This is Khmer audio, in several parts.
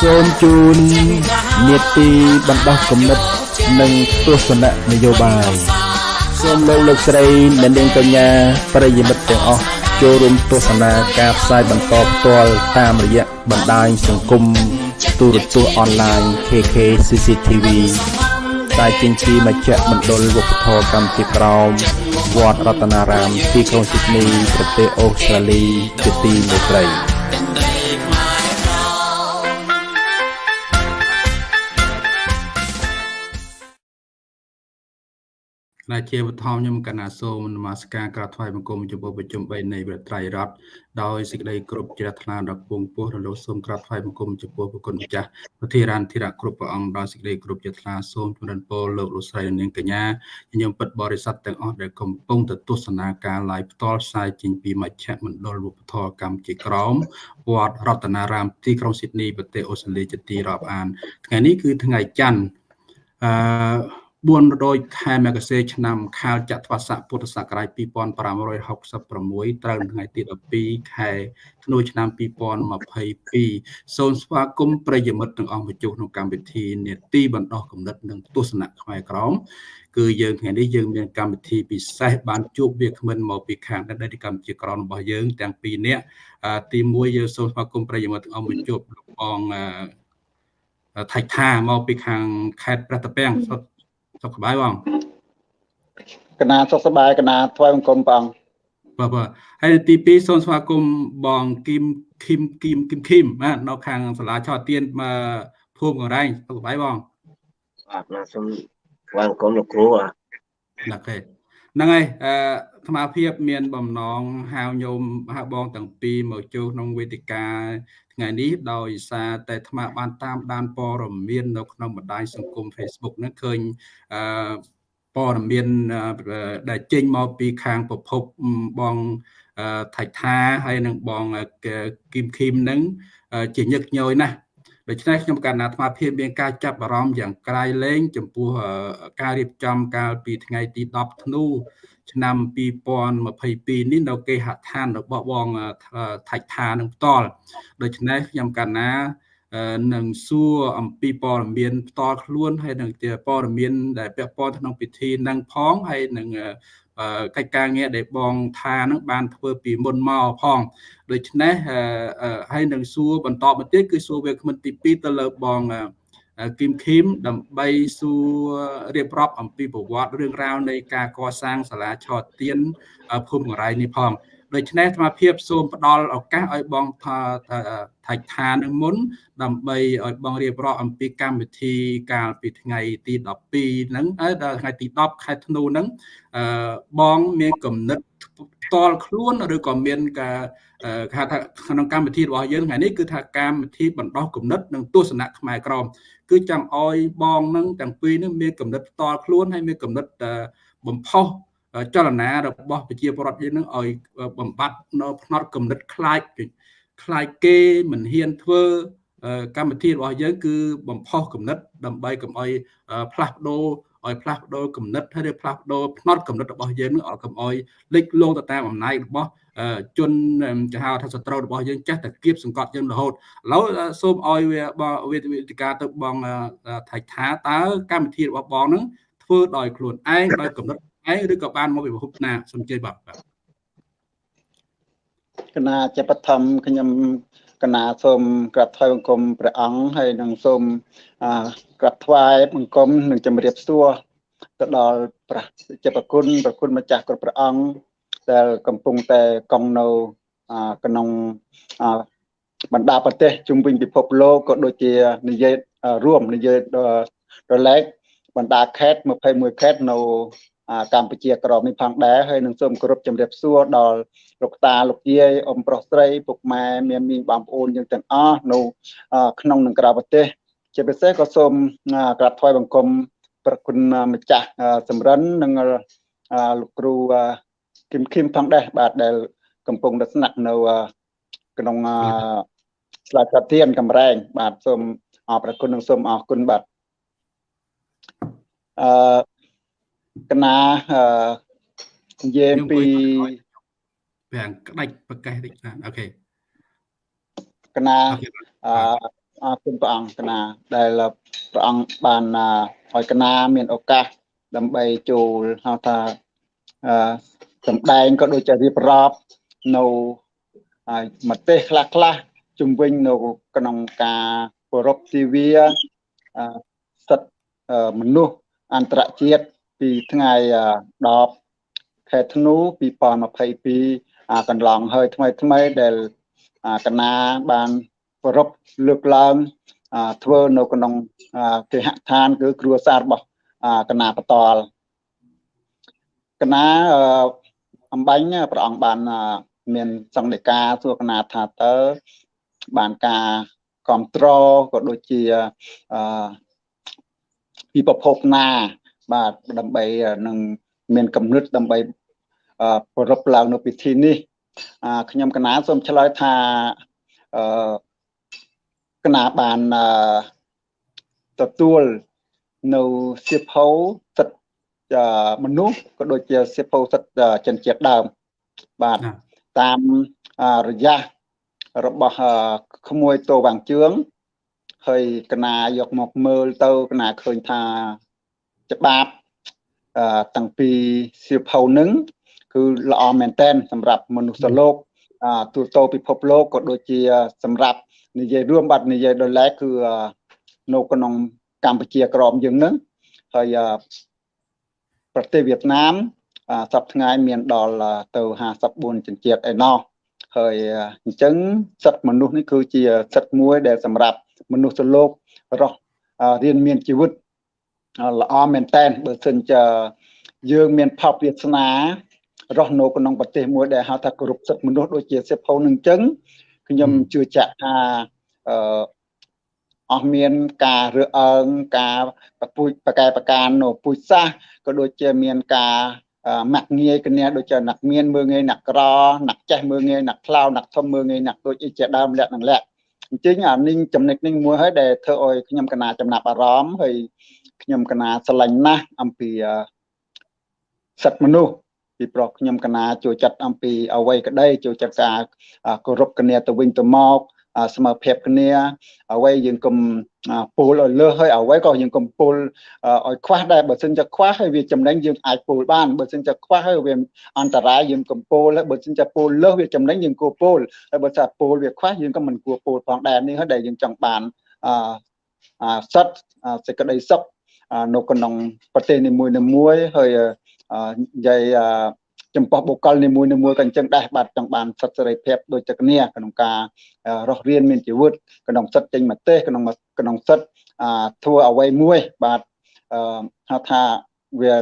សូមជូននេតិបណ្ដោះគំនិតនិងទស្សនៈនយោបាយសូមលោកលោកស្រីអ្នកនាងកញ្ញាប្រិយមិត្តទាំងអស់ចូលរួមទស្សនាការផ្សាយបន្តផ្ទាល់តាមរយៈបណ្ដាញសង្គមទូរទស្សន៍អនឡាញ KK CCTV តែចេញពីមជ្ឈមណ្ឌលវប្បធម៌កម្ពុជាក្រោមវត្តរតនារាមទីក្រុងស៊ីដនីប្រទេសអូស្ត្រាលីជាទីមេត្រី ណាជាបឋមខ្ញុំកណាសូមនមស្ការក្រាបថ្វាយបង្គំចំពោះប្រជុំ3នៃព្រះត្រៃរតដោយសេចក្តីគោរពជ្រះថ្លាដល់ពងពោះរលោកសូមក្រាបថ្វាយបង្គំចំពោះព្រះគុណម្ចាស់ប្រធារានធិរៈគ្រប់ព្រះអង្គដោយសេចក្តីគោរពជ្រះថ្លាសូមជម្រាបពរលោកលោកស្រីនាងកញ្ញាញញឹមពិតបរិស័ទទាំងអស់ដែលកំពុងទៅទស្សនាការ live ផ្ទាល់ផ្សាយចេញពីមជ្ឈមណ្ឌលវប្បធម៌កម្ពុជាក្រមវត្តរតនារាមទីក្រុងស៊ីដនីប្រទេសអូស្ត្រាលីជាទីរាប់អានថ្ងៃនេះគឺថ្ងៃច័ន្ទអឺ 400ខែមករាឆ្នាំខាលចត្វាស័កពុទ្ធសករាជ2566ត្រូវថ្ងៃទី12ខែធ្នូឆ្នាំ2022សូមស្វាគមន៍ប្រិយមិត្តទាំងអស់មកជួបក្នុងកម្មវិធីនេតិបណ្ដោះគំនិតនិងទស្សនៈខ្មែរក្រមគឺយើងថ្ងៃនេះយើងមានកម្មវិធីពិសេសបានជួបវាគ្មិនមកពីខាងដេតកម្មជាក្រមរបស់យើងទាំងពីរនាក់ទី1យើងសូមស្វាគមន៍ប្រិយមិត្តទាំងអស់មកជួបបងថៃថាមកពីខាងខេត្តព្រះតាពាំង សុខសប្បាយបងកណាសុខសប្បាយកណាថ្វាយបង្គំព្រះអង្គបាទបាទហើយទី2សូមស្វាគមន៍បងគឹមគឹមគឹមគឹមគឹមបាទនៅខាងសាលាឆោទៀនមកភូមិកងរែងសុខសប្បាយបងបាទណាសូមស្វាគមន៍លោកគ្រូបាទអូខេហ្នឹងហើយអឺអាត្មាភាពមានបំណងហៅញោមហៅបងទាំងពីរមកចូលក្នុងវេទិកា ថ្ងៃនេះដោយសារតែអាត្មាបានតាមដានព័ត៌មាននៅក្នុងបណ្ដាញសង្គម Facebook ហ្នឹងឃើញអឺព័ត៌មានដែលចេញមកពីខាងប្រភពបងថៃថាហើយនឹងបងគឹមឃីមហ្នឹងជាញឹកញយណាស់ដូច្នេះខ្ញុំកណ្ណាអាត្មាភាពមានការចាប់អារម្មណ៍យ៉ាងក្រៃលែងចំពោះការរៀបចំកាលពីថ្ងៃទី10ធ្នូ ឆ្នាំ2022នេះនៅគេហដ្ឋានរបស់បងថៃថានឹងផ្ទាល់ដូច្នេះខ្ញុំកណ្ណានឹងសួរអំពីព័ត៌មានផ្ទាល់ខ្លួនហើយនឹងជាព័ត៌មានដែលពាក់ព័ន្ធក្នុងពិធីនឹងផងហើយនឹងកិច្ចការងារដែលបងថានឹងបានធ្វើពីមុនមកផងដូច្នេះហើយនឹងសួរបន្តមកទៀតគឺសួរវាគ្មិនទី2ទៅលើបង គឹមឃីមដើម្បីសួររៀបរាប់អំពីប្រវត្តិរឿងរ៉ាវនៃការកសាងសាលាឆោតទៀនភូមិកងរៃនេះផងដូច្នេះអាត្មាភាពសូមផ្ដល់ឱកាសឲ្យបងថាថៃឋាននឹងមុន ដើម្បីឲ្យបងរៀបរាប់អំពីកម្មវិធីកាលពីថ្ងៃទី12ហ្នឹងដល់ថ្ងៃទី10ខែធ្នូហ្នឹងអឺបងមានកំណត់ ផ្ទាល់ខ្លួនឬក៏មានការគេថាក្នុងកម្មវិធីរបស់យើងថ្ងៃនេះគឺថាកម្មវិធីបណ្ដោះគំនិតនិងទស្សនៈខ្មែរក្រមគឺចង់ឲ្យបងនឹងទាំងពីរនឹងមានកំណត់ផ្ទាល់ខ្លួនហើយមានកំណត់បំផុសចលនារបស់ប្រជាពលរដ្ឋយើងនឹងឲ្យបំបត្តិនៅផ្នត់កំណត់ខ្លាចខ្លាចគេមិនហ៊ានធ្វើកម្មវិធីរបស់យើងគឺបំផុសគំនិតដើម្បីកុំឲ្យផ្លាស់ប្ដូរឲ្យផ្លាស់ប្ដូរគំនិតហើយផ្លាស់ប្ដូរផ្នត់គំនិតរបស់យើងនឹងឲ្យកុំឲ្យលេចលងទៅតាមអំណាចរបស់ជនចាហៅថាសត្រូវរបស់យើងចេះតែគៀបសង្កត់យើងរហូតឥឡូវសូមឲ្យវេទិកាទៅបងថៃថាតើកម្មវិធីរបស់បងនឹងធ្វើដោយខ្លួនឯងដោយកំណត់ឯងឬក៏បានមកពីប្រភពណាសូមជឿបាទកណាជាបឋមខ្ញុំ កណាសូមក្រាបថ្វាយបង្គំព្រះអង្គហើយនឹងសូមក្រាបថ្វាយបង្គំនិងជម្រាបសួរទៅដល់ព្រះជាប្រគុណប្រគុណម្ចាស់គ្រប់ព្រះអង្គដែលកំពុងតែកង់នៅក្នុងបណ្ដាប្រទេសជុំវិញពិភពលោកក៏ដូចជានិយាយរួមនិយាយរលែកបណ្ដាខេត្ត21ខេត្តនៅកម្ពុជាក្រមនេះផងដែរហើយនឹងសូមគោរពជំរាបសួរដល់ លោកតាលោកយាយអ៊ំប្រុសស្រីពុកម៉ែមានមីងបងប្អូនយើងទាំងអស់នៅក្នុងនិងក្រៅប្រទេស ជាពិសេសក៏សូមក្រាបថ្វាយបង្គំប្រគុណម្ចាស់សំរិននិងលោកគ្រូគឹមខឹមផងដែរបាទដែលកំពុងតែស្នាក់នៅក្នុងស្លាកកាទៀនកំរែង បាទសូមអរប្រគុណនិងសូមអរគុណបាទអឺកណានិយាយពី ប្រាំងក្តាច់ប្រកាសតិចអូខេកណាអអរគុណព្រះអង្គកណាដែលព្រះអង្គបានឲ្យកណាមានឱកាសដើម្បីចូលហៅថាអឺសម្ដែងក៏ដូចជារៀបរាប់នៅមទេសខ្លះខ្លះជំវិញនៅក្នុងការគោរពទិវាសិទ្ធិមនុស្សអន្តរជាតិពីថ្ងៃ10ខែធ្នូ2022 កន្លងហើយថ្មីថ្មីដែលកណាបានគោរពលើកឡើងធ្វើនៅក្នុងគេហដ្ឋានគឺគ្រួសាររបស់កណាបតលកណាអំបញ្ញព្រះអង្គបានមានសង្ឃនិកាសួរកណាថាតើបានការគ្រប់គ្រងក៏ដូចជាអឺពីប្រភពណា បាទដើម្បីនឹងមានកំណត់ដើម្បី ប្រពឡើងនៅពិធីនេះខ្ញុំកណាសូមឆ្លើយថាអឺកណាបានទទួលនៅសៀវភៅសិទ្ធិមនុស្សក៏ដូចជាសៀវភៅសិទ្ធិជនជាតិដើមបាទតាមរយៈរបស់ក្មួយតោវាំងជឿងហើយកណាយកមកមើលទៅកណាឃើញថាច្បាប់តាំងពីសៀវភៅនឹង គឺល្អមែនតែនសម្រាប់មនុស្សលោកទូទៅពិភពលោកក៏ដូចជា សម្រាប់និយាយរួមបាត់និយាយដល់ឡែកគឺនៅក្នុងកម្ពុជាក្រមយើងនឹងហើយប្រទេសវៀតណាមសប្តាហ៍ថ្ងៃមានដល់ទៅ54ជនជាតិឯណោះហើយអញ្ចឹងសិទ្ធិមនុស្សនេះគឺជាសិទ្ធិមួយដែលសម្រាប់មនុស្សលោករស់រៀនមានជីវិតល្អមែនតែនបើសិនជាយើងមានផលវាសនា រស់នៅក្នុងប្រទេសមួយដែលហៅថាគោរពសិទ្ធិមនុស្សដូចជាសិភៅនឹងអញ្ចឹងខ្ញុំជឿជាក់ថាអឺអស់មានការរើអើងការប្រពូចប្រកែប្រការនៅពូជសាសក៏ដូចជាមានការមាក់ងាយគ្នាដូចជាអ្នកមានមើងងាយអ្នកក្រអ្នកចេះមើងងាយអ្នកខ្លៅអ្នកធំមើងងាយអ្នកដូចជាដើមលក្ខណៈលក្ខអញ្ចឹងអានេះចំណុចនេះមួយហើយដែលធ្វើឲ្យខ្ញុំកណាចំណាប់អារម្មណ៍ហើយខ្ញុំកណាស្រឡាញ់ណាស់អំពីសិទ្ធិមនុស្ស ពីព្រោះខ្ញុំកណាចូលចិត្តអំពីអវ័យក្តីចូលចិត្តការគោរពគ្នាទៅវិញទៅមកស្មើភាពគ្នាអ្វីយើងកុំពូលឲ្យលើសហើយអ្វីក៏យើងកុំពូលឲ្យខ្វះដែរបើសិនជាខ្វះហើយវាចំណេញយើងអាចពូលបានបើសិនជាខ្វះហើយវាអន្តរាយយើងកុំពូលហើយបើសិនជាពូលលើសវាចំណេញយើងគួរពូលហើយបើថាពូលវាខ្វះយើងក៏មិនគួរពូលផងដែរនេះហើយដែលយើងចង់បានអសិទ្ធសេចក្តីសុខនៅក្នុងប្រទេសនីមួយៗហើយ និយាយចំពោះបុគ្គលនីមួយនីមួយក៏អញ្ចឹងដែរបាទចង់បានសិទ្ធិសេរីភាពដូចតែគ្នាក្នុងការរស់រៀនមានជីវិតក្នុងសិទ្ធិចេញមទេសក្នុងក្នុងសិទ្ធិធ្វើអ្វីមួយបាទហៅថាវា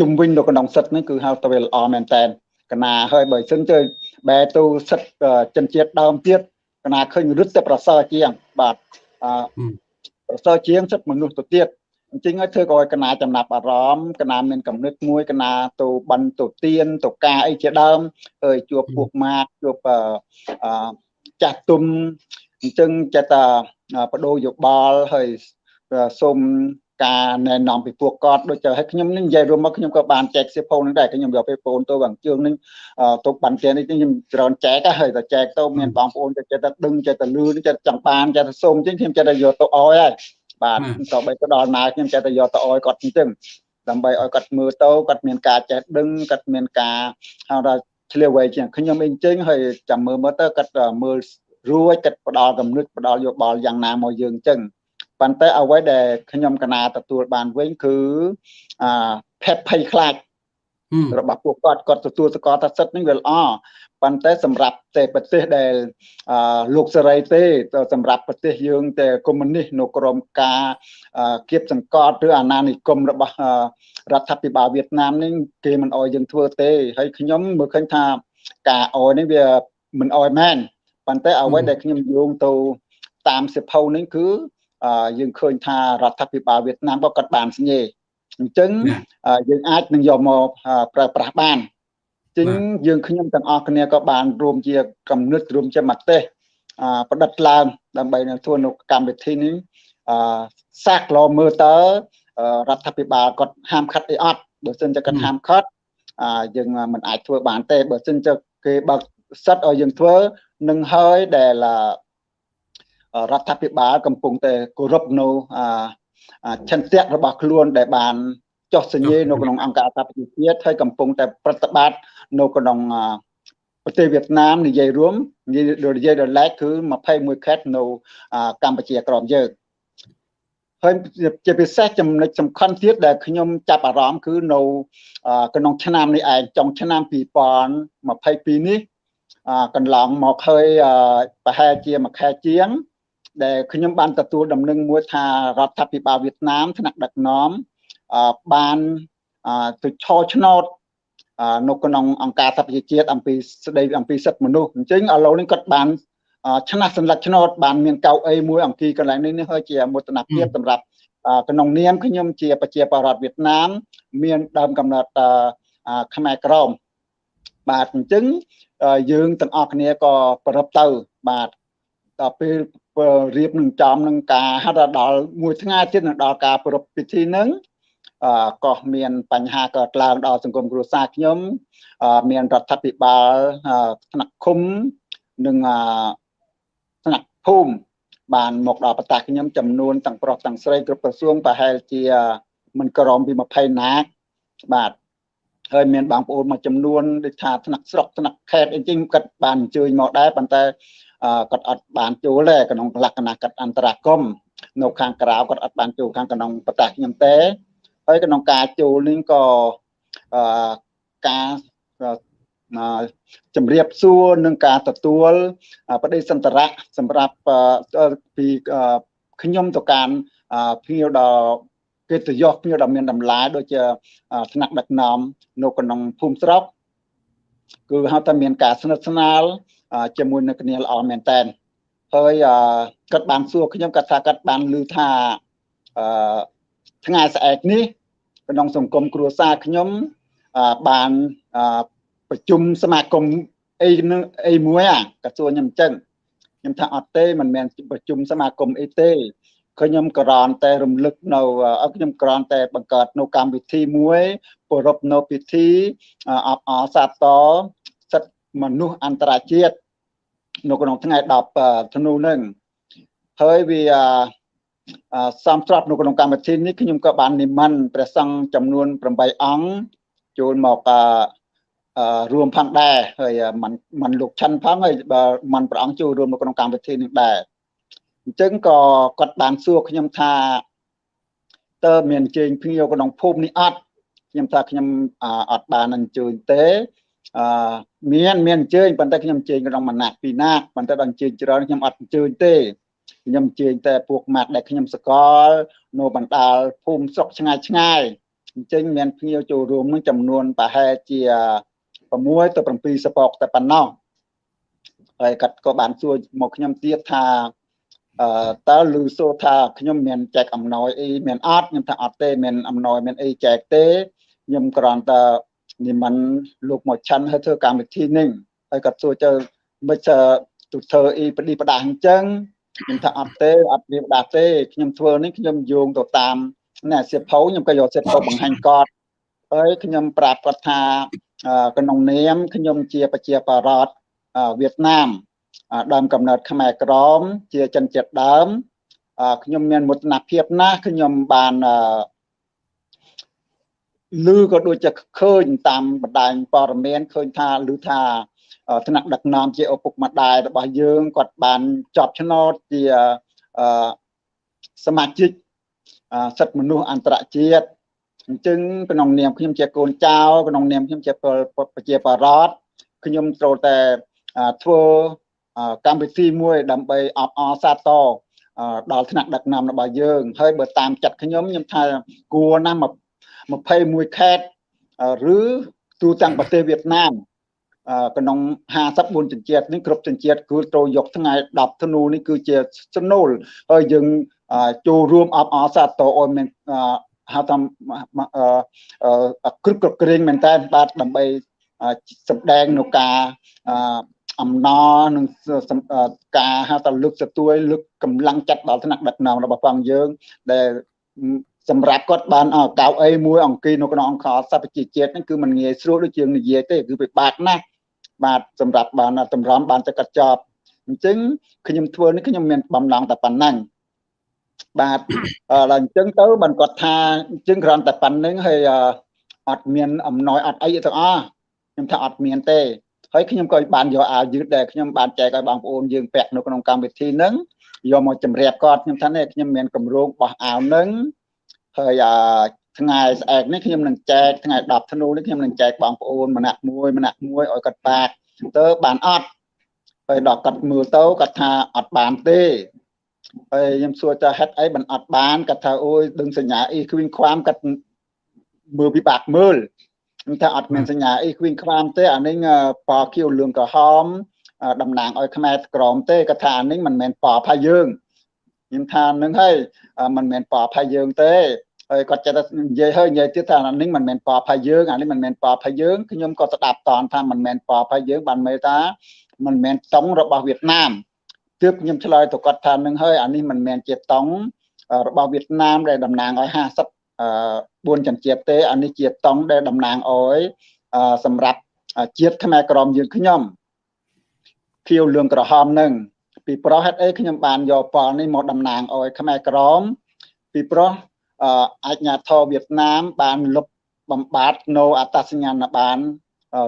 ជំវិញនៅក្នុងសិទ្ធិនេះគឺហៅថាវាល្អមែនតើកណាហើយបើសិនទៅបែរទៅសិទ្ធិចិនជាតិដើមទៀតកណាឃើញរឹតតែប្រសើរជាងបាទប្រសើរជាងសិទ្ធិមនុស្សទៅទៀត អញ្ចឹងហើយធ្វើឲ្យកណាចំណាប់អារម្មណ៍កណាមានកំណត់មួយកណាទៅបិណ្ឌទៅទៀនទៅការអីជាដើមហើយជួបពួកម៉ាកជួបចាស់ទុំអញ្ចឹងចេះតែបដូរយោបល់ហើយសូមការណែនាំពីពួកគាត់ដូចឲ្យខ្ញុំនេះនិយាយរួមមកខ្ញុំក៏បានចែកសៀវភៅនឹងដែរខ្ញុំយកពេលបងទៅបងជើងនេះទៅបានទៀតនេះខ្ញុំច្រើនចែកហើយតែចែកទៅមានបងប្អូនចេះតែដឹងចេះតែលឺចេះចង់បានចេះតែសូមអញ្ចឹងខ្ញុំចេះតែយកទៅអោយហើយ បាទក៏បីទៅដល់ណាខ្ញុំចេះតែយកទៅអោយគាត់អញ្ចឹងដើម្បីឲ្យគាត់មើលទៅគាត់មានការចេះដឹងគាត់មានការហៅថាឆ្លៀវវៃជាងខ្ញុំអីអញ្ចឹងហើយចាំមើលមើលទៅគាត់មើលរួចគាត់ផ្ដល់កំណត់ផ្ដល់យោបល់យ៉ាងណាមកយើងអញ្ចឹងប៉ុន្តែអ្វីដែលខ្ញុំកណាទទួលបានវិញគឺអាភេទភ័យខ្លាច របស់ពួកគាត់គាត់ទទួលស្គាល់ថាសិទ្ធិនេះវាល្អប៉ុន្តែសម្រាប់តែប្រទេសដែលលោកសេរីទេសម្រាប់ប្រទេសយើងតែកុម្មុយនីសនៅក្រមការគៀបសង្កត់ឬអាណានិគមរបស់រដ្ឋាភិបាលវៀតណាមនេះគេមិនអោយយើងធ្វើទេហើយខ្ញុំមើលឃើញថាការអោយនេះវាមិនអោយមែនប៉ុន្តែអ្វីដែលខ្ញុំយោងទៅតាមសិភៅនេះគឺយើងឃើញថារដ្ឋាភិបាលវៀតណាមក៏គាត់បានស្ញេ អញ្ចឹងយើងអាចនឹងយកមកប្រើប្រាស់បានចឹងយើងខ្ញុំទាំងអស់គ្នាក៏បានរួមជាកំណត់រួមជាមតិប្រឌិតឡើងដើម្បីនឹងធ្វើនៅកម្មវិធីនេះអសាក់ឡមើលតើរដ្ឋាភិបាលគាត់ហាមឃាត់អីអត់បើសិនជាគាត់ហាមឃាត់យើងមិនអាចធ្វើបានទេបើសិនជាគេបើកសិតឲ្យយើងធ្វើនឹងហើយដែលរដ្ឋាភិបាលកំពុងតែគោរពនៅ ឆន្ទៈរបស់ខ្លួនដែលបានចុះសញ្ញេនៅក្នុងអង្គការសហប្រជាជាតិហើយកំពុងតែប្រតិបត្តិនៅក្នុងប្រទេសវៀតណាមនិយាយរួមនិយាយដល់ឡែកគឺ21ខេត្តនៅកម្ពុជាក្រមយើងហើយជាពិសេសចំណុចសំខាន់ទៀតដែលខ្ញុំចាប់អារម្មណ៍គឺនៅក្នុងឆ្នាំនេះឯងចុងឆ្នាំ2022នេះកន្លងមកហើយប្រហែលជាមួយខែជាង ដែលខ្ញុំបានទទួលដំណឹងមួយថារដ្ឋាភិបាលវៀតណាមថ្នាក់ដឹកនាំបានទៅឆោឆ្នោតនៅក្នុងអង្គការសហប្រជាជាតិអំពីស្ដីអំពីសិទ្ធិមនុស្សអញ្ចឹងឥឡូវនេះគាត់បានឆ្នះសម្លឹកឆ្នោតបានមានកៅអីមួយអង្គីកន្លែងនេះហើយជាមោទនភាពសម្រាប់ក្នុងនាមខ្ញុំជាប្រជាពលរដ្ឋវៀតណាមមានដើមកំណត់ខ្មែរក្រមបាទអញ្ចឹងយើងទាំងអស់គ្នាក៏ប្រឹបទៅបាទ ដល់ពេលរៀបនឹងចំនឹងការហាត់ដល់មួយថ្ងៃទៀតនឹងដល់ការប្រពៃពិធីនឹងអឺក៏មានបញ្ហាកើតឡើងដល់សង្គមគ្រួសារខ្ញុំមានរដ្ឋាភិបាលថ្នាក់ឃុំនិងថ្នាក់ភូមិបានមកដល់ប្រទេសខ្ញុំចំនួនទាំងប្រុសទាំងស្រីគ្រប់ក្រសួងប្រហែលជាមិនក្រំពី20ណាបាទហើយមានបងប្អូនមួយចំនួនដូចថាថ្នាក់ស្រុកថ្នាក់ខេត្តអីចឹងគាត់បានអញ្ជើញមកដែរប៉ុន្តែ គាត់អត់បានចូលទេក្នុងលក្ខណៈគាត់អន្តរាគមនៅខាងក្រៅគាត់អត់បានចូលខាងក្នុងប្រទេសខ្ញុំទេហើយក្នុងការចូលនេះក៏ការជំរាបសួរនឹងការទទួលបដិសន្តរៈសម្រាប់ពីខ្ញុំទៅការភ្ញៀវដល់កិត្តិយសភ្ញៀវដ៏មានតម្លៃដូចជាថ្នាក់ដឹកនាំនៅក្នុងភូមិស្រុកគឺហៅថាមានការស្និទ្ធស្នាល ជាមួយនឹងគ្នាល្អមែនតើហើយគាត់បានសួរខ្ញុំគាត់ថាគាត់បានឮថាអឺថ្ងៃស្អែកនេះក្នុងសង្គមគ្រួសារខ្ញុំបានប្រជុំសមាគមអីនឹងអីមួយអាក៏សួរខ្ញុំអញ្ចឹងខ្ញុំថាអត់ទេមិនមែនប្រជុំសមាគមអីទេខ្ញុំក្រាន់តែរំលឹកនៅខ្ញុំក្រាន់តែបង្កើតនៅកម្មវិធីមួយប្រពនៅពិធីអបអរសាទរសិទ្ធិ មនុស្សអន្តរជាតិនៅក្នុងថ្ងៃ10ធ្នូនឹងហើយវាសំស្របនៅក្នុងកម្មវិធីនេះខ្ញុំក៏បាននិមន្តព្រះសង្ឃចំនួន8អង្គចូលមករួមផងដែរហើយมันมันលោកឆាន់ផងហើយបើมันព្រះអង្គចូលរួមនៅក្នុងកម្មវិធីនេះដែរអញ្ចឹងក៏គាត់បានសួរខ្ញុំថាតើមានអញ្ជើញភ្ញៀវក្នុងភូមិនេះអត់ខ្ញុំថាខ្ញុំអត់បានអញ្ជើញទេ អឺមានមានអញ្ជើញប៉ុន្តែខ្ញុំអញ្ជើញក្នុងមួយណាត់ពីរណាត់ប៉ុន្តែដល់អញ្ជើញច្រើនខ្ញុំអត់អញ្ជើញទេខ្ញុំអញ្ជើញតែពួកម៉ាត់ដែលខ្ញុំសកលនៅបណ្ដាលភូមិស្រុកឆ្ងាយឆ្ងាយអញ្ចឹងមានភ្ញៀវចូលរួមនឹងចំនួនប្រហែលជា6ទៅ7សពកតែប៉ុណ្ណោះហើយគាត់ក៏បានសួរមកខ្ញុំទៀតថាអឺតើឮសូថាខ្ញុំមានចែកអំណោយអីមានអត់ខ្ញុំថាអត់ទេមានអំណោយមានអីចែកទេខ្ញុំគ្រាន់តែ និមន្តលោកមកឆាន់ហើយធ្វើកម្មវិធីនេះហើយគាត់សួរទៅមិនទៅធ្វើអីបឌីបដាអញ្ចឹងខ្ញុំថាអត់ទេអត់វាបដាទេខ្ញុំធ្វើនេះខ្ញុំយោងទៅតាមណែសិភៅខ្ញុំក៏យកសិភៅបង្ហាញគាត់ហើយខ្ញុំប្រាប់គាត់ថាក្នុងនាមខ្ញុំជាប្រជាបរតវៀតណាមដើមកំណើតខ្មែរក្រមជាចិនជាតិដើមខ្ញុំមានមោទនភាពណាស់ខ្ញុំបាន ឮក៏ដូចជាឃើញតាមបណ្ដាញព័ត៌មានឃើញថាឮថាថ្នាក់ដឹកនាំជាឪពុកម្ដាយរបស់យើងគាត់បានជាប់ឆ្នោតជាសមាជិកសិទ្ធិមនុស្សអន្តរជាតិអញ្ចឹងក្នុងនាមខ្ញុំជាកូនចៅក្នុងនាមខ្ញុំជាប្រជាបរតខ្ញុំត្រូវតែធ្វើកម្មវិធីមួយដើម្បីអបអរសាទរដល់ថ្នាក់ដឹកនាំរបស់យើង ហើយបើតាមចិត្តខ្ញុំខ្ញុំថាគួរណាស់ 21ខេត្តឬទូទាំងប្រទេសវៀតណាមក្នុង54ចិញ្ចៀតនេះគ្រប់ចិញ្ចៀតគឺត្រូវយកថ្ងៃ10ធ្នូនេះគឺជាស្នូលហើយយើងចូលរួមអបអរសាទរឲ្យមានហៅថាគ្រប់គ្រប់គ្រងមែនតើបាទដើម្បីសម្ដែងនៅការអំណរនិងការហៅថាលើកទទួលលើកកម្លាំងចិត្តដល់ថ្នាក់ដឹកនាំរបស់ផងយើងដែល សម្រាប់គាត់បានកៅអីមួយអង្គីនៅក្នុងអង្គការសហប្រជាជាតិហ្នឹងគឺมันងាយស្រួលដូចជាងនិយាយទេគឺពិបាកណាស់បាទសម្រាប់បានតម្រាំបានទៅកាត់ចប់អញ្ចឹងខ្ញុំធ្វើនេះខ្ញុំមានបំណងតែប៉ុណ្ណឹងបាទដល់អញ្ចឹងទៅបានគាត់ថាអញ្ចឹងគ្រាន់តែប៉ុណ្្នឹងហើយអត់មានអំណោយអត់អីទាំងអស់ខ្ញុំថាអត់មានទេហើយខ្ញុំក៏បានយកអាវយឺតដែលខ្ញុំបានចែកឲ្យបងប្អូនយើងពាក់នៅក្នុងកម្មវិធីហ្នឹងយកមកជម្រាបគាត់ខ្ញុំថានេះខ្ញុំមានកម្រងបោះអាវហ្នឹង ហើយអាថ្ងៃស្អែកនេះខ្ញុំនឹងចែកថ្ងៃ10ធ្នូនេះខ្ញុំនឹងចែកបងប្អូនម្នាក់មួយម្នាក់មួយឲ្យគាត់បាក់ទៅបានអត់ហើយដល់គាត់មើលទៅគាត់ថាអត់បានទេហើយខ្ញុំសួរថាហេតុអីបានអត់បានគាត់ថាអូយដឹងសញ្ញាអ៊ីគ្វីងខ្វាមគាត់មើលពិបាកមើលខ្ញុំថាអត់មានសញ្ញាអ៊ីគ្វីងខ្វាមទេអានេះពណ៌ខៀវលឿងក្រហមតំណាងឲ្យខ្មែរក្រមទេគាត់ថាអានេះមិនមែនពណ៌ផាយើង ខ្ញុំថានឹងហើយមិនមែនពណ៌ផាយើងទេហើយគាត់ចិត្តនិយាយហើយនិយាយទៀតថាអានេះមិនមែនពណ៌ផាយើងអានេះមិនមែនពណ៌ផាយើងខ្ញុំក៏ស្ដាប់តនថាមិនមែនពណ៌ផាយើងបានមើលថាមិនមែនតុងរបស់វៀតណាមទើបខ្ញុំឆ្លើយទៅគាត់ថានឹងហើយអានេះមិនមែនជាតុងរបស់វៀតណាមដែលតំណាងឲ្យ50 4ចិនជាតិទេអានេះជាតុងដែលតំណាងឲ្យសម្រាប់ជាតិខ្មែរក្រមយើងខ្ញុំខៀវលឿងក្រហមនឹង ពីព្រោះហេតុអីខ្ញុំបានយកប៉លនេះមកតំណាងឲ្យខ្មែរក្រមពីព្រោះអាជ្ញាធរវៀតណាមបានលុបបំបត្តិនៅអត្តសញ្ញាណប័ណ្ណ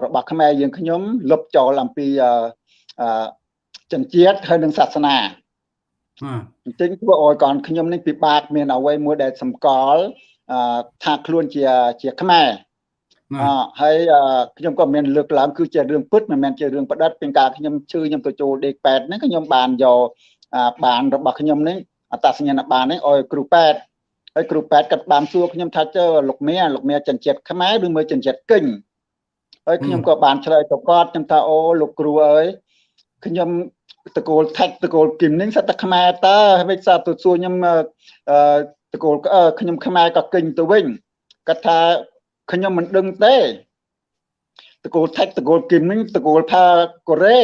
របស់ខ្មែរយើងខ្ញុំលុបចោលអំពីចិនជាតិហើយនិងសាសនាអញ្ចឹងធ្វើឲ្យកូនខ្ញុំនេះពិបាកមានអ្វីមួយដែលសម្គាល់ថាខ្លួនជាជាខ្មែរអ ហើយខ្ញុំក៏មានលើកឡើងគឺជារឿងពិតមិនមែនជារឿងប្រឌិតពីការខ្ញុំជឿខ្ញុំទៅចូលដេកប៉ែតហ្នឹងខ្ញុំបានយកបានរបស់ខ្ញុំនេះអត្តសញ្ញាណបាននេះឲ្យគ្រូប៉ែតហើយគ្រូប៉ែតគាត់បានសួរខ្ញុំថាចើលោកមៀលោកមៀចិនជាតិខ្មែរឬមើលចិនជាតិកិញហើយខ្ញុំក៏បានឆ្លើយទៅគាត់ខ្ញុំថាអូលោកគ្រូអើយខ្ញុំតកូលថាច់តកូលគឹមនឹងសតខ្មែរតើមិនសាទៅសួរខ្ញុំតកូលខ្ញុំខ្មែរក៏កិញទៅវិញគាត់ថា ខ្ញុំមិនដឹងទេតកូលថាច់តកូលគឹមនឹងតកូលថាកូរ៉េ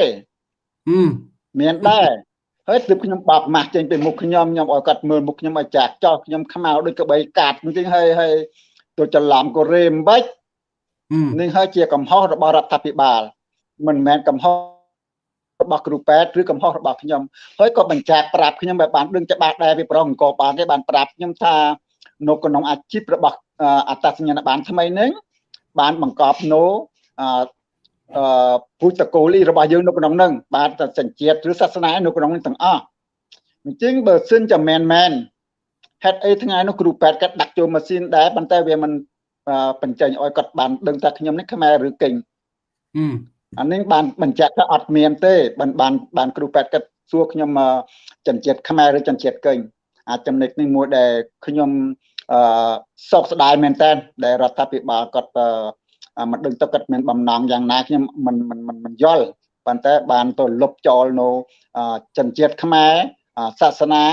មានដែរហើយទើបខ្ញុំបាប់ម៉ាស់ចេញពីមុខខ្ញុំខ្ញុំឲ្យគាត់មើលមុខខ្ញុំឲ្យចាស់ចោះខ្ញុំខ្មៅដូចក្បីកាត់អញ្ចឹងហើយហើយទៅច្រឡំកូរ៉េមិនបាច់នេះហើយជាកំហុសរបស់រដ្ឋាភិបាល មិនមែនកំហុសរបស់គ្រូពេទ្យឬកំហុសរបស់ខ្ញុំហើយក៏បញ្ជាក់ប្រាប់ខ្ញុំបែបបានដឹងច្បាស់ដែរពីប្រងអង្គបានទេបានប្រាប់ខ្ញុំថា នៅក្នុងអាជីពរបស់អត្តសញ្ញាណប័ណ្ណថ្មីនេះបានបង្កប់នៅអឺពូជតកូលរបស់យើងនៅក្នុងនឹងបានតែសញ្ជាតិឬសាសនានៅក្នុងនឹងទាំងអស់អញ្ចឹងបើសិនជាមែនមែនហេតុអីថ្ងៃនោះគ្រូពេទ្យគាត់ដាក់ចូលម៉ាស៊ីនដែរប៉ុន្តែវាមិនបញ្ចេញឲ្យគាត់បានដឹងថាខ្ញុំនេះខ្មែរឬកិញអានេះបានបញ្ជាក់ថាអត់មានទេបានបានបានគ្រូពេទ្យគាត់សួរខ្ញុំចិនជាតិខ្មែរឬចិនជាតិកិញអាចចំណុចនេះមួយដែលខ្ញុំ អឺសោកស្ដាយមែនតើដែលរដ្ឋាភិបាលគាត់មិនដឹងទៅគាត់មានបំណងយ៉ាងណាខ្ញុំមិនមិនមិនមិនយល់ប៉ុន្តែបានទៅលុបចោលនៅចិនជាតិខ្មែរសាសនា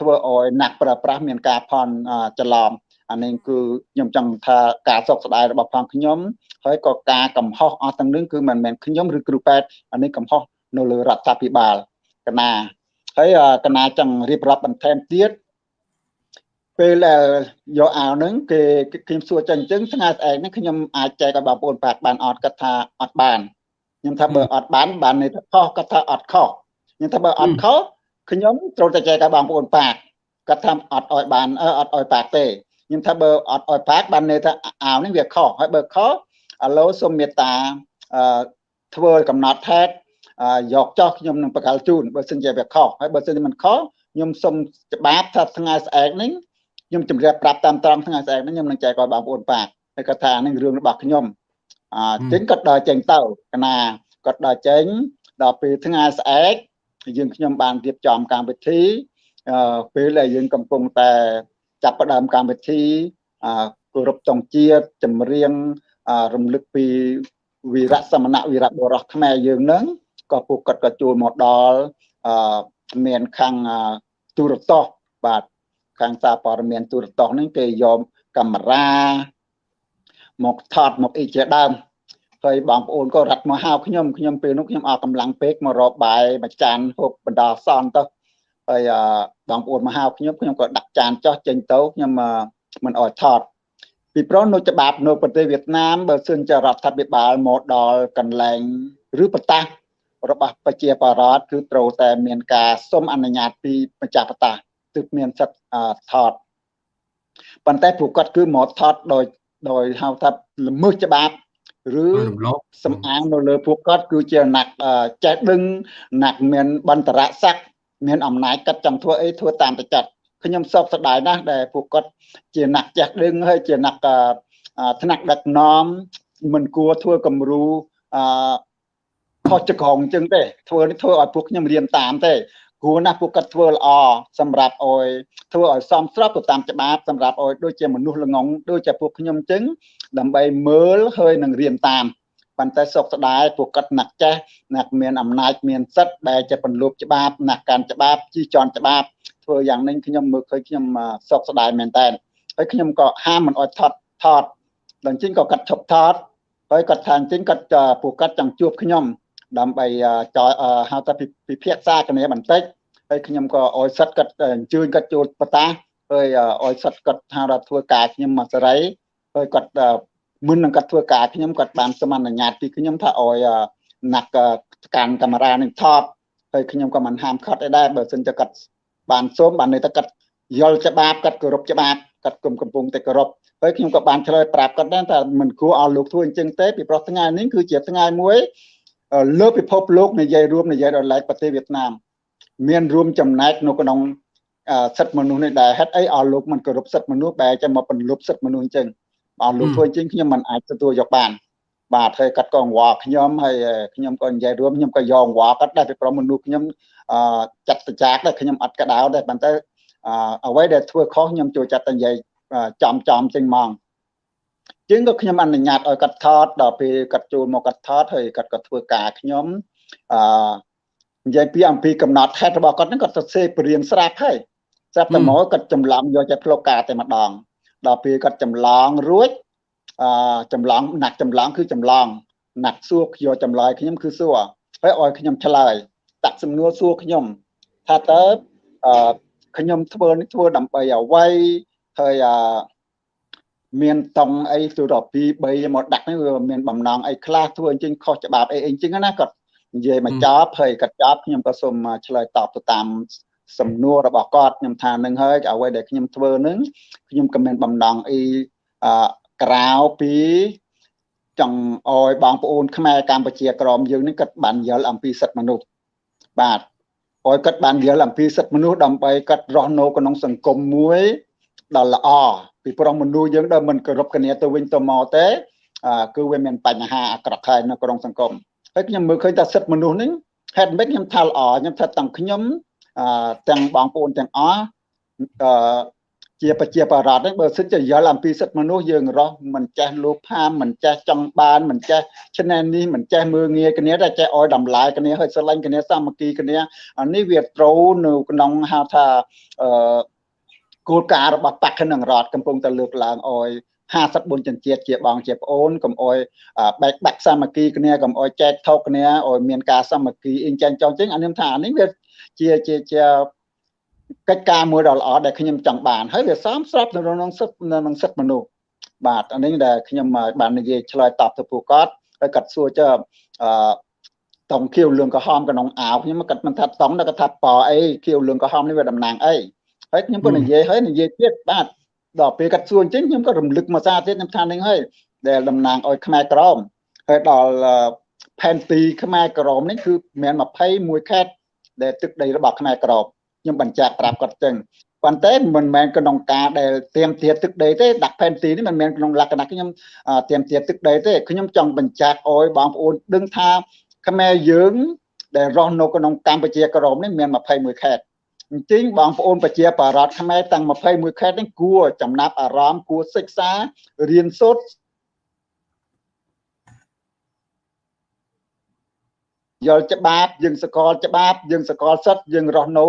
ធ្វើឲ្យអ្នកប្រើប្រាស់មានការផន់ច្រឡំអានេះគឺខ្ញុំចង់ថាការសោកស្ដាយរបស់ផងខ្ញុំហើយក៏ការកំហុសអស់ទាំងនឹងគឺមិនមែនខ្ញុំឬគ្រូប៉ែតអានេះកំហុសនៅលើរដ្ឋាភិបាលកណាហើយកណាចង់រៀបរាប់បន្ថែមទៀត ពេលដែលយកអាវហ្នឹងគេខ្ញុំសួរចឹងអញ្ចឹងថ្ងៃស្អែកហ្នឹងខ្ញុំអាចចែកឲ្យបងប្អូនប៉ាក់បានអត់គាត់ថាអត់បានខ្ញុំថាបើអត់បានបានន័យថាខុសគាត់ថាអត់ខុសខ្ញុំថាបើអត់ខុសខ្ញុំត្រូវតែចែកឲ្យបងប្អូនប៉ាក់គាត់ថាអត់ឲ្យបានអត់ឲ្យប៉ាក់ទេខ្ញុំថាបើអត់ឲ្យផាកបានន័យថាអាវនេះវាខុសហើយបើខុសឥឡូវសូមមេត្តាអឺធ្វើកំណត់ថែតយកចោះខ្ញុំនឹងបកលជូនបើសិនជាវាខុសហើយបើសិនជាមិនខុសខ្ញុំសូមច្បាប់ថាថ្ងៃស្អែកនេះ ខ្ញុំជម្រាបប្រាប់តាមត្រង់ថ្ងៃស្អែកនេះខ្ញុំនឹងចែកឲ្យបងប្អូនប៉ាកហើយគាត់ថានេះរឿងរបស់ខ្ញុំអញ្ចឹងគាត់ដើរចេញទៅកណាគាត់ដើរចេញដល់ពេលថ្ងៃស្អែកយើងខ្ញុំបានរៀបចំកម្មវិធីពេលដែលយើងកំពុងតែចាប់ផ្ដើមកម្មវិធីគោរពតង់ជាតិចម្រៀងរំលឹកពីវីរៈសមណៈវីរៈបុរសខ្មែរយើងនឹងក៏ពួកគាត់ក៏ចូលមកដល់មានខាងទូរទស្សន៍បាទ ខាងសារព័ត៌មានទូរទស្សន៍ហ្នឹងគេយកកាមេរ៉ាមកថតមកអីជាដើមហើយបងប្អូនក៏រត់មកហៅខ្ញុំខ្ញុំពេលនោះខ្ញុំអស់កម្លាំងពេកមករកបាយមួយចានហូបបណ្ដោះសន់ទៅហើយបងប្អូនមកហៅខ្ញុំខ្ញុំក៏ដាក់ចានចោះចេញទៅខ្ញុំមិនអោយថតពីព្រោះនៅច្បាប់នៅប្រទេសវៀតណាមបើសិនជារដ្ឋាភិបាលមកដល់កន្លែងឬប្រតាសរបស់ប្រជាបរតគឺត្រូវតែមានការសុំអនុញ្ញាតពីម្ចាស់ផ្ទះ ទើបមានសិទ្ធិថតប៉ុន្តែពួកគាត់គឺមកថតដោយដោយហៅថាល្មើសច្បាប់ឬរំលោភសំអាងនៅលើពួកគាត់គឺជាអ្នកចេះដឹងអ្នកមានបន្តរស័ក្តិមានអំណាចកាត់ចង់ធ្វើអីធ្វើតាមតែចិត្តខ្ញុំសោកស្ដាយណាស់ដែលពួកគាត់ជាអ្នកចេះដឹងហើយជាអ្នកថ្នាក់ដឹកនាំមិនគួរធ្វើគំរូអឺខុសចក្រងអញ្ចឹងទេធ្វើនេះធ្វើឲ្យពួកខ្ញុំរៀនតាមទេ គួរណាស់ពួកគាត់ធ្វើល្អសម្រាប់អោយធ្វើឲ្យសមស្របទៅតាមច្បាប់សម្រាប់អោយដូចជាមនុស្សល្ងងដូចជាពួកខ្ញុំអញ្ចឹងដើម្បីមើលហើយនឹងរៀនតាមប៉ុន្តែសុកស្ដាយពួកគាត់ណាក់ចេះណាក់មានអំណាចមានសិទ្ធដែលជាពន្លប់ច្បាប់ណាក់កាន់ច្បាប់ជីជន់ច្បាប់ធ្វើយ៉ាងនេះខ្ញុំមើលឃើញខ្ញុំសុកស្ដាយមែនតើហើយខ្ញុំក៏ហាមមិនអោយថតថតដល់ជិញក៏កាត់ឈប់ថតហើយគាត់ថាជិញគាត់ពួកគាត់ចង់ជួបខ្ញុំ ដើម្បីចហៅថាពិភាក្សាគ្នាបន្តិចហើយខ្ញុំក៏អោយសិតគាត់អញ្ជើញគាត់ចូលបតាហើយអោយសិតគាត់ថាថាធ្វើការខ្ញុំមកសេរីហើយគាត់មុននឹងគាត់ធ្វើការខ្ញុំគាត់បានសមអនុញ្ញាតពីខ្ញុំថាអោយណាក់កាន់កាមេរ៉ានឹងថតហើយខ្ញុំក៏មិនហាមឃាត់អីដែរបើសិនជាគាត់បានសូមបានន័យថាគាត់យល់ច្បាប់គាត់គោរពច្បាប់គាត់គុំកំពុងតែគោរពហើយខ្ញុំក៏បានឆ្លើយប្រាប់គាត់ដែរថាមិនគួរឲ្យលោកធ្វើអញ្ចឹងទេពីព្រោះថ្ងៃនេះគឺជាថ្ងៃមួយ លើពិភពលោកនិយាយរួមនិយាយដល់ឡែកប្រទេសវៀតណាមមានរួមចំណែកនៅក្នុងសិទ្ធិមនុស្សនេះដែរហេតុអីឲ្យលោកមិនគោរពសិទ្ធិមនុស្សបែរចាំមកពន្លប់សិទ្ធិមនុស្សអញ្ចឹងបើលោកធ្វើអញ្ចឹងខ្ញុំមិនអាចទទួលយកបានបាទហើយកាត់ក៏អង្វរខ្ញុំហើយខ្ញុំក៏និយាយរួមខ្ញុំក៏យកអង្វរកាត់ដែរពីព្រោះមនុស្សខ្ញុំអឺចាត់តចាកដែរខ្ញុំអត់កដៅដែរប៉ុន្តែអ្វីដែលធ្វើខុសខ្ញុំចូលចាត់តែនិយាយចំចំចឹងហ្មង ជាងក៏ខ្ញុំអនុញ្ញាតឲ្យគាត់ថតដល់ពេលគាត់ចូលមកគាត់ថតហើយគាត់ក៏ធ្វើការខ្ញុំអឺនិយាយពីអំពីកំណត់ហេតុរបស់គាត់ហ្នឹងគាត់សរសេរព្រៀងស្រាប់ហើយស្រាប់តែមកគាត់ចម្លងយកតែផ្លុកការតែម្ដងដល់ពេលគាត់ចម្លងរួចអឺចម្លងណាក់ចម្លងគឺចម្លងណាក់សួរយកចម្លើយខ្ញុំគឺសួរហើយឲ្យខ្ញុំឆ្លើយតាក់សំណួរសួរខ្ញុំថាតើអឺខ្ញុំធ្វើនេះធ្វើដើម្បីអ្វីហើយអឺ មានតង់អីទៅដល់2 3មកដាក់នេះវាមានបំណងអីខ្លះធ្វើអញ្ចឹងខុសច្បាប់អីអីអញ្ចឹងណាគាត់និយាយមកចប់ហើយគាត់ចប់ខ្ញុំក៏សូមឆ្លើយតបទៅតាមសំណួររបស់គាត់ខ្ញុំថានឹងហើយអ្វីដែលខ្ញុំធ្វើនឹងខ្ញុំក៏មានបំណងអីអឺក្រៅពីចង់អោយបងប្អូនខ្មែរកម្ពុជាក្រមយើងនេះគាត់បានយល់អំពីសិទ្ធិមនុស្សបាទអោយគាត់បានយល់អំពីសិទ្ធិមនុស្សដើម្បីគាត់រស់នៅក្នុងសង្គមមួយ ដ៏ល្អពីព្រោះមនុស្សយើងដែលមិនគោរពគ្នាទៅវិញទៅមកទេគឺវាមានបញ្ហាអាក្រក់ហើយនៅក្នុងសង្គមហើយខ្ញុំមើលឃើញថាសិទ្ធិមនុស្សនេះហេតុម៉េចខ្ញុំថាល្អខ្ញុំថាទាំងខ្ញុំទាំងបងប្អូនទាំងអស់អឺជាប្រជាបរតនេះបើសិនជាយល់អំពីសិទ្ធិមនុស្សយើងរស់មិនចេះលោភហាមមិនចេះចង់បានមិនចេះឆ្នៃនេះមិនចេះមើងងាយគ្នាតែចេះអោយតម្លាយគ្នាហើយស្រឡាញ់គ្នាសាមគ្គីគ្នាអានេះវាត្រូវនៅក្នុងហៅថាអឺ គោលការណ៍របស់បកនឹងរដ្ឋកំពុងតែលើកឡើងអោយ54ជនជាតិជាបងជាប្អូនកុំអោយបែកបាក់សាមគ្គីគ្នាកុំអោយចែកថោកគ្នាអោយមានការសាមគ្គីអ៊ីងចាញ់ចង់ចឹងអានេះថាអានេះវាជាជាជាកិច្ចការមួយដ៏ល្អដែលខ្ញុំចង់បានហើយវាសមស្របនៅក្នុងសិទ្ធិនៅក្នុងសិទ្ធិមនុស្សបាទអានេះដែលខ្ញុំបាននិយាយឆ្លើយតបទៅពួកគាត់ហើយគាត់សួរចើអឺតង់ខៀវលឿងក្រហមក្នុងអាវខ្ញុំគាត់មិនថាតង់គាត់ថាប៉អីខៀវលឿងក្រហមនេះវាតំណាងអី ហើយខ្ញុំក៏និយាយហើយនិយាយទៀតបាទដល់ពេលគាត់សួរអញ្ចឹងខ្ញុំក៏រំលឹកមកសារទៀតខ្ញុំថានឹងហើយដែលតំណាងឲ្យខ្មែរក្រមហើយដល់ផែនទីខ្មែរក្រមនេះគឺមាន21ខេត្តដែលទឹកដីរបស់ខ្មែរក្រមខ្ញុំបញ្ជាក់ប្រាប់គាត់ចឹងប៉ុន្តែមិនមែនក្នុងការដែលទៀមទាទឹកដីទេដាក់ផែនទីនេះមិនមែនក្នុងលក្ខណៈខ្ញុំទៀមទាទឹកដីទេខ្ញុំចង់បញ្ជាក់អោយបងប្អូនដឹងថាខ្មែរយើងដែលរស់នៅក្នុងកម្ពុជាក្រមនេះមាន21ខេត្ត អញ្ចឹងបងប្អូនប្រជាបរតខ្មែរទាំង21ខេត្តនេះគួរចំណាប់អារម្មណ៍គួរសិក្សារៀនសូត្រយល់ច្បាប់យើងសកលច្បាប់យើងសកលសិទ្ធយើងរស់នៅ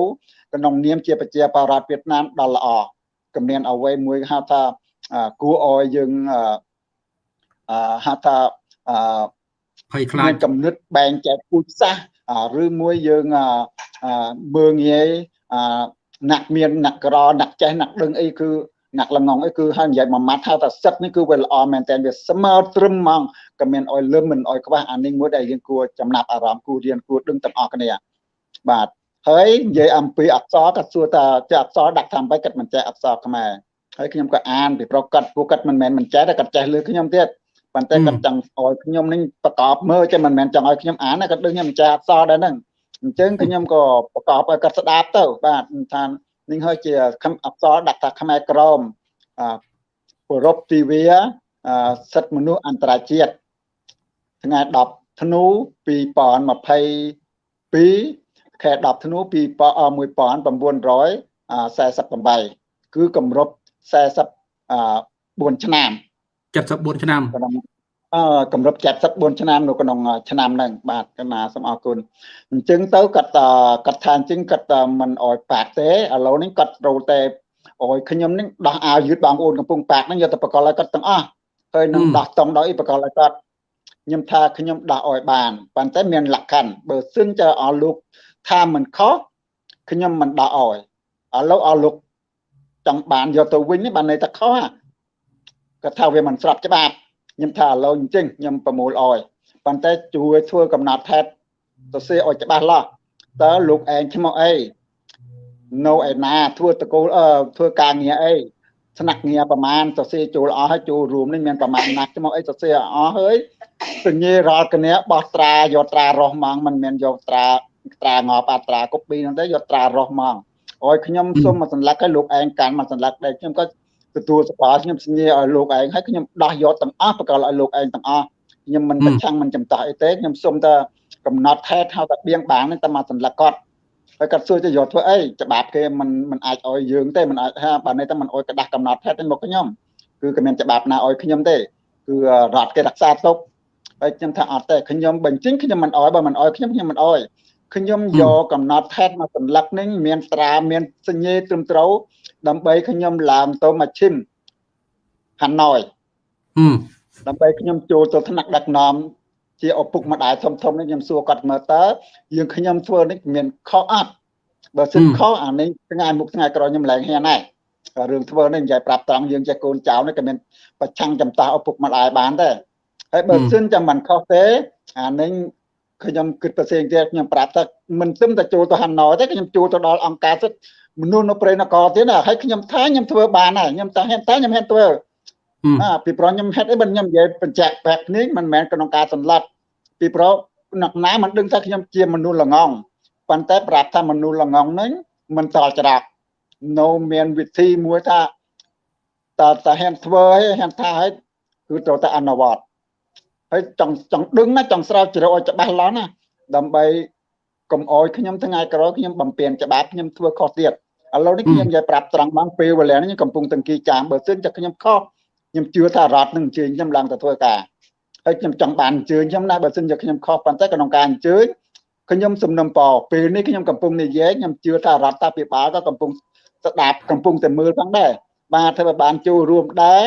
ក្នុងនាមជាប្រជាបរតវៀតណាមដ៏ល្អគំនានអ្វីមួយហៅថាគួរឲ្យយើងអឺហៅថាអឺភ័យខ្លាចកំណត់បែងចែកពូជសាសឬមួយយើងមើងងាយ ណាក់មានណាក់ក្រណាក់ចេះណាក់ដឹងអីគឺណាក់ល្ងងអីគឺហើយនិយាយមួយម៉ាត់ហៅថាសិតនេះគឺវាល្អមែនតើវាស្មើត្រឹមហ្មងក៏មានអោយលឹមមិនអោយខ្វះអានេះមួយដែលយើងគួរចំណាប់អារម្មណ៍គួររៀនគួរដឹងទាំងអស់គ្នាបាទហើយនិយាយអំពីអក្សរគាត់សួរថាជាអក្សរដាក់តាមបែបគាត់មិនចេះអក្សរខ្មែរហើយខ្ញុំក៏អានពីប្រកាសពួកគាត់មិនមែនមិនចេះតែគាត់ចេះលើខ្ញុំទៀតប៉ុន្តែគាត់ចង់ឲ្យខ្ញុំនឹងប្រកបមើលចេះមិនមែនចង់ឲ្យខ្ញុំអានគាត់ដឹងខ្ញុំមិនចេះអក្សរដែរហ្នឹង អញ្ចឹងខ្ញុំក៏ប្រកបឲ្យគាត់ស្ដាប់ទៅបាទថានឹងហើយជាអក្សរដាក់ថាខ្មែរក្រមអគោរពទិវាសិទ្ធិមនុស្សអន្តរជាតិថ្ងៃ10ធ្នូ2022ខែ10ធ្នូ1948គឺគម្រប់44ឆ្នាំ74ឆ្នាំ អឺគម្រប់74ឆ្នាំនៅក្នុងឆ្នាំហ្នឹងបាទកណាសូមអរគុណអញ្ចឹងទៅគាត់គាត់ថាអញ្ចឹងគាត់មិនអោយប៉ាក់ទេឥឡូវនេះគាត់ត្រូវតែអោយខ្ញុំនេះដោះអាវយឺតបងប្អូនកំពុងប៉ាក់ហ្នឹងយកទៅបកលឲ្យគាត់ទាំងអស់ហើយនឹងដោះតង់ដោយបកលឲ្យគាត់ខ្ញុំថាខ្ញុំដោះអោយបានប៉ុន្តែមានលក្ខខណ្ឌបើសិនจะអស់លោកថាមិនខុសខ្ញុំមិនដោះអោយឥឡូវអស់លោកចង់បានយកទៅវិញនេះបានន័យថាខុសគាត់ថាវាមិនស្របច្បាប់ ខ្ញុំថាឥឡូវអញ្ចឹងខ្ញុំប្រមូលអោយប៉ុន្តែជួយធ្វើកំណត់ថេតទៅសេឲ្យច្បាស់លាស់តើលោកឯងឈ្មោះអីនៅឯណាធ្វើតកូលអឺធ្វើការងារអីស្នាក់ងារប្រមាណសរសេរចូលអស់ហើយចូលរួមនេះមានប្រមាណណាស់ឈ្មោះអីសរសេរអស់ហើយសញ្ញារាល់គ្នាបោះត្រាយកត្រារស់ម៉ងមិនមែនយកត្រាត្រាងប់អាត្រាកុបពីហ្នឹងទៅយកត្រារស់ម៉ងអោយខ្ញុំសុំមកសន្លឹកឲ្យលោកឯងកាន់មកសន្លឹកដែរខ្ញុំក៏ ទទួលសបាខ្ញុំសញ្ញាឲ្យលោកឯងហើយខ្ញុំដោះយកទាំងអស់ប្រកលឲ្យលោកឯងទាំងអស់ខ្ញុំមិនប្រឆាំងមិនចំតោះអីទេខ្ញុំសុំតែកំណត់ថេតហៅថាបៀងបាងហ្នឹងតែមកសន្លឹកគាត់ហើយគាត់សួរទៅយកធ្វើអីច្បាប់គេមិនមិនអាចឲ្យយើងទេមិនអាចថាបើនេះតែមិនអោយក្តាស់កំណត់ថេតទេមកខ្ញុំគឺក៏មានច្បាប់ណាឲ្យខ្ញុំទេគឺរដ្ឋគេរក្សាទុកហើយខ្ញុំថាអត់ទេខ្ញុំបញ្ចេញខ្ញុំមិនអោយបើមិនអោយខ្ញុំខ្ញុំមិនអោយ ខ្ញុំយកកំណត់ថេតមកសន្លឹកនេះមានត្រាមានសញ្ញេត្រឹមត្រូវដើម្បីខ្ញុំឡើងទៅមកឈិមហាណូយដើម្បីខ្ញុំចូលទៅថ្នាក់ដឹកនាំជាឪពុកម្ដាយធំធំនេះខ្ញុំសួរគាត់មើលតើយើងខ្ញុំធ្វើនេះមានខុសអត់បើសិនខុសអានេះថ្ងៃមុខថ្ងៃក្រោយខ្ញុំឡើងហ៊ានដែររឿងធ្វើនេះនិយាយប្រាប់ត្រង់យើងចេះកូនចៅនេះក៏មានប្រឆាំងចំតោះឪពុកម្ដាយបានដែរហើយបើសិនចាំមិនខុសទេអានេះ ខ្ញុំគិតផ្សេងទៀតខ្ញុំប្រាប់ថាមិនទឹមតែចូលទៅហាណូទេខ្ញុំចូលទៅដល់អង្គការសិទ្ធិមនុស្សនៅព្រៃនគរទៀតណាហើយខ្ញុំថាខ្ញុំធ្វើបានហើយខ្ញុំតែហ៊ានតែខ្ញុំហ៊ានធ្វើអាពីព្រោះខ្ញុំហេតុអីបើខ្ញុំនិយាយបញ្ជាក់បែបនេះមិនមែនក្នុងការសម្លាប់ពីព្រោះអ្នកណាមិនដឹងថាខ្ញុំជាមនុស្សល្ងងប៉ុន្តែប្រាប់ថាមនុស្សល្ងងហ្នឹងមិនតល់ច្រាក់នៅមានវិធីមួយថាតើតាហ៊ានធ្វើហើយហ៊ានថាហើយគឺត្រូវតែអនុវត្ត ហើយចង់ចង់ដឹងណាចង់ស្រាវជ្រាវឲ្យច្បាស់ឡោះណាដើម្បីកុំអោយខ្ញុំថ្ងៃក្រោយខ្ញុំបំពេញច្បាប់ខ្ញុំធ្វើខុសទៀតឥឡូវនេះខ្ញុំនិយាយប្រាប់ត្រង់មកពេលវេលានេះខ្ញុំកំពុងតង្គីចាមបើសិនតែខ្ញុំខុសខ្ញុំជឿថារដ្ឋនឹងអញ្ជើញខ្ញុំឡើងទៅធ្វើការហើយខ្ញុំចង់បានអញ្ជើញខ្ញុំណាបើសិនជាខ្ញុំខុសប៉ុន្តែក្នុងការអញ្ជើញខ្ញុំសំណុំពរពេលនេះខ្ញុំកំពុងនិយាយខ្ញុំជឿថារដ្ឋាភិបាលក៏កំពុងស្ដាប់កំពុងតែមើលផងដែរបាទធ្វើឲ្យបានចូលរួមដែរ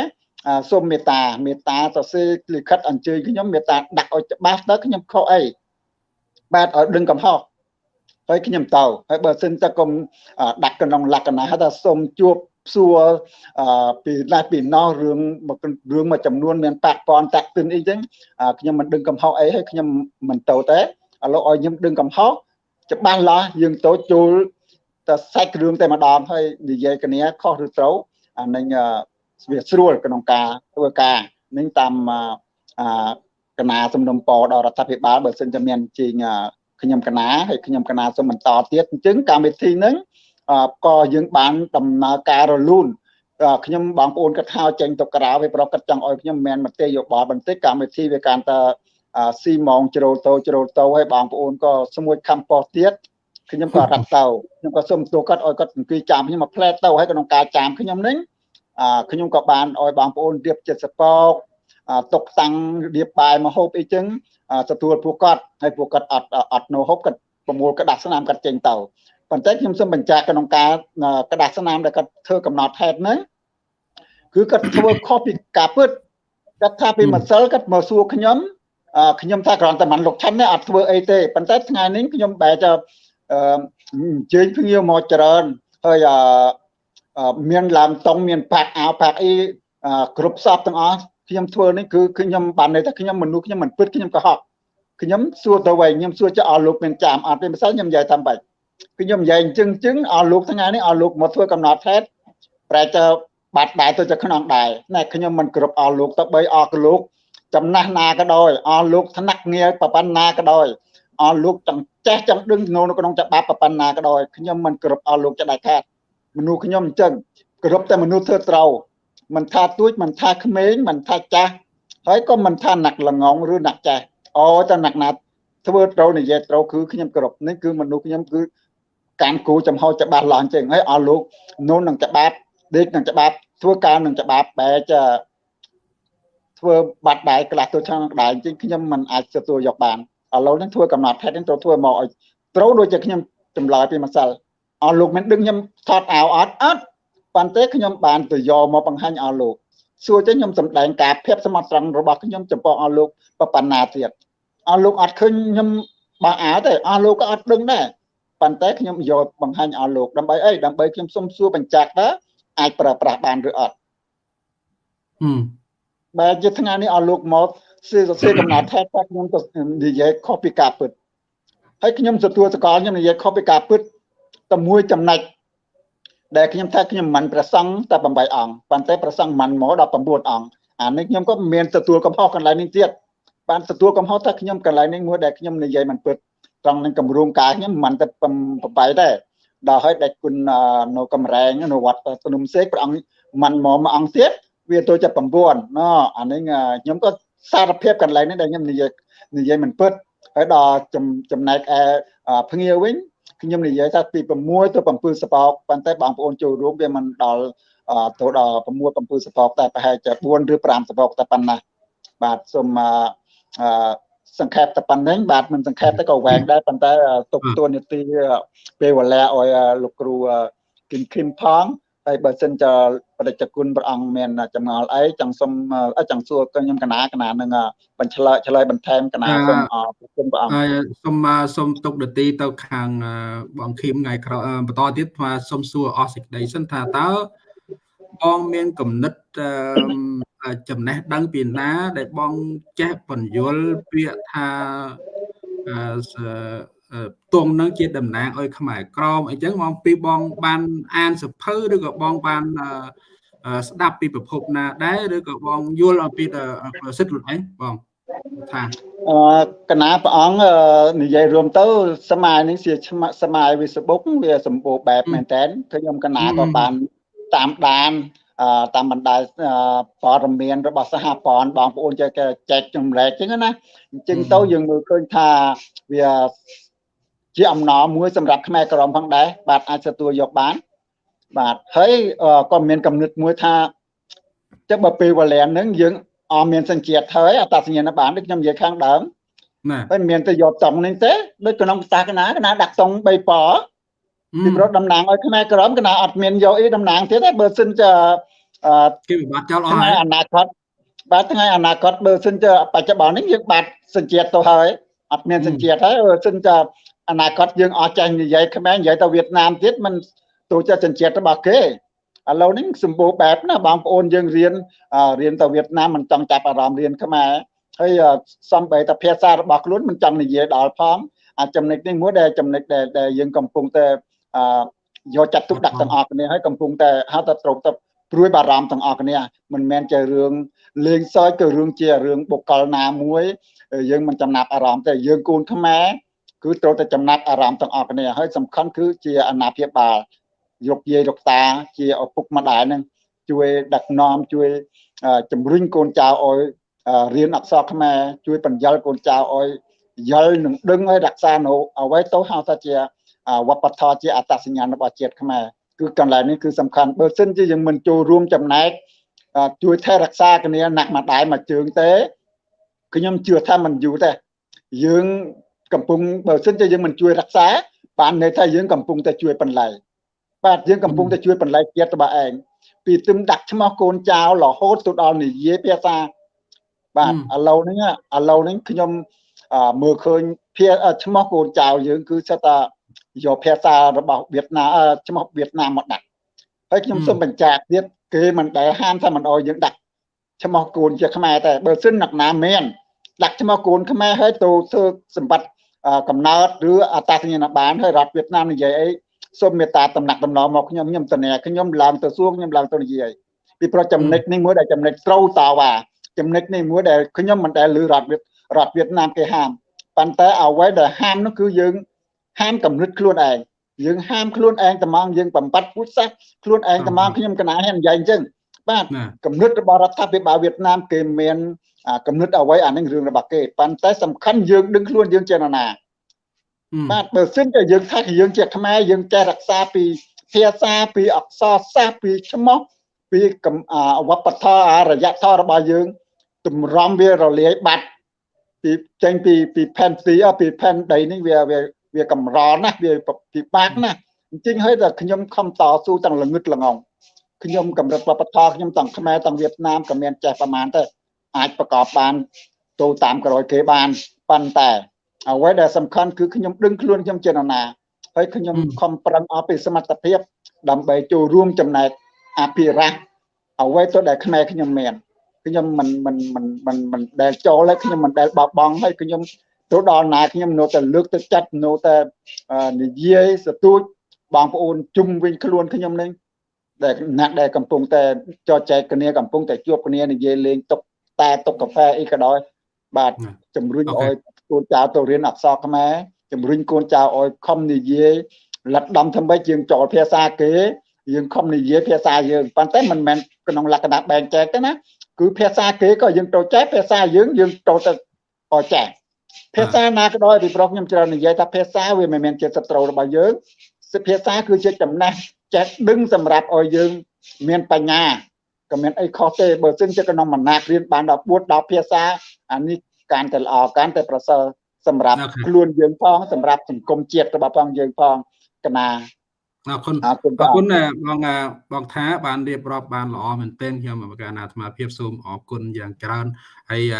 សូមមេត្តាមេត្តាសរសេរលិខិតអញ្ជើញខ្ញុំមេត្តាដាក់ឲ្យច្បាស់ទៅខ្ញុំខុសអីបាទឲ្យដឹងកំហុសហើយខ្ញុំទៅហើយបើសិនតែកុំដាក់ក្នុងលក្ខណៈថាសូមជួបសួរពីណាពីណោះរឿងរឿងមួយចំនួនមានប៉ះពាល់តាក់ទិនអីចឹងខ្ញុំមិនដឹងកំហុសអីហើយខ្ញុំមិនទៅទេឥឡូវឲ្យខ្ញុំដឹងកំហុសច្បាស់លាស់យើងទៅចូលតែសាច់រឿងតែម្ដងហើយនិយាយគ្នាខុសឬត្រូវអានឹង វាស្រួលក្នុងការធ្វើការនឹងតាមកណាសំណុំពរដល់រដ្ឋាភិបាលបើសិនជាមានជាងខ្ញុំកណាហើយខ្ញុំកណាសូមបន្តទៀតអញ្ចឹងកម្មវិធីហ្នឹងក៏យើងបានដំណើរការរលូនខ្ញុំបងប្អូនគាត់ហៅចេញទៅក្រៅវាប្រកាសចង់ឲ្យខ្ញុំមិនមតិយោបល់បន្តិចកម្មវិធីវាកាន់តែស៊ីម៉ងជ្រោតោជ្រោតោហើយបងប្អូនក៏ស្មួយខំប៉ោះទៀតខ្ញុំក៏រត់ទៅខ្ញុំក៏សូមទូគាត់ឲ្យគាត់អង្គុយចាំខ្ញុំមកផ្លែតទៅហើយក្នុងការចាំខ្ញុំនេះ ខ្ញុំក៏បានឲ្យបងប្អូនរៀបចិត្តសពកຕົកតាំងរៀបបាយមកហូបអីចឹងទទួលពួកគាត់ហើយពួកគាត់អត់អត់នៅហូបគាត់ប្រមូលក្រដាសស្នាមគាត់ចេញទៅប៉ុន្តែខ្ញុំសូមបញ្ជាក់ក្នុងការក្រដាសស្នាមដែលគាត់ធ្វើកំណត់ហេតុហ្នឹងគឺគាត់ធ្វើខុសពីការពិតគាត់ថាពីម្សិលគាត់មកសួរខ្ញុំខ្ញុំថាគ្រាន់តែមិនលោកឆាន់ទេអត់ធ្វើអីទេប៉ុន្តែថ្ងៃនេះខ្ញុំបែរទៅអញ្ជើញភ្ញៀវមកច្រើនហើយ មានឡាមតុងមានផាក់អាវផាក់អីអឺគ្រប់សពទាំងអស់ខ្ញុំធ្វើនេះគឺខ្ញុំបានន័យថាខ្ញុំមនុស្សខ្ញុំមិនពិតខ្ញុំកុហកខ្ញុំសួរទៅវិញខ្ញុំសួរចុះអស់លោកមានចាំអត់ទេមិនសិនខ្ញុំនិយាយតាមបាច់គឺខ្ញុំនិយាយអញ្ចឹងអញ្ចឹងអស់លោកថ្ងៃនេះអស់លោកមកធ្វើកំណត់ហេតុប្រែទៅបាត់ដែរទៅទៅក្នុងដែរណែខ្ញុំមិនគ្រប់អស់លោកទៅបីអស់លោកចំណាស់ណាក៏ដោយអស់លោកថ្នាក់ងារប្រប៉ុណ្ណាក៏ដោយអស់លោកចង់ចេះចង់ដឹងនៅក្នុងច្បាប់ប្រប៉ុណ្ណាក៏ដោយខ្ញុំមិនគ្រប់អស់លោកចដាច់ខាត មនុស្សខ្ញុំអញ្ចឹងគ្រប់តែមនុស្សធ្វើត្រូវមិនថាទួចមិនថាក្មេងមិនថាចាស់ហើយក៏មិនថាណាក់ល្ងងឬណាក់ចាស់អូតែណាក់ណាធ្វើត្រូវនិយាយត្រូវគឺខ្ញុំគ្រប់នេះគឺមនុស្សខ្ញុំគឺការគូចំហច្បាស់ឡើងចឹងហើយអស់លោកនូននឹងច្បាប់ដេកនឹងច្បាប់ធ្វើការនឹងច្បាប់បែចធ្វើបាត់ដែរក្លាស់ទៅឆ្នាំដែរអញ្ចឹងខ្ញុំមិនអាចទទួលយកបានឥឡូវនេះធ្វើកំណត់ហេតុនេះត្រូវធ្វើមកឲ្យត្រូវដូចជាខ្ញុំចម្លើយពីម្សិល អស់លោកមិនដឹងខ្ញុំថតអាវអត់អត់ប៉ុន្តែខ្ញុំបានទៅយកមកបង្ហាញអស់លោកសួរចឹងខ្ញុំសម្ដែងការភាពសមត្ថត្រង់របស់ខ្ញុំចំពោះអស់លោកប៉ុណ្ណាទៀតអស់លោកអត់ឃើញខ្ញុំបោះអាវទេអស់លោកក៏អត់ដឹងដែរប៉ុន្តែខ្ញុំយកបង្ហាញអស់លោកដើម្បីអីដើម្បីខ្ញុំសុំសួរបញ្ជាក់ថាអាចប្រើប្រាស់បានឬអត់បែរជាថ្ងៃនេះអស់លោកមកសៀសសៀកំណត់ថែថាខ្ញុំទៅនិយាយខុសពីការពិតហើយខ្ញុំទទួលសកលខ្ញុំនិយាយខុសពីការពិត តែមួយចំណុចដែលខ្ញុំថាខ្ញុំមិនប្រសង់តែ8អង្គប៉ុន្តែប្រសង់មិនមកដល់9អង្គអានេះខ្ញុំក៏មានទទួលកំហុសកន្លែងនេះទៀតបានទទួលកំហុសថាខ្ញុំកន្លែងនេះមួយដែលខ្ញុំនិយាយមិនពិតត្រង់នឹងគម្រោងការខ្ញុំមិនតែ8ដែរដល់ហើយដែលគុណនៅកំរែងនៅវត្តភ្នំសេកព្រះអង្គមិនមកមួយអង្គទៀតវាទៅជា9ណអានេះខ្ញុំក៏សារភាពកន្លែងនេះដែលខ្ញុំនិយាយនិយាយមិនពិតហើយដល់ចំណែកឯភ្ងាវិញ ខ្ញុំនិយាយថាពី6ទៅ7សពកប៉ុន្តែបងប្អូនចូលរួមវាមិនដល់ទៅដល់6 7សពកតែប្រហែលជា4ឬ5សពកតែប៉ុណ្ណាបាទសូមអឺសង្ខេបតែប៉ុណ្្នឹងបាទមិនសង្ខេបទៅក៏វែងដែរប៉ុន្តែទុកតួនាទីពេលវេលាឲ្យលោកគ្រូគឹមឃឹមផង ហើយបើសិនជាបដិជគុណព្រះអង្គមានចម្ងល់អីចង់សុំចង់សួរខ្ញុំកណាកណានឹងបញ្ឆ្លើយឆ្លើយបន្ថែមកណាសូមអរគុណព្រះអង្គហើយសូមសូមទុកដទីទៅខាងបងឃីមថ្ងៃក្រោយបន្តទៀតថាសូមសួរអស់សេចក្តីសិនថាតើបងមានគំនិតចំណេះដឹងពីណា ដែលបងចេះបញ្យលពាក្យថា ទងនឹងជាតំណាងឲ្យខ្មែរក្រមអញ្ចឹងបងពីបងបានអានសភៅឬក៏បងបានស្ដាប់ពីប្រភពណាដែរឬក៏បងយល់អំពីប្រសិទ្ធខ្លួនឯងបងថាអឺកណាព្រះអង្គនិយាយរួមទៅ សម័យនេះជាសម័យ Facebook វាសម្បូរបែបមែនតើខ្ញុំកណាក៏បានតាមដានតាមបណ្ដាព័ត៌មានរបស់សហព័ន្ធបងប្អូនចែកចែកចម្លែកចឹងណាអញ្ចឹងទៅយើងមើលឃើញថាវា ជាអំណរមួយសម្រាប់ខ្មែរក្រមផងដែរបាទអាចទទួលយកបាន បាទហើយក៏មានកំណត់មួយថាចឹងបើពេលវេលាហ្នឹងយើងអមមានសញ្ជាតិហើយអត្តសញ្ញាណបានដូចខ្ញុំនិយាយខាងដើមណាហើយមានទៅយកតង់នេះទេដូចក្នុងភាសាកណាកណាដាក់តង់3ពណ៌ពីព្រោះតំណាងឲ្យខ្មែរក្រមកណាអត់មានយកអីតំណាងទៀតទេបើសិនជាគេវិបត្តិចោលអស់ហើយអនាគតបាទថ្ងៃអនាគតបើសិនជាបច្ចុប្បន្ននេះយើងបាត់សញ្ជាតិទៅហើយអត់មានសញ្ជាតិហើយបើសិនជា អនាគតយើងអស់ចាញ់និយាយខ្មែរនិយាយទៅវៀតណាមទៀតมันទូចសញ្ជាតិរបស់គេឥឡូវនេះសម្បូរបែបណាបងប្អូនយើងរៀនរៀនទៅវៀតណាមមិនចង់ចាប់អារម្មណ៍រៀនខ្មែរហើយសំបីតែភាសារបស់ខ្លួនមិនចង់និយាយដល់ផងអាចំណុចនេះមួយដែលចំណុចដែលយើងកំពុងតែយកចាត់ទុកដាក់ទាំងអស់គ្នាហើយកំពុងតែហៅថាត្រូវទៅព្រួយបារម្ភទាំងអស់គ្នាមិនមែនជារឿងលេងសើចក៏រឿងជារឿងបុគ្គលណាមួយ យើងមិនចំណាប់អារម្មណ៍ទេយើងគូនខ្មែរ គឺត្រូវតែចំណាប់អារម្មណ៍ទាំងអស់គ្នាហើយសំខាន់គឺជាអាណាព្យាបាលយកយាយលោកតាជាឪពុកម្ដាយនឹងជួយដឹកនាំជួយជំរុញកូនចៅឲ្យរៀនអក្សរខ្មែរជួយបញ្យលកូនចៅឲ្យយល់នឹងដឹងឲ្យរក្សានៅអ្វីទៅហៅថាជាវប្បធម៌ជាអត្តសញ្ញាណរបស់ជាតិខ្មែរគឺកន្លែងនេះគឺសំខាន់បើសិនជាយើងមិនចូលរួមចំណែកជួយថែរក្សាគ្នាណាក់មួយដៃមួយជើងទេខ្ញុំជឿថាមិនយូរទេយើង កំពុងបើសិនជាយើងមិនជួយរក្សាបានន័យថាយើងកំពុងតែជួយបន្លែបាទយើងកំពុងតែជួយបន្លែជាតិរបស់ឯងពីទឹមដាក់ឈ្មោះកូនចៅរហូតទៅដល់និយាយភាសាបាទឥឡូវនេះឥឡូវនេះខ្ញុំមើលឃើញភាឈ្មោះកូនចៅយើងគឺសិតតែយកភាសារបស់វៀតណាមឈ្មោះវៀតណាមមកដាក់ហើយខ្ញុំសូមបញ្ជាក់ទៀតគេមិនដែលហាមថាមិនអោយយើងដាក់ឈ្មោះកូនជាខ្មែរតែបើសិនអ្នកណាមានដាក់ឈ្មោះកូនខ្មែរហើយទៅធ្វើសម្បត្តិ កំណើតឬអត្តសញ្ញាណប័ណ្ណហើយរដ្ឋវៀតណាមនិយាយអីសូមមេត្តាតំណាក់តំណងមកខ្ញុំខ្ញុំតនាខ្ញុំឡើងទៅសួរខ្ញុំឡើងទៅនិយាយពីព្រោះចំណិចនេះមួយដែលចំណិចត្រូវតវ៉ាចំណិចនេះមួយដែលខ្ញុំមិនដែលឮរដ្ឋវៀតរដ្ឋវៀតណាមគេហាមប៉ុន្តែអ្វីដែលហាមនោះគឺយើងហាមកំណត់ខ្លួនឯងយើងហាមខ្លួនឯងត្មងយើងបំបត្តិពុទ្ធសាសខ្លួនឯងត្មងខ្ញុំកណាហ៊ាននិយាយអញ្ចឹងបាទកំណត់របស់រដ្ឋាភិបាលវៀតណាមគេមាន កំណត់អ្វីអានឹងរឿងរបស់គេប៉ុន្តែសំខាន់យើងដឹងខ្លួនយើងជានរណាបាទបើសិនតែយើងថាយើងជាខ្មែរយើងចេះរក្សាពីភាសាពីអក្សរសាស្ត្រពីឈ្មោះពីវប្បធម៌អរិយធម៌របស់យើងតម្រាំវារលាយបាត់ពីចេញពីពីផែនទីពីផែនដីនេះវាវាវាកម្រណាស់វាពិបាកណាស់អញ្ចឹងហើយតែខ្ញុំខំតស៊ូទាំងល្ងឹតល្ងងខ្ញុំកម្រិតវប្បធម៌ខ្ញុំទាំងខ្មែរទាំងវៀតណាមក៏មានចេះប្រមាណទៅ អាចប្រកបបានទៅតាមក្រោយគេបានប៉ុន្តែអ្វីដែលសំខាន់គឺខ្ញុំដឹងខ្លួនខ្ញុំជានរណាហើយខ្ញុំខំប្រឹងអស់ពីសមត្ថភាព ដើម្បីចូលរួមចំណែកអភិរក្សអ្វីទៅដែលខ្មែរខ្ញុំមានខ្ញុំមិនមិនមិនមិនមិនដែលចូលហើយខ្ញុំមិនដែលបោះបង់ហើយខ្ញុំទៅដល់ណាខ្ញុំនៅតែលើកទឹកចិត្តនៅតែនិយាយសទួចបងប្អូនជុំវិញខ្លួនខ្ញុំនេះដែលណាក់ដែលកំពុងតែចរចែកគ្នាកំពុងតែជួបគ្នានិយាយលេងតុក តែតុកកាហ្វេអីក៏ដោយបាទជំរុញឲ្យកូនចៅទៅរៀនអក្សរខ្មែរជំរុញកូនចៅឲ្យខំនិយាយលិតដំធ្វើម៉េចយើងចូលភាសាគេយើងខំនិយាយភាសាយើងប៉ុន្តែមិនមែនក្នុងលក្ខណៈបែងចែកទេណាគឺភាសាគេក៏យើងត្រូវចេះភាសាយើងយើងត្រូវទៅឲ្យចេះភាសាណាក៏ដោយពីប្រុសខ្ញុំច្រើននិយាយថាភាសាវាមិនមែនជាសត្រូវរបស់យើងភាសាគឺជាចំណេះចេះដឹងសម្រាប់ឲ្យយើងមានបញ្ញា ក៏មានអីខុសទេបើសិនជាក្នុងមណាក់រៀនបានដល់4 10ភាសាអានេះកាន់តែល្អកាន់តែប្រសើរសម្រាប់ខ្លួនយើងផងសម្រាប់សង្គមជាតិរបស់ផងយើងផងកណាអរគុណអរគុណបងបងថាបានរៀបរាប់បានល្អមែនទែនខ្ញុំកណាអាត្មាភាពសូមអរគុណយ៉ាងច្រើនហើយ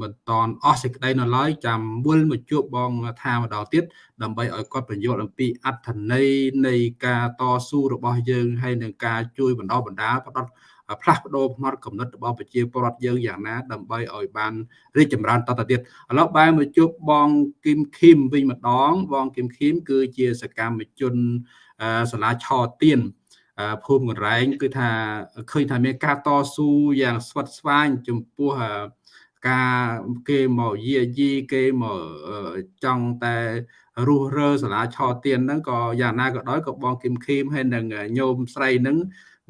មិនតន់អស់សេចក្តីនៅឡើយចាំវិលមកជួបបងថាម្ដងទៀតដើម្បីឲ្យគាត់បញ្យល់អំពីអត្ថន័យនៃការតស៊ូរបស់យើងហើយនឹងការជួយបណ្ដោះបណ្ដាលផ្ដោត ផ្លាស់ប្ដូរផ្នត់គំនិតរបស់ប្រជាពលរដ្ឋយើងយ៉ាងណាដើម្បីឲ្យបានរីកចម្រើនតទៅទៀតឥឡូវបែរមកជួបបងគឹមឃីមវិញម្ដង បងគឹមឃីមគឺជាសកម្មជនសាលាឆទៀនភូមិកន្លែងគឺថាឃើញថាមានការតស៊ូយ៉ាងស្វិតស្វាញចំពោះការគេមកយាយីគេមកចង់តែរុះរើសាលាឆទៀនហ្នឹងក៏យ៉ាងណាក៏ដោយក៏បងគឹមឃីមហើយនឹងញោមស្រីហ្នឹង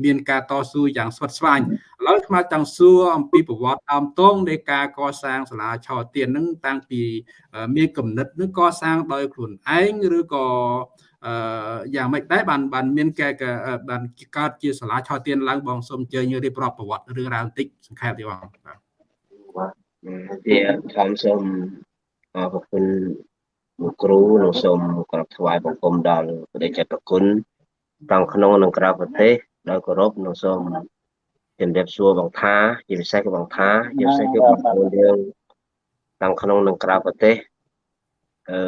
មានការតស៊ូយ៉ាងស្វិតស្វាញឥឡូវខ្ញុំចង់សួរអំពីប្រវត្តិដើមតងនៃការកសាងសាលាឆទៀនហ្នឹងតាំងពីមានគំនិតនឹងកសាងដោយខ្លួនឯងឬក៏អឺយ៉ាងម៉េចដែរបានបានមានកែបានកើតជាសាលាឆទៀនឡើងបងសូមអញ្ជើញរៀបរាប់ប្រវត្តិរឿងរ៉ាវបន្តិចសង្ខេបទេបងបាទជាធម្មសូមអរគុណលោកគ្រូនិងសូមក្រាបថ្វាយបង្គំដល់ព្រះចេតប្រគុណទាំងក្នុងនិងក្រៅប្រទេស ដោយគោរពនិងសូមជំរាបសួរបងថាជាពិសេសគឺបងថាជាពិសេសគឺបងប្អូនយើងទាំងក្នុងនិងក្រៅប្រទេសអឺ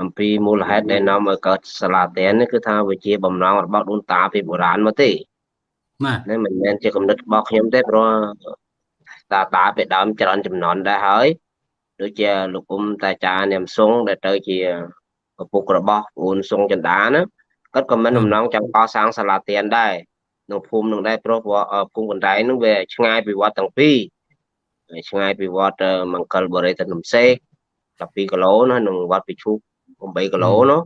អំពីមូលហេតុដែលនាំឲ្យកើតសាលាតែននេះគឺថាវាជាបំណងរបស់ដូនតាពីបុរាណមកទេបាទនេះមិនមែនជាគំនិតរបស់ខ្ញុំទេព្រោះតាតាពីដើមច្រើនចំនួនដែរហើយដូចជាលោកអ៊ុំតាចានាមសុងដែលទៅជាឪពុករបស់ប្អូនសុងចន្ទាណាគាត់ក៏មិនបំណងចង់កសាងសាលាទៀនដែរ នៅភូមិនឹងដែរព្រោះភូមិកណ្ដែងនឹងវាឆ្ងាយពីវត្តទាំងពីរឆ្ងាយពីវត្តមង្គលបរិយទៅនំសេក12គីឡូណានឹងវត្តពិឈូក8គីឡូណា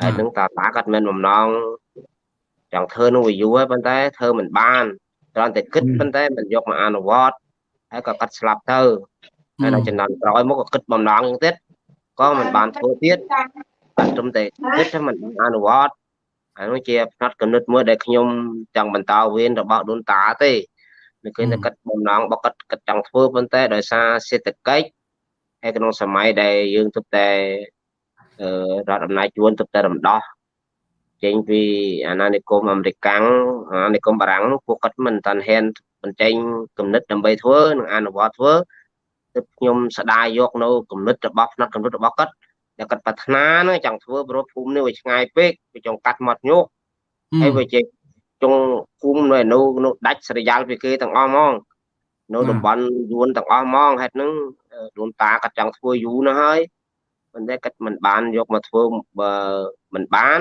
ហើយនឹងតាតាគាត់មានបំណងចង់ធ្វើនឹងវាយូរហើយប៉ុន្តែធ្វើមិនបានគ្រាន់តែគិតប៉ុន្តែមិនយកមកអនុវត្តហើយក៏កាត់ស្លាប់ទៅហើយដល់ចំណន់ក្រោយមកក៏គិតបំណងទៀតក៏មិនបានធ្វើទៀតតែត្រឹមតែគិតថាមិនអនុវត្ត អានោះជាផ្នែកកំណត់មួយដែលខ្ញុំចង់បន្តវេនរបស់ដូនតាទេនៅឃើញតែកាត់បំណងបកាត់កាត់ចង់ធ្វើប៉ុន្តែដោយសារសេដ្ឋកិច្ចហើយក្នុងសម័យដែលយើងទើបតែរដ្ឋអំណាចជួនទើបតែរំដោះចេញពីអាណានិគមអាមេរិកាំងអាណានិគមបារាំងពួកគាត់មិនតាន់ហ៊ានបញ្ចេញគំនិតដើម្បីធ្វើនិងអនុវត្តធ្វើទើបខ្ញុំស្ដាយយកនៅគំនិតរបស់ផ្នែកគំនិតរបស់គាត់ ដែលគាត់ប្រាថ្នាហ្នឹងចង់ធ្វើព្រោះភូមិនេះវាឆ្ងាយពេកវាចង់កាត់មាត់ញោកហើយវាជាចុងគុំនៅនៅនៅដាច់ស្រយាលពីគេទាំងអស់ហ្មងនៅតំបន់យួនទាំងអស់ហ្មងហេតុហ្នឹងដូនតាគាត់ចង់ធ្វើយូរណាស់ហើយប៉ុន្តែគាត់មិនបានយកមកធ្វើបើមិនបាន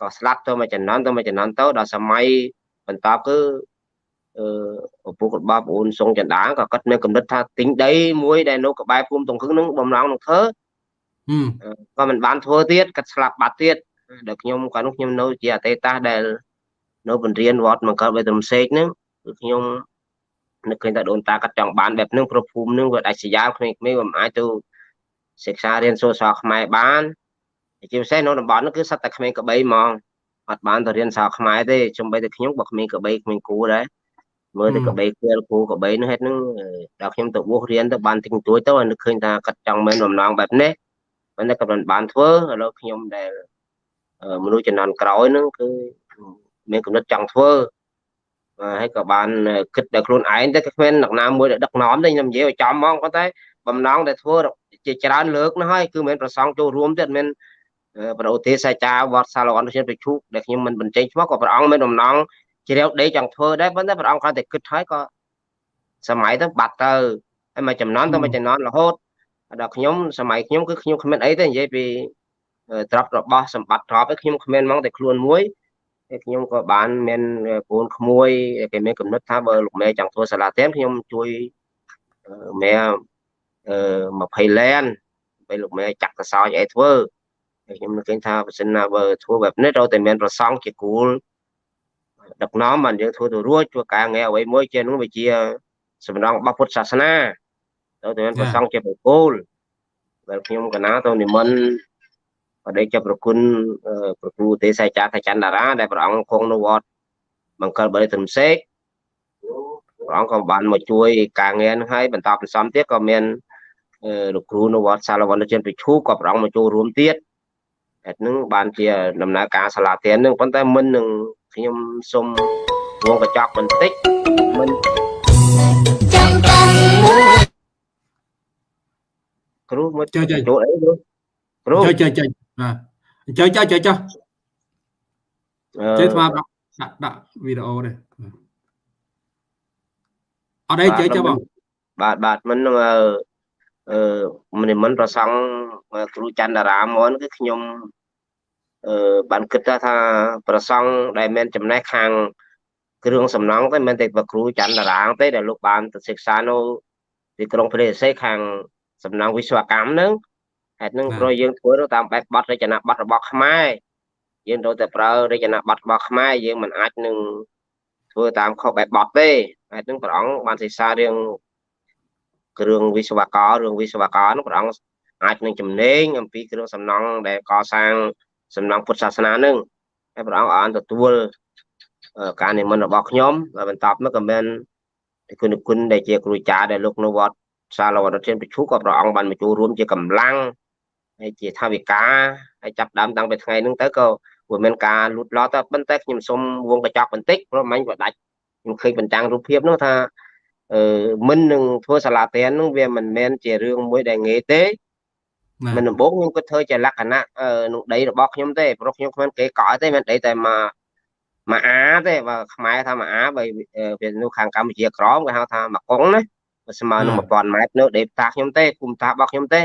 ក៏ស្លាប់ទៅមកចំណន់ទៅមកចំណន់ទៅដល់សម័យបន្តគឺអឺឪពុករបស់ប្អូនសុងចន្ទាក៏គាត់មានកំណត់ថាទិញដីមួយដែលនៅក្បែរភូមិតុងខឹងនឹងបំណងនឹងធ្វើ ក៏មិនបានធ្វើទៀតគាត់ស្លាប់បាត់ទៀតដល់ខ្ញុំកាលនោះខ្ញុំនៅជាអតីតៈដែលនៅពន្រៀនវត្តមង្គលបេត្រមសេកហ្នឹងគឺខ្ញុំនឹកឃើញថាដូនតាគាត់ចង់បានបែបហ្នឹងព្រោះភូមិហ្នឹងវាដាច់ស្រយាលក្មេងៗមិនអាចទៅសិក្សារៀនសូត្រសាស្ត្រខ្មែរបានជាពិសេសនៅតំបន់ហ្នឹងគឺសត្វតែក្មេងកបីហ្មងអត់បានទៅរៀនសាស្ត្រខ្មែរទេចំបីតែខ្ញុំបើក្មេងកបីក្មេងគូដែរមើលតែកបីគៀលគូកបីនោះហេតុហ្នឹងដល់ខ្ញុំទៅបួសរៀនទៅបានទិញទួយទៅនឹកឃើញថាគាត់ចង់មែនបំណងបែបនេះ ប៉ុន្តែគាត់មិនបានធ្វើឥឡូវខ្ញុំដែលមនុស្សចំនួនក្រោយហ្នឹងគឺមានគំនិតចង់ធ្វើហើយក៏បានគិតដល់ខ្លួនឯងទៅគ្មានអ្នកណាមួយដែលដឹកនាំទេខ្ញុំនិយាយឲ្យចំហ្មងប៉ុន្តែបំណងដែលធ្វើជាច្រើនលើកណាស់ហើយគឺមិនប្រសងចូលរួមទៀតមិនប្រឧទេសអាចារ្យវត្តសាឡអនជាប្រជុកដែលខ្ញុំមិនបញ្ចេញឈ្មោះក៏ព្រះអង្គមានបំណងជ្រាវដេកចង់ធ្វើដែរប៉ុន្តែព្រះអង្គគាត់តែគិតហើយក៏សម័យទៅបាត់ទៅហើយមួយចំនួនទៅមួយចំនួនរហូត ដល់ខ្ញុំសម័យខ្ញុំគឺខ្ញុំគ្មានអីទេនិយាយពីទ្រព្យរបស់សម្បត្តិទ្រព្យឯខ្ញុំគ្មានហ្មងតែខ្លួនមួយហើយខ្ញុំក៏បានមានប្អូនក្មួយគេមានកំណត់ថាបើលោកមេចង់ធ្វើសាលាទៀនខ្ញុំជួយមេអឺ20លែនពេលលោកមេចាក់កសោចអីធ្វើខ្ញុំនឹកឃើញថាបើសិនណាបើធ្វើបែបនេះត្រូវតែមានប្រសងជាគូលដឹកនាំបានយើងធ្វើទៅរួចធ្វើការងារអ្វីមួយជានោះវាជា សំណងរបស់ពុទ្ធសាសនា ត្រូវតែមានប្រសងជាបុគ្គលដែលខ្ញុំកណាទៅនិមន្តបដិជប្រគុណប្រគូទេសចាថាចន្ទរាដែលព្រះអង្គគង់នៅវត្តមង្គលបរិធមសេកព្រះអង្គក៏បានមកជួយការងារនឹងហើយបន្តបន្សំទៀតក៏មានលោកគ្រូនៅវត្តសាលវណ្ណជនពិឈូក៏ព្រះអង្គមកចូលរួមទៀតហេតុនឹងបានជាដំណើរការសាលាទាននឹងប៉ុន្តែមិននឹងខ្ញុំសូមវងកញ្ចក់បន្តិចមិនចាំតា គ្រូមកចូលចូលចូលអីគ្រូគ្រូចូលចូលចូលបាទចូលចូលចូលចូលចេះស្មាដាក់ដាក់ដាក់វីដេអូនេះអត់អីចូលចូលបងបាទបាទមិនអឺអឺមិនប្រសង់គ្រូចន្ទរាមនគឺខ្ញុំអឺបានគិតថាប្រសង់ដែលមានចំណេះខាងគ្រឿងសំណង់តែមិនតែប្រគ្រូចន្ទរាងទេដែលលោកបានទៅសិក្សានៅទីក្រុងព្រះរាជខាង សំណង់វិស្វកម្មហ្នឹងហេតុហ្នឹងព្រោះយើងធ្វើតាមបែបបទរចនាបទរបស់ខ្មែរយើងត្រូវតែប្រើរចនាបទរបស់ខ្មែរយើងមិនអាចនឹងធ្វើតាមខុសបែបបទទេហេតុហ្នឹងព្រះអង្គបានសិក្សារឿងគ្រឿងវិស្វកររឿងវិស្វករនោះព្រះអង្គអាចនឹងចំណេញអំពីគ្រឿងសំណង់ដែលកសាងសំណង់ពុទ្ធសាសនានឹងហើយព្រះអង្គអានទទួលការនិមន្តរបស់ខ្ញុំហើយបន្តមកក៏មានគុណគុណដែលជាគ្រូចារដែលលោកនៅវត្ត សាលវត្តធានប្រជុក៏ព្រះអង្គបានមកចូលរួមជាកម្លាំងហើយជាថាវិការហើយចាប់ដើមតាំងពីថ្ងៃហ្នឹងទៅក៏វាមានការលូតលាស់ទៅប៉ុន្តែខ្ញុំសូមវងកញ្ចក់បន្តិចព្រោះមិញក៏ដាច់ខ្ញុំឃើញបញ្ចាំងរូបភាពនោះថាអឺមិននឹងធ្វើសាលាទៀននោះវាមិនមែនជារឿងមួយដែលងាយទេមិនដំបូងខ្ញុំគិតធ្វើជាលក្ខណៈនឹងដីរបស់ខ្ញុំទេព្រោះខ្ញុំគ្មានគេកក់ទេមានដីតែមកមកអាទេបើខ្មែរថាមកអាបើវានោះខាងកម្ពុជាក្រមគេហៅថាមកកុងណា ស្មើនឹង1000ម៉ែត្រនៅដីផ្ទះខ្ញុំទេគុំតារបស់ខ្ញុំទេ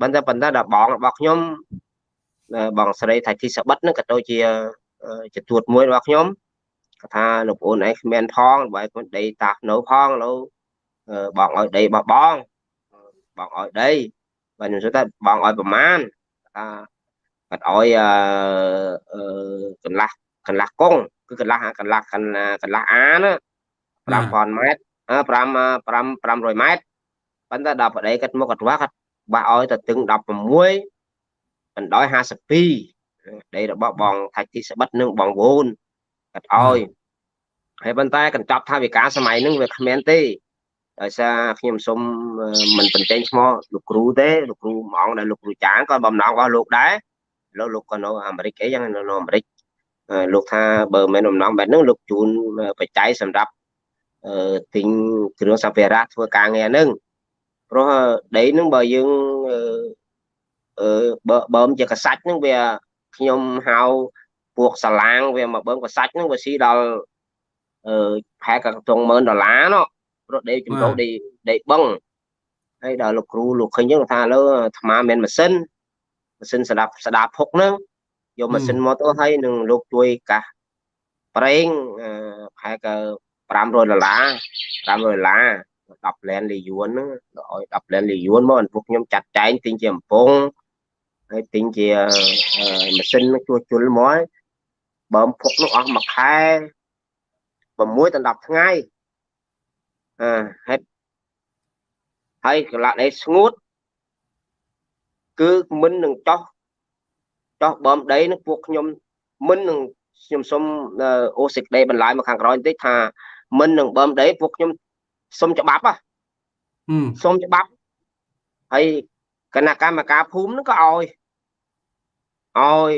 ប៉ុន្តែប៉ុន្តែដល់បងរបស់ខ្ញុំបងស្រីថៃធីសបិតហ្នឹងក៏ដូចជាជាទួតមួយរបស់ខ្ញុំគាត់ថាលោកប្អូនឯងគ្មានផងបើគាត់ដីតានៅផងឥឡូវបងឲ្យដីរបស់បងបងឲ្យដីបាទខ្ញុំសួរថាបងឲ្យប្រមាណថាគាត់ឲ្យអឺកន្លះកន្លះកងគឺកន្លះកន្លះកន្លះកន្លះអាណា5000ម៉ែត្រ 5 5 500ម៉ែត្រប៉ុន្តែដល់ប្តីគាត់មកគាត់ថាគាត់បាក់ឲ្យទៅទឹង16បណ្ដោយ52ដីរបស់បងថាច់ទីស្បិតនិងបងវូនគាត់ឲ្យហើយប៉ុន្តែកញ្ចប់ថាវិការសម័យហ្នឹងវាគ្មានទេដោយសារខ្ញុំសូមមិនបញ្ចេញឈ្មោះលោកគ្រូទេលោកគ្រូហ្មងដែលលោកគ្រូចាងក៏បំណងរបស់លោកដែរលោកលោកក៏នៅអាមេរិកអីយ៉ាងនៅអាមេរិកលោកថាបើមិនបំណងបែបហ្នឹងលោកជូនបច្ច័យសម្រាប់អឺ ទិញគ្រឿងសម្ភារៈធ្វើការងារហ្នឹងព្រោះដីហ្នឹងបើយើងអឺបើបើជាកសាច់ហ្នឹងវាខ្ញុំហៅពួកសាឡាងវាមកបើកសាច់ហ្នឹងវាស៊ីដល់អឺផែក៏ត្រង់10000ដុល្លារនោះព្រោះដេកចំដងដេកដេកបឹងហើយដល់លោកគ្រូលោកឃើញចឹងថាលើអាត្មាមានម៉ាស៊ីនម៉ាស៊ីនស្ដាប់ស្ដាប់ភុកហ្នឹងយកម៉ាស៊ីនមកទៅឲ្យនឹងលោកជួយកាសប្រេងផែក៏ 500ដុល្លារ500ដុល្លារ10លែនលីយួនហ្នឹងឲ្យ10លែនលីយួនមកពួកខ្ញុំចាត់ចែងទិញជាអំពងហើយទិញជាម៉ាស៊ីនជួសជុលមកបើភុកនោះអស់មួយខែ6ដល់10ថ្ងៃអឺហើយហើយកន្លះដីស្ងួតគឺមិននឹងចោះចោះបំដីនឹងពួកខ្ញុំមិននឹងខ្ញុំសុំអូសេចក្តីបន្លាយមកខាងក្រោយបន្តិចថា មិននឹងបំដីពួកខ្ញុំសុំច្បាប់ហ៎សុំច្បាប់ហើយគណៈកម្មការភូមិនឹងក៏ឲ្យឲ្យ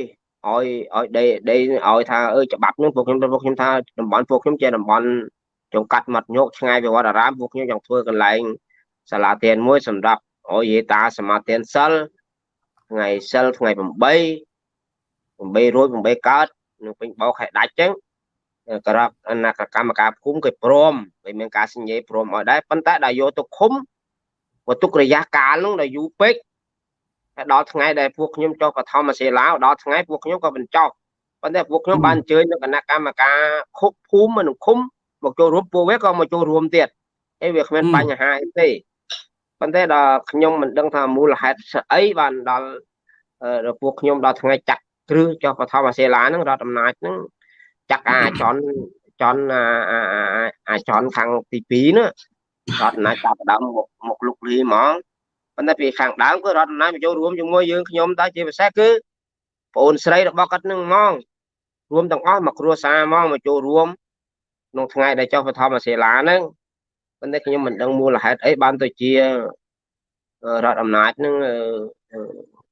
ឲ្យឲ្យដេដេឲ្យថាអើច្បាប់នឹងពួកខ្ញុំពួកខ្ញុំថាតំបន់ពួកខ្ញុំជាតំបន់ចង្កាត់មាត់ញោកឆ្ងាយពីវត្តអារាមពួកខ្ញុំចង់ធ្វើកន្លែងសាលាទានមួយសម្រាប់ឲ្យយេតាសមាទានសិលថ្ងៃសិលថ្ងៃ8 8រួច8កើតនឹងពេញបោកខែដាច់ចឹង ក្រកអនាគកម្មការភូមិគេព្រមគេមានការសញ្ញេព្រមឲ្យដែរប៉ុន្តែដល់យកទៅឃុំវតុករយៈកាលនោះដល់យូរពេកហើយដល់ថ្ងៃដែលពួកខ្ញុំចុះបឋមសិលាដល់ថ្ងៃពួកខ្ញុំក៏បញ្ចប់ប៉ុន្តែពួកខ្ញុំបានអញ្ជើញនៅគណៈកម្មការខុកភូមិនិងឃុំមកចូលរួមពួកវាក៏មកចូលរួមទៀតអីវាគ្មានបញ្ហាអីទេប៉ុន្តែដល់ខ្ញុំមិនដឹងថាមូលហេតុស្អីបានដល់ពួកខ្ញុំដល់ថ្ងៃចាក់គ្រឹះចុះបឋមសិលាហ្នឹងរដ្ឋអំណាចហ្នឹង ចាក់អាចន់ចន់អាចន់ខាងទី2នោះរដ្ឋអំណាចចាប់ដើមមកមកលុកលីហ្មងប៉ុន្តែពីខាងដើមគឺរដ្ឋអំណាចមកចូលរួមជាមួយយើងខ្ញុំតែជាពិសេសគឺប្អូនស្រីរបស់គាត់នឹងហ្មងរួមទាំងអស់មកគ្រួសារហ្មងមកចូលរួមក្នុងថ្ងៃដែលចុះបឋមសិលាហ្នឹងប៉ុន្តែខ្ញុំមិនដឹងមូលហេតុអីបានទៅជារដ្ឋអំណាចនឹង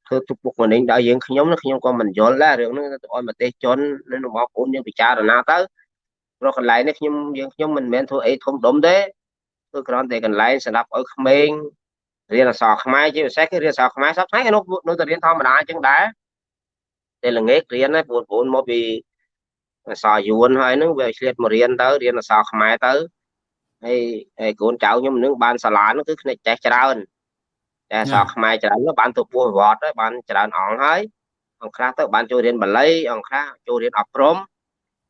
ធ្វើទុកបុកម្នេញដល់យើងខ្ញុំខ្ញុំក៏មិនយល់ដែររឿងហ្នឹងទៅឲ្យប្រទេសជននៅបងប្អូនយើងពិចារណាទៅព្រោះកន្លែងនេះខ្ញុំយើងខ្ញុំមិនមែនធ្វើអីធំដុំទេគឺគ្រាន់តែកន្លែងសម្រាប់ឲ្យក្មេងរៀនអក្សរខ្មែរជាពិសេសគឺរៀនអក្សរខ្មែរសប្តាហ៍នៅនៅតែរៀនធម្មតាអញ្ចឹងដែរតែល្ងាចរៀនណាបងប្អូនមកពីអក្សរយួនហើយហ្នឹងវាឆ្លៀតមករៀនទៅរៀនអក្សរខ្មែរទៅហើយហើយកូនចៅខ្ញុំនឹងបានសាលានោះគឺភ្នែកចេះច្រើន តែអក្សរខ្មែរច្រើននោះបានទៅពោះវត្តហើយបានច្រើនអង្គហើយអង្គខ្លះទៅបានចូលរៀនបាលីអង្គខ្លះចូលរៀនអប់រំ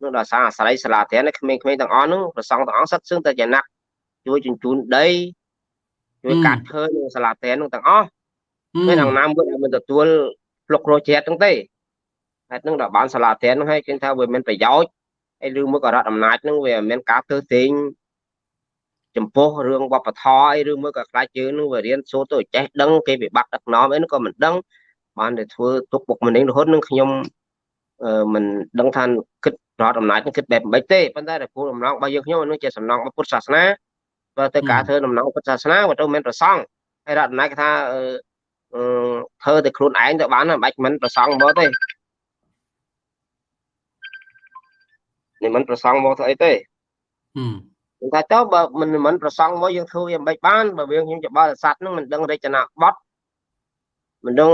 នោះដល់សារអាស្រ័យសាលាធរនេះក្មេងៗទាំងអស់នោះប្រសងទាំងអង្គសិតសឹងតែជាណាក់ជួយជញ្ជូនដីជួយកាត់ឈើនៅសាលាធរនោះទាំងអស់មានអង្គណាមួយដែលមិនទទួលផ្លុករោជាតិហ្នឹងទេហេតុហ្នឹងដល់បានសាលាធរហ្នឹងឲ្យគេថាវាមានប្រយោជន៍ហើយឬមួយក៏រដ្ឋអំណាចហ្នឹងវាមានការធ្វើទិញ ចំពោះរឿងវប្បធម៌អីឬមួយក៏ខ្លាចយើងនឹងវារៀនសូត្រទៅចេះដឹងគេវិបត្តិដឹកនាំអីនោះក៏មិនដឹងបានតែធ្វើទុកបុកម្នេញរហូតនឹងខ្ញុំមិនដឹងថាគិតរដ្ឋអំណាចនឹងគិតបែបមិនទេប៉ុន្តែគោលបំណងរបស់យើងខ្ញុំនោះជាសំណងរបស់ពុទ្ធសាសនាបើទៅការធ្វើដំណងពុទ្ធសាសនាវាទៅមានប្រសងហើយរដ្ឋអំណាចគេថាធ្វើតែខ្លួនឯងទៅបានមិនបាច់មិនប្រសងមកទេនេះមិនប្រសងមកធ្វើអីទេ ថាទៅបើមិនមិនប្រសងមកយើងធ្វើវាមិនបានបើវាខ្ញុំច្បល់សัตว์នឹងមិនដឹងរចនាបថមិនដឹង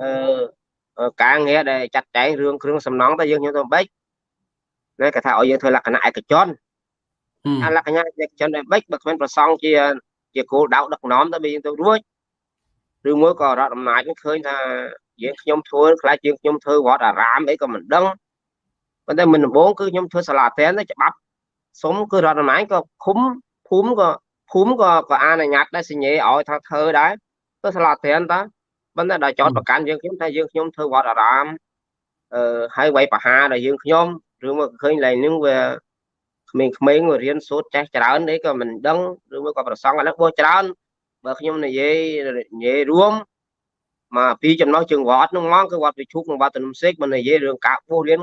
អឺការងារដែលចាត់ចែងរឿងគ្រឿងសំណង់ទៅយើងខ្ញុំទៅបិចណាគេថាឲ្យយើងធ្វើលក្ខណៈឯកជនអាលក្ខណៈឯកជនដែលបិចបើគ្មានប្រសងជាជាគោលដៅដឹកនាំទៅយើងទៅរួចឬមួយក៏រដ្ឋអំណាចឃើញថាយើងខ្ញុំធ្វើខ្លាចយើងខ្ញុំធ្វើវត្តអារាមអីក៏មិនដឹងប៉ុន្តែមិនដំបូងគឺខ្ញុំធ្វើសាលាតែនទៅច្បាប់ សុំគឺរដ្ឋអំណាចក៏ឃុំភូមិក៏ភូមិក៏ក៏អនុញ្ញាតដែរសញ្ញេឲ្យថាធ្វើដែរទៅសាលាត្រានតាប៉ុន្តែដល់ចោតប្រកាន់យើងខ្ញុំថាយើងខ្ញុំធ្វើវត្តអារាមអឺហើយវាយបហាដល់យើងខ្ញុំឬមកឃើញឡើងនឹងវាក្មេងៗរៀនសូត្រចេះច្រើនអីក៏មិនដឹងឬមកក៏ប្រសងអានេះបោះច្រើនបើខ្ញុំនិយាយនិយាយរួមមកពីចំណោះជើងវត្តនឹងមកគឺវត្តវិជុកនិងវត្តនំសេកមិននិយាយរឿងការបោះរៀន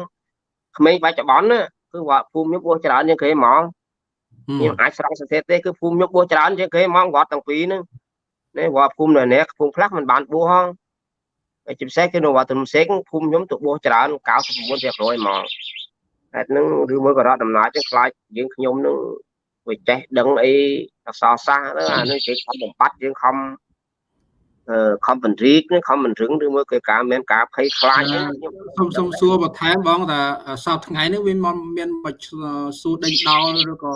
ក្មេងបច្ចុប្បន្នណា គឺវត្តភូមិខ្ញុំបោះច្រើនជាងគេហ្មងខ្ញុំអាចស្រង់សង្កេតទេគឺភូមិខ្ញុំបោះច្រើនជាងគេហ្មងវត្តទាំងពីរហ្នឹងនេះវត្តភូមិនៅនេះភូមិខ្លះមិនបានបោះហងហើយជាពិសេសគឺនៅវត្តទំសេកភូមិខ្ញុំទៅបោះច្រើន99%ហ្មងហេតុហ្នឹងឬមួយក៏រដ្ឋដំណាចខ្លាចយើងខ្ញុំនឹងវាចេះដឹងអីអក្សរសាស្ត្រទៅអានេះគេខំបំបត្តិយើងខំអឺ ខំបញ្រីកខំមិនរឹងឬមួយក៏ការមានការភ័យខ្លាចខ្ញុំ សូមសូមសួរបន្ថែមបងថាសប្តាហ៍ថ្ងៃនេះវាមានមានមកសួរដេញដោលឬក៏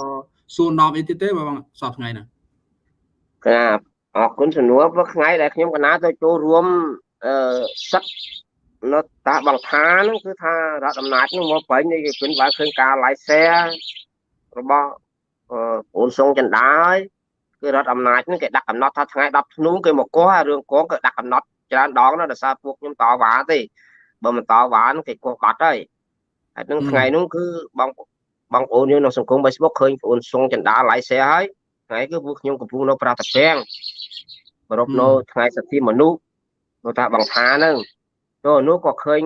សួរនាំអីទៀតទេបងសប្តាហ៍ថ្ងៃនេះ ครับអរគុណសំណួរព្រោះថ្ងៃដែលខ្ញុំកណាទៅចូលរួមអឺសិទ្ធនៅតាបង្ខាហ្នឹងគឺថារដ្ឋអំណាចហ្នឹងមកបាញ់នេះគេគិនបានឃើញការ live share របស់អឺអូនសុងចិនដាហើយ គឺរដ្ឋអំណាចហ្នឹងគេដាក់កំណត់ថាថ្ងៃ10ធ្នូគេមកកោះរឿងកងគេដាក់កំណត់ច្រើនដងណាស់ដោយសារពួកខ្ញុំតវ៉ាទេបើមិនតវ៉ាហ្នឹងគេកោះបាត់ហើយហើយនឹងថ្ងៃនោះគឺបងបងប្អូនយើងនៅសង្គម Facebook ឃើញបងអូនសុងចិនដា live share ហើយថ្ងៃគឺពួកខ្ញុំកំពុងនៅប្រតាពាំងបរពនៅថ្ងៃសិទ្ធិមនុស្សនៅតាបង្ខាហ្នឹងទៅនោះក៏ឃើញ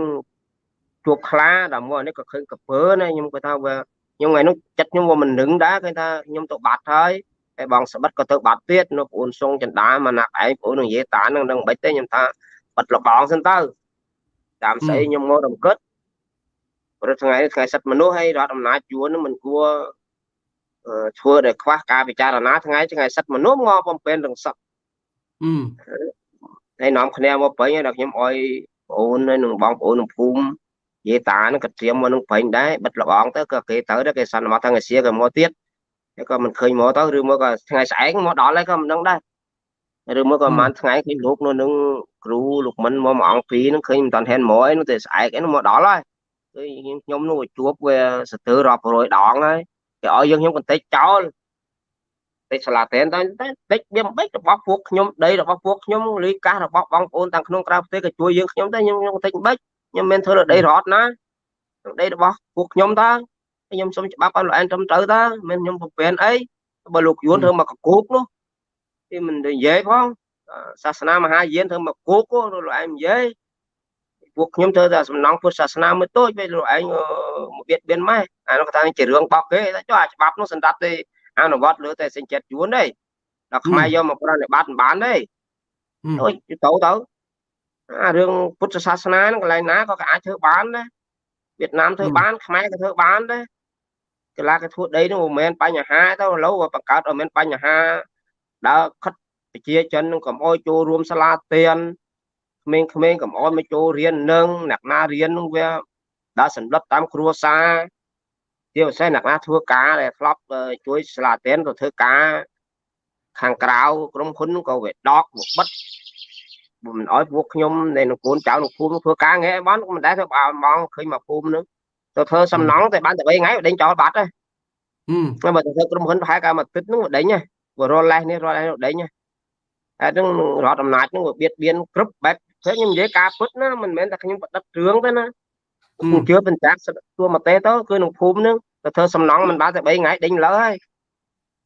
ជួបខ្លាដល់មកនេះក៏ឃើញកពើណាខ្ញុំគាត់ថាវាខ្ញុំថ្ងៃនោះចិត្តខ្ញុំវាមិននឹងដែរគេថាខ្ញុំទៅបាត់ហើយ ហើយបងស្បិតក៏ទៅបាត់ទៀតនៅប្អូនសុងចិនដាមកណាក់ឯងប្អូននិយាយតានឹងនឹងមិនទេខ្ញុំថាបាត់លបងសិនទៅតាមស្អីខ្ញុំមករំកិតព្រោះថ្ងៃថ្ងៃសិទ្ធិមនុស្សហើយរដ្ឋអំណាចយួននឹងមិនគួរធ្វើដែលខ្វះការពិចារណាថ្ងៃថ្ងៃសិទ្ធិមនុស្សមកបំពេញទាំងសឹកអឺហើយនាំគ្នាមកពេញដល់ខ្ញុំអោយបងអូនហើយនឹងបងប្អូនក្នុងភូមិនិយាយតានឹងក៏ត្រៀមមកនឹងពេញដែរបិទលបងទៅក៏គេទៅដែរគេសន្មតថ្ងៃសៀក៏មកទៀតហើយ ក៏មិនឃើញមកទៅឬមកក៏ថ្ងៃស្អែកមកដល់ហើយក៏មិនដឹងដែរឬមកក៏ប្រហែលថ្ងៃឃើញលោកនៅនឹងគ្រូលោកមិនមកមួយអង្គពីរនឹងឃើញមិនតាន់ហ៊ានមកឯនោះតែស្អែកឯនោះមកដល់ហើយគឺខ្ញុំនោះជួបវាសទើរាប់រយដងហើយគេឲ្យយើងខ្ញុំកន្តិចចោលតិចសាឡាតែនតែតិចវាមិនបិចរបស់ពួកខ្ញុំដីរបស់ពួកខ្ញុំលីកាសរបស់បងប្អូនទាំងក្នុងក្រៅប្រទេសក៏ជួយយើងខ្ញុំដែរខ្ញុំខ្ញុំតិចមិនបិចខ្ញុំមិនធ្វើលើដីរដ្ឋណាដីរបស់ពួកខ្ញុំតើ ខ្ញុំសុំច្បាប់ឲ្យលោកអែនត្រឹមត្រូវតើមិនខ្ញុំប្រពែនអីបើលោកយួនធ្វើមកកគោកនោះគេមិននិយាយផងសាសនាមហាយានធ្វើមកគោកលោកឯងនិយាយពួកខ្ញុំធ្វើតែសំណងពុទ្ធសាសនាមួយតូចពេលលោកឯងមកបៀតបៀនម៉ែអានោះគាត់ថាជារឿងបោកគេតែចុះអាច្បាប់នោះសម្រាប់ទេអនុវត្តលើតែសេចក្ដីយួនទេដល់ខ្មែរយកមកប្រតិបត្តិមិនបានទេដូចទៅទៅអារឿងពុទ្ធសាសនាហ្នឹងកន្លែងណាក៏អាចធ្វើបានដែរវៀតណាមធ្វើបានខ្មែរក៏ធ្វើបានដែរ កលាគេធ្វើដីនោះមិនមែនបញ្ហាទៅឥឡូវបង្កើតឲ្យមានបញ្ហាដើរខិតប្រជាជននឹងកុំអោយចូលរួមសាលាទៀនក្មេងៗកុំអោយមកចូលរៀននឹងអ្នកណារៀននឹងវាដើរសន្លប់តាមគ្រួសារជាពិសេសអ្នកណាធ្វើការដែលធ្លាប់ជួយសាលាទៀនទៅធ្វើការខាងក្រៅក្រុមហ៊ុនក៏វាដកមកបិទមិនអោយពួកខ្ញុំនៃនគរចៅលោកភូមិធ្វើការងារបានមិនដែលធ្វើបើមកឃើញមកភូមិនឹង ទៅធ្វើសំណងតែបានតែ3ថ្ងៃដេញចោលបាត់ហើយបើទៅធ្វើក្រុមហ៊ុនប្រហែលកាមួយទឹកនឹងដេញហ៎បើរលលេះនេះរលលេះដេញហ៎ហើយនឹងរដ្ឋអំណាចនឹងវាបៀតបៀនគ្រប់បែបព្រោះខ្ញុំនិយាយការពុតណាមិនមែនតែខ្ញុំបដិទ្ធរឿងទេណាខ្ញុំជឿបញ្ចាក់ទួមកទេទៅគឺក្នុងភូមិនឹងទៅធ្វើសំណងមិនបានតែ3ថ្ងៃដេញលើហើយ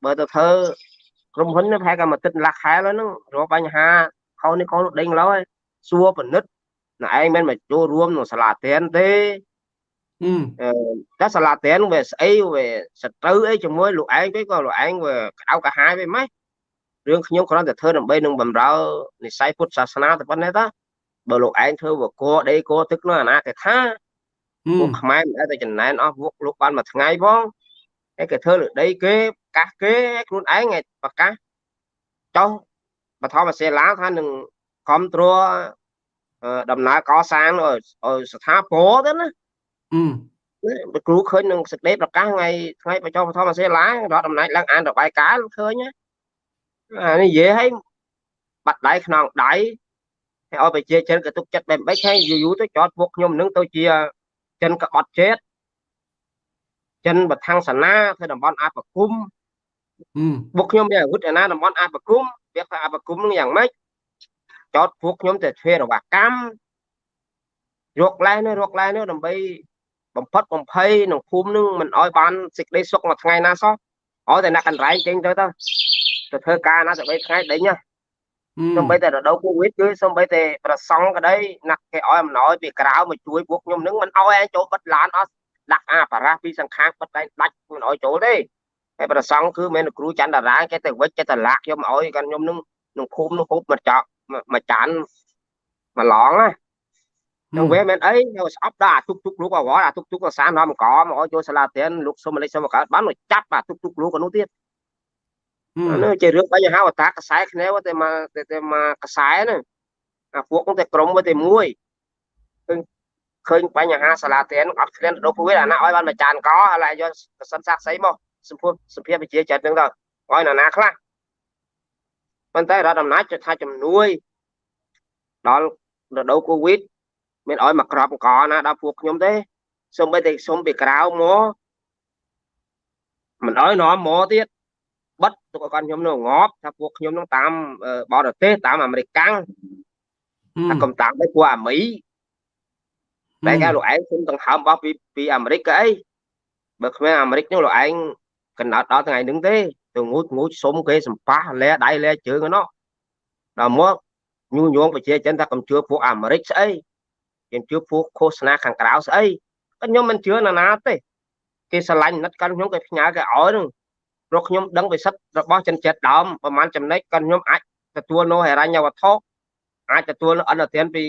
បើទៅធ្វើក្រុមហ៊ុនប្រហែលកាមួយទឹកលាក់ខែហើយហ្នឹងរកបញ្ហាខុសនេះខុសនោះដេញលើហើយសួរពិនិត្យណែឯងមិនមកចូលរួមក្នុងសាលាទៀនទេ អឺតែសាលាទៀនវាស្អីវាសត្រូវអីជាមួយលោកឯងទៅក៏លោកឯងវាក្តៅកាហាយវិញម៉េចរឿងខ្ញុំគ្រាន់តែធ្វើដើម្បីនឹងបំរើនិស័យពុទ្ធសាសនាតែប៉ុណ្ណេះតាបើលោកឯងធ្វើវកដីកទឹកនោះអាណាគេថាពួកខ្មែរមិនដែលតែចំណែនអស់ពួកលោកបានមួយថ្ងៃផងហើយគេធ្វើលើដីគេប្រកាសគេខ្លួនឯងប្រកាសចុះបឋមសិលាថានឹងគ្រប់គ្រងដំណើរកសាងឲ្យស្ថាពរទៅណា អឺគ្រូឃើញនឹងសេចក្តីប្រកាសថ្ងៃថ្ងៃបញ្ចុះបឋមសិលារដ្ឋអំណាចឡើងអានរបាយការណ៍ឃើញអានេះនិយាយឲ្យបាត់ដៃខ្នងដៃហើយឲ្យប្រជាជនក៏ទុកចិត្តបែបបិចហើយយូរយូរទៅចោតពួកខ្ញុំនឹងទៅជាចិនកបត់ជាតិចិនបឋាំងសាណាធ្វើតំបន់អបគុំបុកខ្ញុំមានអាវុធឯណាតំបន់អបគុំវាថាអបគុំនឹងយ៉ាងម៉េចចោតពួកខ្ញុំទៅធ្វើរវកម្មរកឡែនេះរកឡែនេះដើម្បី បំផិតបំភ័យក្នុងភូមិនឹងមិនអោយបានសេចក្តីសុខមួយថ្ងៃណាសោះឲ្យតែអ្នកកន្លែងចេញទៅទៅទៅធ្វើការណាទៅ3ថ្ងៃដេញណាសំបីតែរដូវកូវីដគឺសំបីតែប្រសង់ក្តីណាក់គេឲ្យអំណោយពីក្រៅមកជួយពួកខ្ញុំនឹងមិនឲ្យឯងចូលបិទឡានអត់ដាក់អាបារ៉ាពីសង្ខាងបិទឯងដាច់មិនឲ្យចូលទេហើយប្រសង់គឺមិនគ្រូច័ន្ទតារាគេទៅវិចគេទៅលាក់ខ្ញុំឲ្យកាន់ខ្ញុំនឹងក្នុងភូមិនោះហូបមកចោមកចានមកឡងណា នឹងវាមិនអីយកស្អប់ដល់អាទុកទុកលោកអវអាទុកទុកសាននាំកមកឲ្យចូលសាលាទៀនលោកសុំលេខសុំកើតបានមកចាប់អាទុកទុកលោកនោះទៀតអានោះជារឿងបញ្ហាវតាខ្សែគ្នាតែមកតែមកខ្សែហ្នឹងអាពួកហ្នឹងតែក្រុមតែមួយឃើញឃើញបញ្ហាសាលាទៀនអត់ឃ្លានដល់ពួកវាអាណាឲ្យបានមួយចានកហើយឡើយយកកសិនសាក់ស្អីមកសម្ពុសភាវិជាចិត្តហ្នឹងទៅឲ្យណាណាខ្លះប៉ុន្តែរដ្ឋអំណាចចុះថាជំនួយដល់រដូវកូវីដ មានឲ្យមកក្របអង្គណាដល់ពួកខ្ញុំទេសូម្បីតែសុំពីក្រៅមកមិនឲ្យនាំមកទៀតបិទទុកឲ្យគាត់ខ្ញុំនឹងងាប់ថាពួកខ្ញុំនឹងតាមបរទេសតាមអាមេរិកកាំងថាកំតាំងទៅពួកអាមីតែគេលោកឯងគុំដង្ហើមរបស់ពីពីអាមេរិកក៏អីបើគ្មានអាមេរិកនោះលោកឯងកណ្ដោតដល់ថ្ងៃហ្នឹងទេទៅងូតងូតសុំគេសម្ប៉ះលែដៃលែជើងហ្នឹងដល់មកញូញងប្រជាជនថាកំជឿពួកអាមេរិកស្អី គេជឿពួកឃោសនាខាងក្រៅស្អីខ្ញុំមិនជឿណាណាទេគេស្រឡាញ់ណិតកាន់ខ្ញុំគេផ្ញើគេឲ្យនឹងព្រោះខ្ញុំដឹងវិសិទ្ធរបស់ចិនចិត្តដើមប្រហែលចំណិចកាន់ខ្ញុំអាចទទួលនៅហិរញ្ញវត្ថុអាចទទួលអន្តរធានពី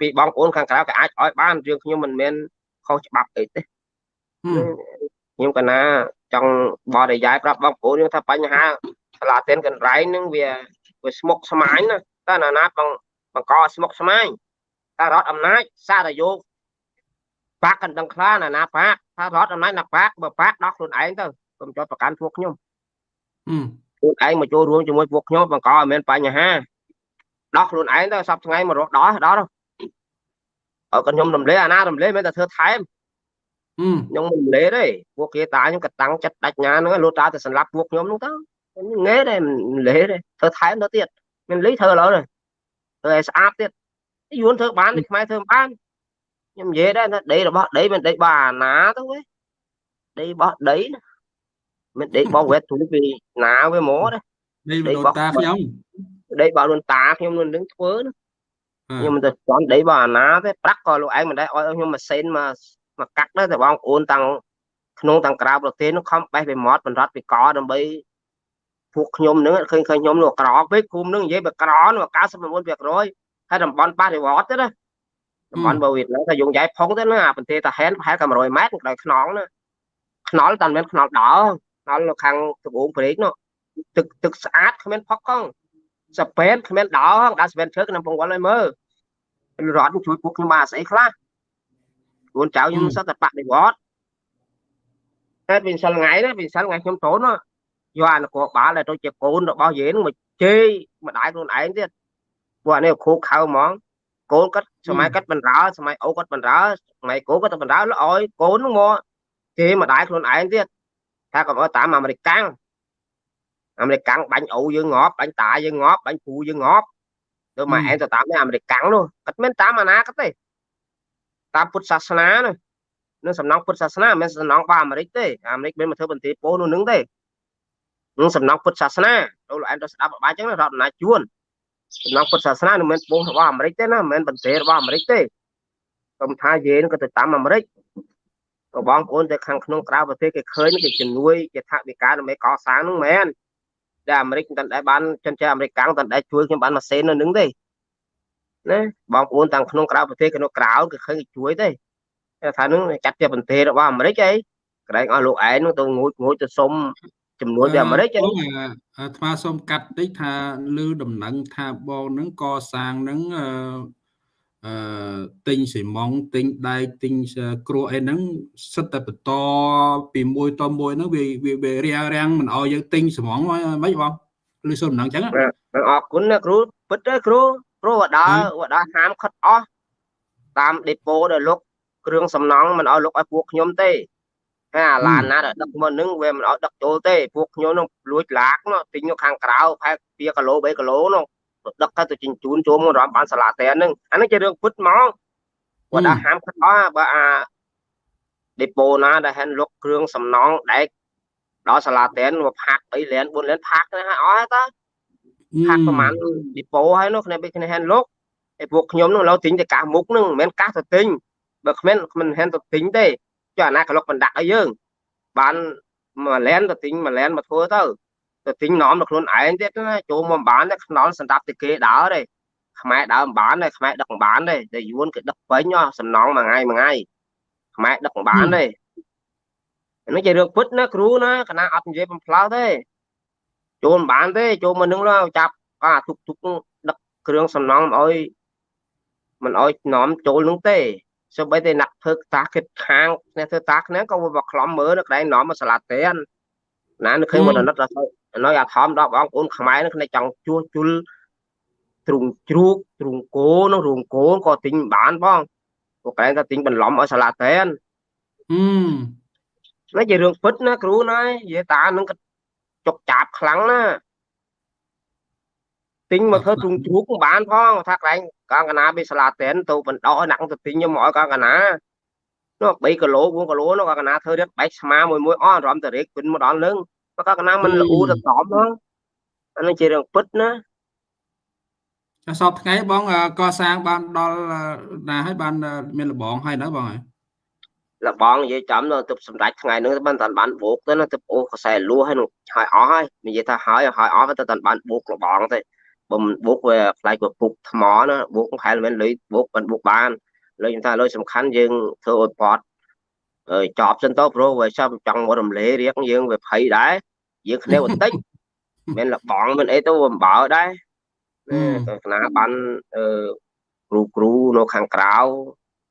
ពីបងប្អូនខាងក្រៅគេអាចឲ្យបានរឿងខ្ញុំមិនមែនខុសច្បាប់អីទេខ្ញុំកណាចង់បរិយាយប្រាប់បងប្អូនខ្ញុំថាបញ្ហាសាលាទានកន្រៃនឹងវាវាស្មុកស្មាញណាតើណាណាបងបង្កស្មុកស្មាញ តើរដ្ឋអំណាចសារយោបាក់កណ្ដឹងខ្លាណាណាបាក់ថារដ្ឋអំណាចណាបាក់បើបាក់ដោះខ្លួនឯងទៅកុំចោតប្រកាន់ពួកខ្ញុំខ្លួនឯងមកចូលរួមជាមួយពួកខ្ញុំបង្កឲ្យមានបញ្ហាដោះខ្លួនឯងទៅសប្ថ្ងៃមករកដោះដោះឲ្យខ្ញុំរំលែអាណារំលែមិនតែធ្វើថែមខ្ញុំមិនរំលែទេពួកគេតាខ្ញុំក៏តាំងចិត្តដាច់ញ៉ាហ្នឹងលូតតាទៅសម្លាប់ពួកខ្ញុំហ្នឹងទៅងេទេមិនលេទេធ្វើថែមទៅទៀតមានលីធ្វើឥឡូវនេះធ្វើឲ្យស្អាតទៀត យួនធ្វើបានខ្មែរធ្វើបានខ្ញុំនិយាយដែរថាដីរបស់ដីមិនដីរបស់អាណាទៅវិញដីរបស់ដីមិនដីរបស់វេតទូពីណាវាមកដែរដីរបស់តាខ្ញុំដីរបស់ខ្លួនតាខ្ញុំនឹងធ្វើណាខ្ញុំមិនទៅចង់ដីរបស់អាណាទេប្រាក់ក៏លោកឯងមិនដែរឲ្យខ្ញុំម៉ាស៊ីនមកមកកាត់ដែរតែបងប្អូនតាំងក្នុងតាំងក្រៅប្រទេសនោះខំបេះពីមាត់បណ្ដត់ពីកដើម្បីពួកខ្ញុំនឹងឃើញឃើញខ្ញុំនោះក្រពេកគុំនឹងនិយាយបើក្រនោះ99% ហើយតំបន់បរិវត្តទេណាតំបន់បើវៀតណាមថាយងយ៉ៃផុងទៅណាប្រទេសតាហែនប្រហែលតែ100ម៉ែត្រដោយខ្នងណាខ្នល់តែមិនខ្នល់ដោខ្នល់នៅខាងត្បូងព្រែកនោះទឹកទឹកស្អាតគ្មានផុកកងសពេនគ្មានដោដាក់សពេនឈើក្នុងពងវល់ឲ្យមើលរត់ជួយពួកខ្ញុំបានស្អីខ្លះខ្លួនចៅខ្ញុំសិតតែបដិវត្តតែវិញសិលថ្ងៃណាវិញសិលថ្ងៃខ្ញុំតូនយកអានគរបាលដែលទៅជាកូនរបស់យើងមកជេរម្ដាយខ្លួនឯងទៀត ពួកអានេះគ្រូខៅហ្មងកូនគាត់សម័យគាត់បណ្ដើសម័យអូគាត់បណ្ដើសម័យកូនគាត់ទៅបណ្ដើឲ្យ កូនហ្នឹងមកគេម្ដាយខ្លួនឯងទៀតថាកុំឲ្យតាមអាមេរិកកាំងអាមេរិកកាំងបាញ់អូយើងងាប់បាញ់តាយើងងាប់បាញ់ពូយើងងាប់ទៅមកឯងទៅតាមអាមេរិកកាំងនោះគាត់មិនតាមអាណាគាត់ទេតាមពុទ្ធសាសនានោះនឹងសំណងពុទ្ធសាសនាមិនមែនសំណងរបស់អាមេរិកទេអាមេរិកមិនមកធ្វើបន្ទាយពោនោះនឹងទេនឹងសំណងពុទ្ធសាសនាលោកលោកឯងទៅស្ដាប់បាច់ចឹងរដ្ឋអំណាចជួន សំណងពុទ្ធសាសនាមិនមែនពោះរបស់អាមេរិកទេណាមិនមែនបន្ទាយរបស់អាមេរិកទេខ្ញុំថាយើងក៏ទៅតាមអាមេរិកក៏បងប្អូនទៅខាងក្នុងក្រៅប្រទេសគេឃើញគេជំនួយគេថាវិការដើម្បីកសាងនោះមែនតែអាមេរិកមិនដែលបានចិនចាអាមេរិកកាំងមិនដែលជួយខ្ញុំបានម៉ាស៊ីននៅនឹងទេណាបងប្អូនទាំងក្នុងក្រៅប្រទេសក្នុងក្រៅគេឃើញគេជួយទេថានឹងចាត់ជាបន្ទាយរបស់អាមេរិកអីក្រែងឲ្យលោកឯងនោះទៅងូតងូតទៅសុំ ចំនួនពីអាមេរិកអាថ្មសូមកាត់តិចថាលឺដំណឹងថាបងនឹងកសាងនឹងអឺអឺទិញស៊ីម៉ងទិញដែកទិញគ្រោះអីហ្នឹងសិតតែបន្តពីមួយតមួយហ្នឹងវាវារាំងរាំងមិនអោយយើងទិញស៊ីម៉ងមិនបងឬសូមដំណឹងចឹងអរគុណណាគ្រូពិតទេគ្រូគ្រូវដាវដាហាមខិតអស់តាមដេប៉ូដែលលោកគ្រឿងសំណង់មិនអោយលោកឲ្យពួកខ្ញុំទេ អាឡានណាដែលដឹកមកនឹងវាមិនឲ្យដឹកចូលទេពួកខ្ញុំនឹងលួចឡាកនោះទិញនៅខាងក្រៅផែ2គីឡូ3គីឡូនោះដឹកទៅទៅជញ្ជូនចូលមករំបានសាឡាតែនហ្នឹងអានេះជារឿងពិតហ្មងគាត់ថាហាមខិតអស់បើអាដេប៉ូណាដែលហែនលុកគ្រឿងសំណងដែកដល់សាឡាតែនមកផាក់3លាន4លានផាក់ណាអស់ហើយតើផាក់ប្រហែលដេប៉ូហើយនោះគ្នាគ្នាហែនលុកឯពួកខ្ញុំនោះឡូវទិញតែកាសមុខហ្នឹងមិនមែនកាសទៅទិញបើគ្មានមិនហែនទៅទិញទេ ចុះអាណាក្លុកបណ្ដាក់ឲ្យយើង បានមួយលែនទៅទិញមួយលែនមកធ្វើទៅទៅទិញនាំដល់ខ្លួនឯងទៀតណាចូលមកបានតែខ្នល់សម្រាប់តែគេដើរទេខ្មែរដើរមិនបានទេខ្មែរដឹកមិនបានទេតែយួនគេដឹកពេញសំណងមួយថ្ងៃមួយថ្ងៃខ្មែរដឹកមិនបានទេនេះជារឿងពិតណាគ្រូណាគណៈអត់និយាយបំផ្លើសទេចូលមិនបានទេចូលមកនឹងចាប់អាទុកទុកដឹកគ្រឿងសំណង់ឲ្យមិនឲ្យនាំចូលនឹងទេ សូម្បីតែអ្នកធ្វើតាគិតខាងអ្នកធ្វើតាគ្នាក៏មកខ្លំមើលនៅកន្លែងនាំមកសាឡាតែនណានៅឃើញមកណិតដល់នៅអាធំដល់បងប្អូនខ្មែរនឹងគ្នាចង់ជួសជុលទ្រុងជ្រូកទ្រុងគោនឹងរោងគោក៏ទិញបានបងពួកកែថាទិញបន្លំឲ្យសាឡាតែនហឹមនេះជារឿងពិតណាគ្រូណានិយាយតានឹងចុកចាប់ខ្លាំងណា ទិញមកធ្វើទ្រុងជ្រូកបានផងថាកន្លែងកងកណាបេសាឡាតែនទៅបណ្ដោះដាក់ទៅទិញខ្ញុំមកឲ្យកងកណានោះ3គីឡូ4គីឡូនោះកងកណាធ្វើរៀបបែកស្មាមួយមួយអស់អារម្មណ៍តរេកពិនមកដល់នឹងកងកណាមិនល្អូទៅតំហ្នឹងអានេះជារឿងពិតណាសពថ្ងៃបងកសាងបានដល់ណាហើយបានមានលបងហើយណាបងហើយលបងនិយាយចំទៅទៅសម្ដេចថ្ងៃហ្នឹងបានតាន់បានបោកទៅណាទៅអូខ្សែលួហើយនឹងហើយអស់ហើយនិយាយថាហើយហើយអស់ទៅតាន់បានបោកលបងទេ បើមិនបោកវាខ្លាយវាពុកថ្មណាបោកខែមិនលុយបោកមិនបោកបានលុយខ្ញុំថាលុយសំខាន់យើងធ្វើឲ្យពតអើចប់សិនទៅព្រោះវាចាំចង់មករំលែរៀងយើងវាភ័យដែរយើងគ្នាបន្តិចមិនលបងមិនអីទៅវាអំបើដែរទៅគណៈបានអឺគ្រូគ្រូនៅខាងក្រៅ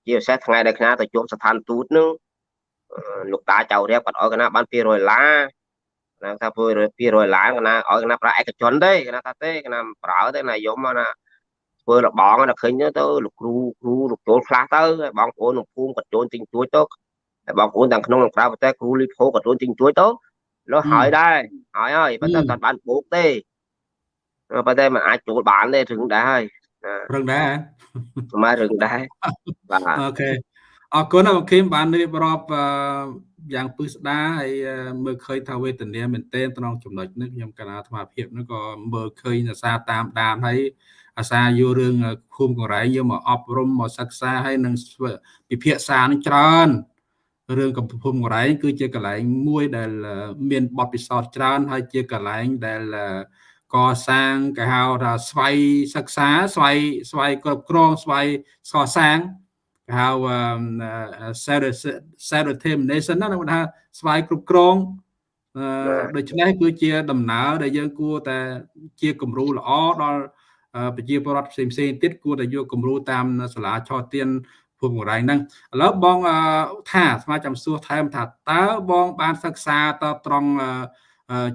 ជាពិសេសថ្ងៃដែលគណៈទៅជួបស្ថានទូតនឹងលោកតាចៅរៀបគាត់ឲ្យគណៈបាន200ដុល្លារ ណាថា200 200ឡើងណាឲ្យគណៈប្រើឯកជនទេគណៈថាទេគណៈប្រើទេណាយមណាធ្វើលបងណាឃើញទៅលោកគ្រូគ្រូលោកចូលខ្លះទៅបងប្អូនក្នុងភូមិក៏ចូលទិញជួយទៅហើយបងប្អូនទាំងក្នុងនិងក្រៅប្រទេសគ្រូលីផូក៏ចូលទិញជួយទៅលោះហើយដែរហើយហើយប៉ុន្តែអត់បានបូកទេប៉ុន្តែมันអាចចូលបានទេរឹងដែរហើយរឹងដែរសម្រាប់រឹងដែរបាទអូខេ អរគុណបងខេមបានរៀបរាប់យ៉ាងពឹស្ដារហើយមើលឃើញថាវេទនាមែនទែនក្នុងចំណុចនេះខ្ញុំកណាអាត្មាភាពនេះក៏មើលឃើញអាសាតាមដានហើយអាសាយករឿងភូមិកងរែងយកមកអប់រំមកសិក្សាហើយនឹងពិភាក្សានឹងច្រើនរឿងកំភូមិកងរែងគឺជាកន្លែងមួយដែលមានបទពិសោធន៍ច្រើន ហើយជាកន្លែងដែលកសាងគេហៅថាស្វ័យសិក្សាស្វ័យស្វ័យគ្រប់គ្រងស្វ័យកសាងគេ ហៅ self determination ណាគេថាស្វ័យគ្រប់គ្រងដូច្នេះគឺជាដំណើរដែលយើងគួរតែជាគំរូល្អដល់ប្រជាពលរដ្ឋផ្សេងផ្សេងទៀតគួរតែយកគំរូតាមសាលាឆទានភូមិកងរែងហ្នឹងឥឡូវបងថាស្មាចាំសួរថែមថាតើបងបានសិក្សាតត្រង់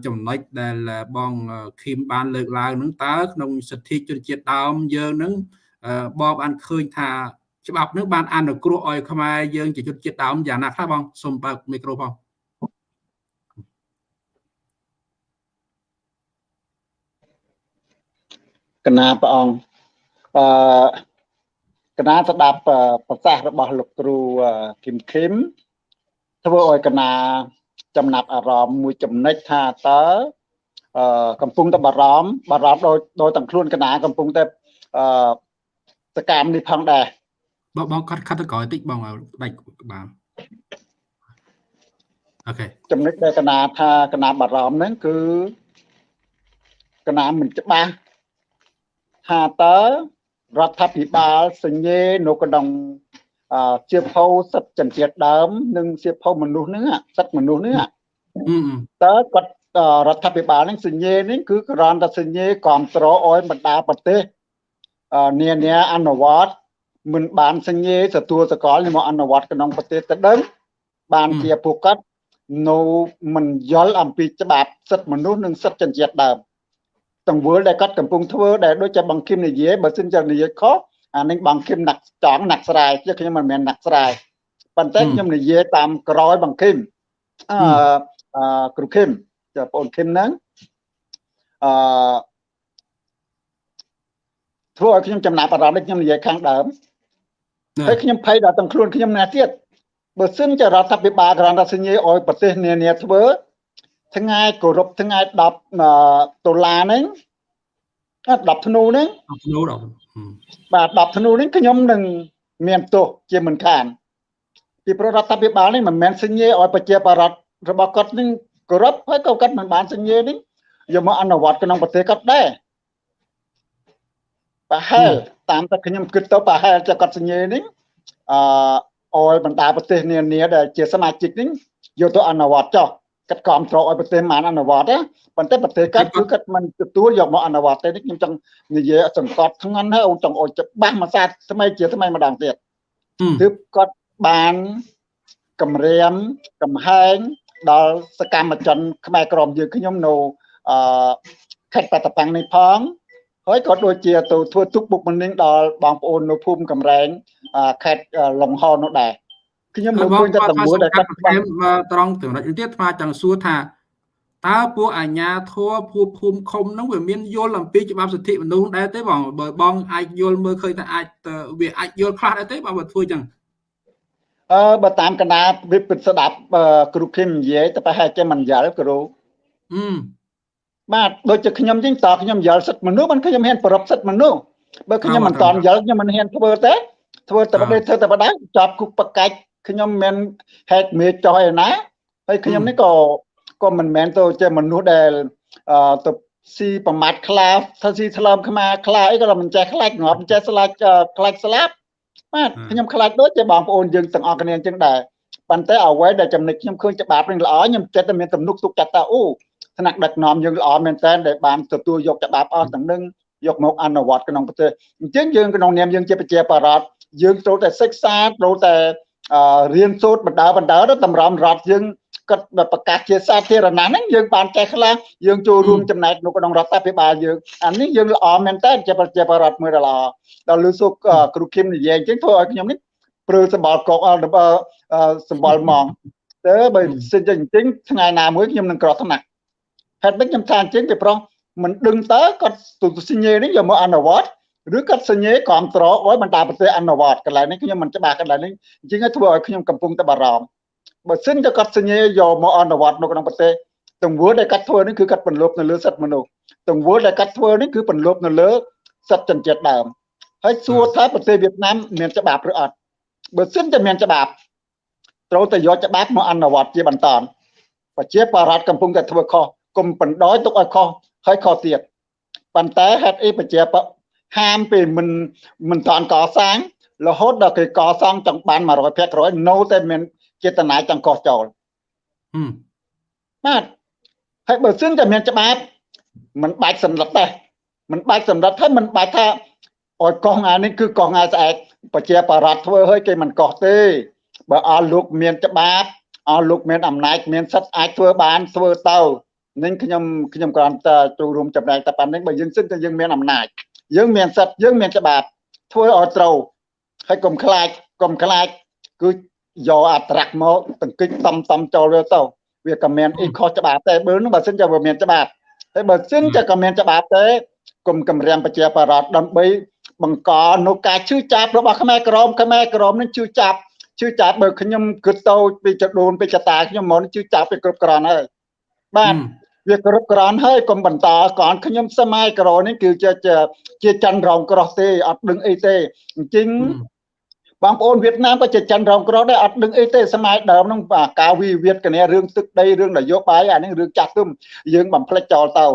ចំណុចដែលបងឃីមបានលើកឡើងនឹងតើក្នុងសិទ្ធិជនជាតិដើមយើងនឹងបងបានឃើញថា ច្បាប់នឹងបានអនុគ្រោះឲ្យខ្មែរយើងជាជនជាតិដើមយ៉ាងណាខ្លះបងសូមបើកមីក្រូផងកណាព្រះអង្គអឺកណាស្ដាប់ប្រសាសន៍របស់លោកគ្រូគឹមខឹមធ្វើឲ្យកណាចំណាប់អារម្មណ៍មួយចំណិចថាតើអឺកំពុងតែបារម្ភបារម្ភដោយដោយទាំងខ្លួនកណាកំពុងតែអឺសកម្មនេះផងដែរ បងបងខាត់ខាត់ទៅក្រោយតិចបងដាច់បានអូខេចំណុចដែលកណាថាកណាបារម្ភហ្នឹងគឺកណាមិនច្បាស់ថាតើរដ្ឋាភិបាលសញ្ញេនៅក្នុងជាភៅសិទ្ធិជនជាតិដើម និងជាភៅមនុស្សហ្នឹងសិទ្ធិមនុស្សហ្នឹងតើគាត់រដ្ឋាភិបាលហ្នឹងសញ្ញេនេះគឺគ្រាន់តែសញ្ញេគ្រប់គ្រងឲ្យបណ្ដាប្រទេសនានាអនុវត្ត មិនបានសញ្ញេទទួលសកលមកអនុវត្តក្នុងប្រទេសទៅដឹងបានជាពួកគាត់នៅមិនយល់អំពីច្បាប់សិទ្ធិមនុស្សនិងសិទ្ធិជនជាតិដើមទង្វើដែលគាត់កំពុងធ្វើដែលដូចជាបង្គិមនិយាយបើសិនជានិយាយខុសអានេះបង្គិមណាក់ចង់ណាក់ស្រែជាខ្ញុំមិនមែនណាក់ស្រែប៉ុន្តែខ្ញុំនិយាយតាមក្រោយបង្គិមអឺគ្រូគឹមចាបងគឹមហ្នឹងអឺធ្វើឲ្យខ្ញុំចំណាប់អារម្មណ៍ដូចខ្ញុំនិយាយខាងដើម ហើយខ្ញុំភ័យដល់ទាំងខ្លួនខ្ញុំណាស់ទៀតបើសិនជារដ្ឋាភិបាលក្រន្តសញ្ញាឲ្យប្រទេសនានាធ្វើថ្ងៃគោរពថ្ងៃ10ដុល្លារហ្នឹង10ធ្នូហ្នឹង10ធ្នូដល់បាទ10ធ្នូនេះខ្ញុំនឹងមានទោសជាមិនខានពីប្ររដ្ឋាភិបាលនេះមិនមែនសញ្ញេឲ្យប្រជាបរតរបស់គាត់នឹងគោរពហើយក៏គាត់មិនបានសញ្ញេនេះយកមកអនុវត្តក្នុងប្រទេសគាត់ដែរ ប្រហែលតាមតែខ្ញុំគិតទៅប្រហែលจะគាត់សញ្ញេនេះអឺអោយបណ្ដាប្រទេសនានាដែលជាសមាជិកនេះយកទៅអនុវត្តចុះគាត់គ្រប់គ្រងឲ្យប្រទេសបានអនុវត្តណាប៉ុន្តែប្រទេសគាត់គឺគាត់មិនទទួលយកមកអនុវត្តទេនេះខ្ញុំចង់និយាយសង្កត់ធ្ងន់ហើយអូនចង់អុយច្បាស់មួយសាថ្មីជាថ្មីម្ដងទៀតទើបគាត់បានគម្រាមកំហែងដល់សកម្មជនខ្មែរក្រមយើងខ្ញុំនៅអឺខេត្តបាត់ដំបងនេះផង ហើយក៏ដូចជាទៅធ្វើទុកបុកម្នេញដល់បងប្អូននៅភូមិកំរែងខេត្តលង្ហនោះដែរខ្ញុំមើលឃើញតែតម្រួតដែលគាត់ត្រង់ចំណុចនេះទៀតស្មាចង់សួរថាតើពួកអាជ្ញាធរភូមិភូមិឃុំនោះវាមានយល់អំពីច្បាប់សិទ្ធិមនុស្សដែរទេបងបើបងអាចយល់មើលឃើញថាអាចវាអាចយល់ខ្លះដែរទេបើបើធ្វើចឹងអឺបើតាមកណ្ដាវិពិតស្ដាប់គ្រូខឹមនិយាយតែប្រហែលជាមិនយល់គ្រូអឺ បាទដូចជាខ្ញុំចឹងតើខ្ញុំយល់សិទ្ធិមនុស្សមិនខ្ញុំហ៊ានប្រពសិទ្ធិមនុស្សបើខ្ញុំមិនតន់យល់ខ្ញុំមិនហ៊ានធ្វើទេធ្វើតែបដិធ្វើតែបដៅចាប់គុកបកាច់ខ្ញុំមិនហេតុមេចោះឯណាហើយខ្ញុំនេះក៏ក៏មិនមែនទៅជាមនុស្សដែលអឺទៅស៊ីប្រមាថខ្លាថាស៊ីឆ្លើមខ្មែរខ្លាអីក៏មិនចេះខ្លាចងាប់មិនចេះស្លាច់ខ្លាចស្លាប់បាទខ្ញុំខ្លាចដូចជាបងប្អូនយើងទាំងអស់គ្នាអញ្ចឹងដែរប៉ុន្តែអ្វីដែលចំណិចខ្ញុំឃើញច្បាប់នឹងល្អខ្ញុំចិត្តតែមានទំនុកទុកចិត្តថាអូ ថ្នាក់ដឹកនាំយើងល្អមែនតើដែលបានទទួលយកច្បាប់អស់ទាំងនឹងយកមកអនុវត្តក្នុងប្រទេសអញ្ចឹងយើងក្នុងនាមយើងជាប្រជាបរតយើងត្រូវតែសិក្សាត្រូវតែរៀនសូត្របណ្ដើបណ្ដើទៅតម្រាំរដ្ឋយើងគាត់ប្រកាសជាសាធារណៈហ្នឹងយើងបានចេះខ្លះយើងចូលរួមចំណែកនៅក្នុងរដ្ឋាភិបាលយើងអានេះយើងល្អមែនតើជាប្រជាបរតមួយល្អដល់លឺសុកគ្រូគឹមនិយាយអញ្ចឹងធ្វើឲ្យខ្ញុំនេះព្រឺសម្បល់កកសម្បល់ម៉ងទៅបើសិនជាអញ្ចឹងថ្ងៃណាមួយខ្ញុំនឹងក្រោះថ្នាក់ ហេតុម៉េចខ្ញុំថាអញ្ចឹងពីប្រុសមិនដឹងតើគាត់ទូសញ្ញេនេះយកមកអនុវត្តឬគាត់សញ្ញេគ្រប់ត្រឲ្យបណ្ដាប្រទេសអនុវត្តកន្លែងនេះខ្ញុំមិនច្បាស់កន្លែងនេះអញ្ចឹងធ្វើឲ្យខ្ញុំកំពុងតែបារម្ភបើសិនតែគាត់សញ្ញេយកមកអនុវត្តនៅក្នុងប្រទេសទង្វើដែលគាត់ធ្វើនេះគឺគាត់បន្លប់នៅលើសិទ្ធិមនុស្សទង្វើដែលគាត់ធ្វើនេះគឺបន្លប់នៅលើសិទ្ធិជនជាតិដើមហើយសួរថាប្រទេសវៀតណាមមានច្បាប់ឬអត់បើសិនតែមានច្បាប់ត្រូវតែយកច្បាប់មកអនុវត្តជាបន្តប្រជាបរតកំពុងតែធ្វើខុស កុំបណ្ដោយទុកឲ្យខុសហើយខុសទៀតប៉ុន្តែហេតុអីប្រជាហាមពេលមិនមិនតាន់កសាងរហូតដល់គេកសាងចង់បាន100%នៅតែមានចេតនាចង់កោះចូលបាទហើយបើសិនតែមានច្បាប់មិនបាច់សម្រិតទេមិនបាច់សម្រិតហើយមិនបាច់ថាឲ្យកោះងានេះគឺកោះងាស្អែកប្រជាបរតធ្វើឲ្យគេមិនកោះទេបើអស់លោកមានច្បាប់អស់លោកមានអំណាចមានសិទ្ធិអាចធ្វើបានធ្វើទៅ នឹងខ្ញុំខ្ញុំគ្រាន់តែចូលរួមចំណែកតែប៉ុណ្្នឹងបើយើងសិនតែយើងមានអំណាចយើងមានសិទ្ធិយើងមានច្បាប់ធ្វើឲ្យត្រូវហើយកុំខ្លាចកុំខ្លាចគឺយកអត្រាក់មកតង្គិចតំតំចូលវាទៅវាក៏មានអីខុសច្បាប់តែបើនោះបើសិនជាវាមានច្បាប់ហើយបើសិនជាក៏មានច្បាប់ទេគុំគម្រាមប្រជាបរតដើម្បីបង្កនៅការជឿចាប់របស់ខ្មែរក្រមខ្មែរក្រមនឹងជឿចាប់ជឿចាប់បើខ្ញុំគិតទៅពីចដូនពីចតាខ្ញុំមកជឿចាប់ពីគ្រប់គ្រាន់ហើយបាទ វាគ្រប់គ្រាន់ហើយកុំបន្តកនខ្ញុំសម័យក្រនេះគឺជាជាច័ន្ទរងក្រោះទេអត់ដឹងអីទេអញ្ចឹង បងប្អូនវៀតណាមក៏ជាច័ន្ទរងក្រោះដែរអត់ដឹងអីទេសម័យដើមហ្នឹងការវិវាទគ្នារឿងទឹកដីរឿងនយោបាយអានេះរឿងចាស់ទុំយើងបំភ្លេចចោលទៅ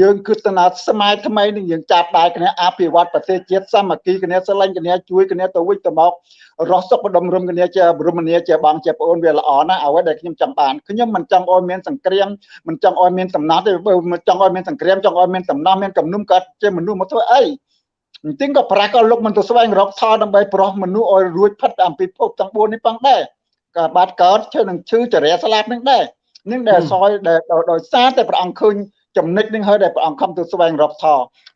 យើងគិតទៅណាសម័យថ្មីនេះយើងចាប់ដៃគ្នាអភិវឌ្ឍប្រទេសជាតិសាមគ្គីគ្នាស្រឡាញ់គ្នាជួយគ្នាទៅវិញទៅមករស់សុខបដុំរំគ្នាជារមនីជាបងជាប្អូនវាល្អណាស់អ្វីដែលខ្ញុំចង់បានខ្ញុំមិនចង់ឲ្យមានសង្គ្រាមមិនចង់ឲ្យមានសំណោះទេបើចង់ឲ្យមានសង្គ្រាមចង់ឲ្យមានសំណោះមានគំនុំកើតជាមនុស្សមកធ្វើអី អញ្ចឹងក៏ប្រាស់ក៏លោកមិនទៅស្វែងរកថតដើម្បីប្រោះមនុស្សឲ្យរួចផិតអំពីភពទាំង4នេះផងដែរក៏បាត់កើតឈើនឹងឈឺចរិយាស្លាប់នឹងដែរនឹងដែលសយដែលដោយសារតែព្រះអង្គឃើញចំណិចនឹងហើយដែលព្រះអង្គខំទៅស្វែងរកថ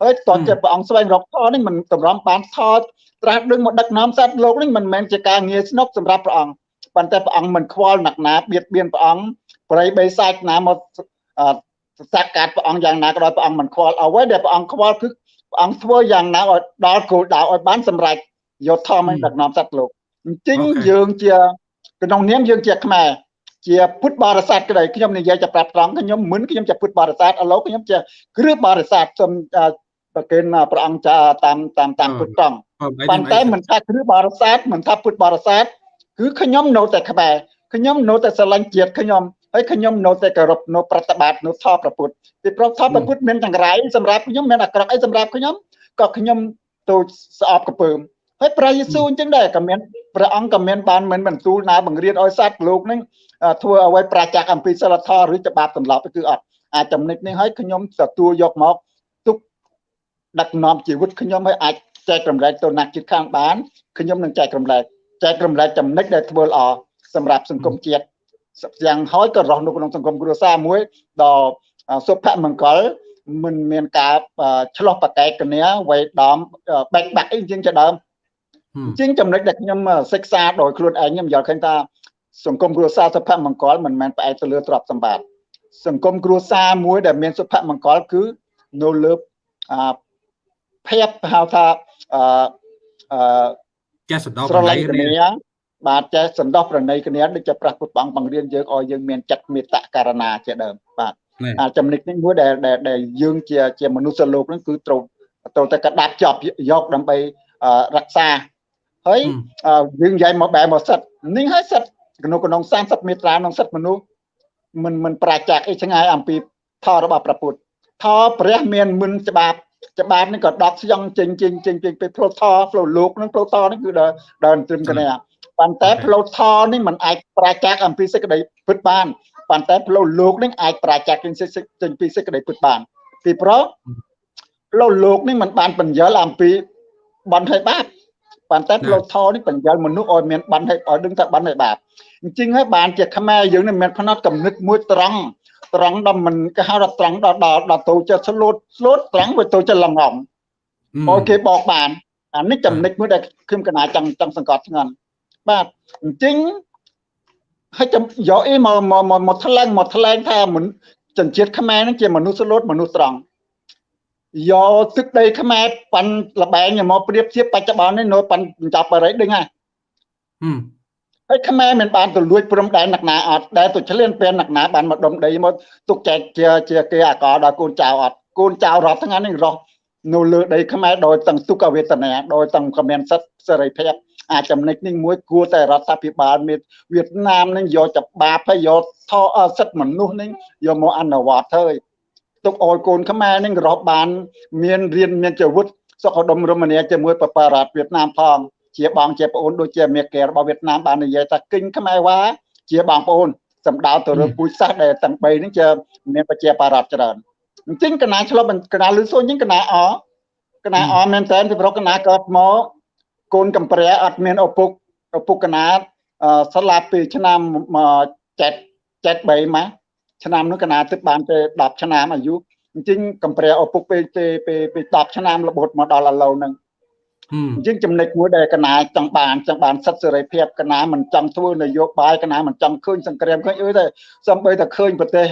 ហើយតើជាព្រះអង្គស្វែងរកថនេះមិនតម្រាំបានថត្រាស់ដឹងមកដឹកនាំសត្វលោកនេះមិនមែនជាការងារស្នុកសម្រាប់ព្រះអង្គប៉ុន្តែព្រះអង្គមិនខ្វល់ណាក់ណាបៀតបៀនព្រះអង្គប្រៃបីសាច់ណាមកសកាត់ព្រះអង្គយ៉ាងណាក៏ដោយព្រះអង្គមិនខ្វល់អ្វីដែលព្រះអង្គខ្វល់គឺព្រះ អង្គធ្វើយ៉ាងណាឲ្យដល់គោលដៅឲ្យបានសម្រេចយកធម៌ដឹកនាំសត្វលោកអញ្ចឹងយើងជាក្នុងនាមយើងជាខ្មែរជាពុទ្ធបរិស័ទក្តីខ្ញុំនិយាយจะប្រាប់ត្រង់ខ្ញុំមិនខ្ញុំជាពុទ្ធបរិស័ទឥឡូវខ្ញុំជាគ្រឹះបរិស័ទសូមប្រគេនព្រះអង្គចាតាមតាមតាមពុទ្ធត្រង់ប៉ុន្តែមិនថាគ្រឹះបរិស័ទមិនថាពុទ្ធបរិស័ទគឺខ្ញុំនៅតែខ្មែរខ្ញុំនៅតែស្រឡាញ់ជាតិខ្ញុំ ហើយខ្ញុំនៅតែគោរពនៅប្រតិបត្តិនៅធម៌ប្រពុតពីព្រោះធម៌ប្រពុតមានទាំងរៃសម្រាប់ខ្ញុំមានអាក្រក់អីសម្រាប់ខ្ញុំក៏ខ្ញុំទៅស្អប់កពើមហើយព្រះយេស៊ូវអញ្ចឹងដែរក៏មានព្រះអង្គក៏មានបានមិនបន្ទូលណាបង្រៀនឲ្យសត្វលោកនឹងធ្វើអ្វីប្រជាអំពីសិលធម៌ឬច្បាប់ទម្លាប់គឺអត់អាចចំណុចនេះឲ្យខ្ញុំទទួលយកមកទុកដឹកនាំជីវិតខ្ញុំឲ្យអាចចែករំលែកទៅអ្នកជិតខាងបានខ្ញុំនឹងចែករំលែកចែករំលែកចំណុចដែលធ្វើល្អសម្រាប់សង្គមជាតិ យ៉ាងហើយក៏រស់នៅក្នុងសង្គមគ្រួសារមួយដ៏សុភមង្គលមិនមានការឆ្លោះប្រកែកគ្នាវេដំបែកបាក់អីជាងជាដើមអញ្ចឹងចំណុចដែលខ្ញុំសិក្សាដោយខ្លួនឯងខ្ញុំយល់ឃើញថាសង្គមគ្រួសារសុភមង្គលមិនមែនផ្អែកទៅលើទ្រព្យសម្បត្តិសង្គមគ្រួសារមួយដែលមានសុភមង្គលគឺនៅលើភាពហៅថាអឺចេះសន្តោសប្រណីគ្នា បាទចេះសន្តោសប្រណីគ្នាដូចជាព្រះពុទ្ធអង្គបង្រៀនយើងឲ្យយើងមានចិត្តមេត្តាករណាជាដើមបាទអាចំណុចនេះមួយដែលដែលយើងជាជាមនុស្សលោកហ្នឹងគឺត្រូវត្រូវតែកដាប់ជាប់យកដើម្បីរក្សាហើយយើងនិយាយមកបែបមកសិតនេះហើយសិតក្នុងក្នុង30មេត្រាក្នុងសិតមនុស្សមិនមិនប្រជាអីឆ្ងាយអំពីធម៌របស់ព្រះពុទ្ធធម៌ព្រះមានមិនច្បាប់ច្បាប់នេះក៏ដកស្យងចេញចេញចេញពេញពីផ្លូវធម៌ផ្លូវលោកនឹងផ្លូវធម៌នេះគឺដើរដើរត្រឹមគ្នា ប៉ុន្តែផ្លូវធម៌នេះมันអាចប្រជាអំពីសេចក្តីពិតបានប៉ុន្តែផ្លូវលោកនេះអាចប្រជាចេញចេញពីសេចក្តីពិតបានពីព្រោះផ្លូវលោកនេះมันបានបញ្យល់អំពីបន់ហើយបាបប៉ុន្តែផ្លូវធម៌នេះបញ្យល់មនុស្សឲ្យមានបន់ហើយឲ្យដឹងថាបន់ហើយបាបអញ្ចឹងហើយបានជាខ្មែរយើងនេះមានផ្នត់កំណត់មួយត្រង់ត្រង់ដល់មិនគេហៅថាត្រង់ដល់ដល់ដល់ទៅចិត្តស្លូតស្លូតត្រង់វាទៅចិត្តលងងអូគេបកបានអានេះចំណុចមួយដែលខ្ញុំកណាចង់ចង់សង្កត់ធ្ងន់ បាទអញ្ចឹងហើយចាំយកអីមកមកមកថ្លែងមកថ្លែងថាមិនជនជាតិខ្មែរនឹងជាមនុស្សស្លូតមនុស្សត្រង់យកទឹកដីខ្មែរប៉ាន់លបែងមកប្រៀបធៀបបច្ចុប្បន្ននេះនៅប៉ាន់ចាប់បរិយដឹងហ่ะហើយខ្មែរមិនបានទៅលួចព្រំដែនអ្នកណាអត់ដែលទៅឆ្លៀនពេលអ្នកណាបានមកដុំដីមកទុកចែកជាជាគេអាកដល់កូនចៅអត់កូនចៅរាប់ថ្ងៃនេះរស់នៅលើដីខ្មែរដោយទាំងទុក្ខវេទនាដោយទាំងគ្មានសិទ្ធិសេរីភាព អាចចំណុចនេះមួយគួរតែរដ្ឋាភិបាលមានវៀតណាមនឹងយកច្បាប់ហើយយកថោសិទ្ធិមនុស្សនឹងយកមកអនុវត្តហើយទុកអោយកូនខ្មែរនឹងរស់បាន មានរៀនមានជីវិតសុខដុមរមនាជាមួយបបរដ្ឋវៀតណាមផងជាបងជាប្អូនដូចជាមេកែរបស់វៀតណាមបាននិយាយថាគិញខ្មែរវ៉ាជាបងប្អូនសម្ដៅទៅលើពូជសាសន៍ដែលទាំង3ហ្នឹងជាមានប្រជាបារដ្ឋច្រើនអញ្ចឹងកណាឆ្លប់កណាលឺសូនអញ្ចឹងកណាអកណាអមែនតើពីប្រកណាកើតមក កូនកំព្រះអត់មានឪពុកឪពុកកណាស្លាប់ពីឆ្នាំ7 73មកឆ្នាំនោះកណាទឹកបានទៅ10ឆ្នាំអាយុអញ្ចឹងកំព្រះឪពុកពេលពេលពេល10ឆ្នាំរបូតមកដល់ឥឡូវហ្នឹងអញ្ចឹងចំណុចមួយដែលកណាចង់បានចង់បានសិទ្ធិសេរីភាពកណាមិនចង់ធ្វើនយោបាយកណាមិនចង់ឃើញសង្គ្រាមឃើញអីទេសំបីតែឃើញប្រទេស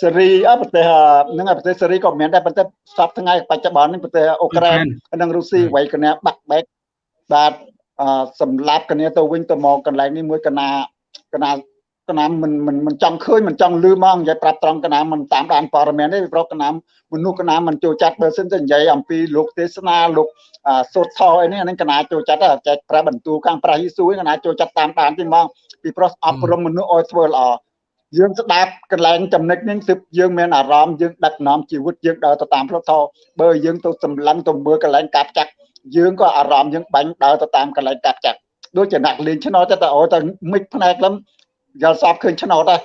សេរីអប្រទេសហ្នឹងប្រទេសសេរីក៏មានដែរប៉ុន្តែសពថ្ងៃបច្ចុប្បន្ននេះប្រទេសអ៊ុក្រែននិងរុស្ស៊ីໄວកណាបាក់បែក បាទសម្លាប់គ្នាទៅវិញទៅមកកន្លែងនេះមួយកណាកណាកណាមិនមិនមិនចង់ឃើញមិនចង់លឺមកនិយាយប្រាប់ត្រង់កណាមិនតាមដានព័ត៌មានទេព្រោះកណាមនុស្សកណាមិនចូលចិត្តបើសិនទៅនិយាយអំពីលោកទេសនាលោកសូត្រថអីនេះអានេះកណាចូលចិត្តចែកប្រាបន្ទូខាងព្រះយេស៊ូវកណាចូលចិត្តតាមដានទេមកពីព្រោះអប់រំមនុស្សឲ្យធ្វើល្អយើងស្ដាប់កន្លែងចំណុចនេះទើបយើងមានអារម្មណ៍យើងដឹកនាំជីវិតយើងដើរទៅតាមផ្លូវធម៌បើយើងទៅសម្លឹងទៅមើលកន្លែងកាប់ចាក់ យើងក៏អារម្មណ៍យើងបាញ់ដើរទៅតាមកន្លែងកាប់ចាក់ដូចជាអ្នកលេងឆ្នោតតែអូតែមិចផ្នែកលំយល់សពឃើញឆ្នោតដែរ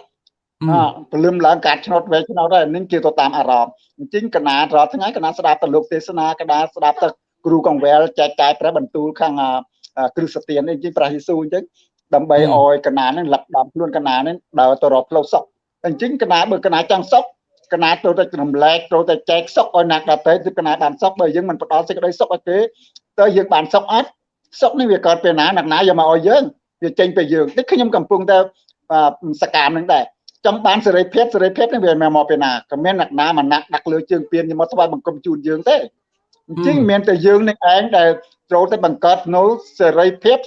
អពលឹមឡើងកាត់ឆ្នោតវែងឆ្នោតដែរនេះជាទៅតាមអារម្មណ៍អញ្ចឹងកណារាល់ថ្ងៃកណាស្ដាប់ទៅលោកទេសនាកណាស្ដាប់ទៅគ្រូកង្វែលចែកចាយព្រះបន្ទូលខាងគ្រឹះសទាននេះជាព្រះយេស៊ូវអញ្ចឹងដើម្បីឲ្យកណានឹងលັບដំខ្លួនកណានឹងដើរទៅរកផ្លូវសុខអញ្ចឹងកណាបើកណាចង់សុខ កណាត្រូវតែរំលែកត្រូវតែចែកសុខឲ្យអ្នកដទៃគឺកណាបានសុខបើយើងមិនផ្ដល់សេចក្តីសុខឲ្យគេតើយើងបានសុខអត់សុខនេះវាកើតពេលណាអ្នកណាយកមកឲ្យយើងវាចេញពីយើងនេះខ្ញុំកំពុងតែសកម្មនឹងដែរចង់បានសេរីភាពសេរីភាពនេះវាមកពីណាក៏មានអ្នកណាមកណាក់ដាក់លើជើងពៀនយកមកស្វាយបង្គំជូនយើងទេអញ្ចឹងមានតែយើងនឹងឯងដែលត្រូវតែបង្កើតនៅសេរីភាព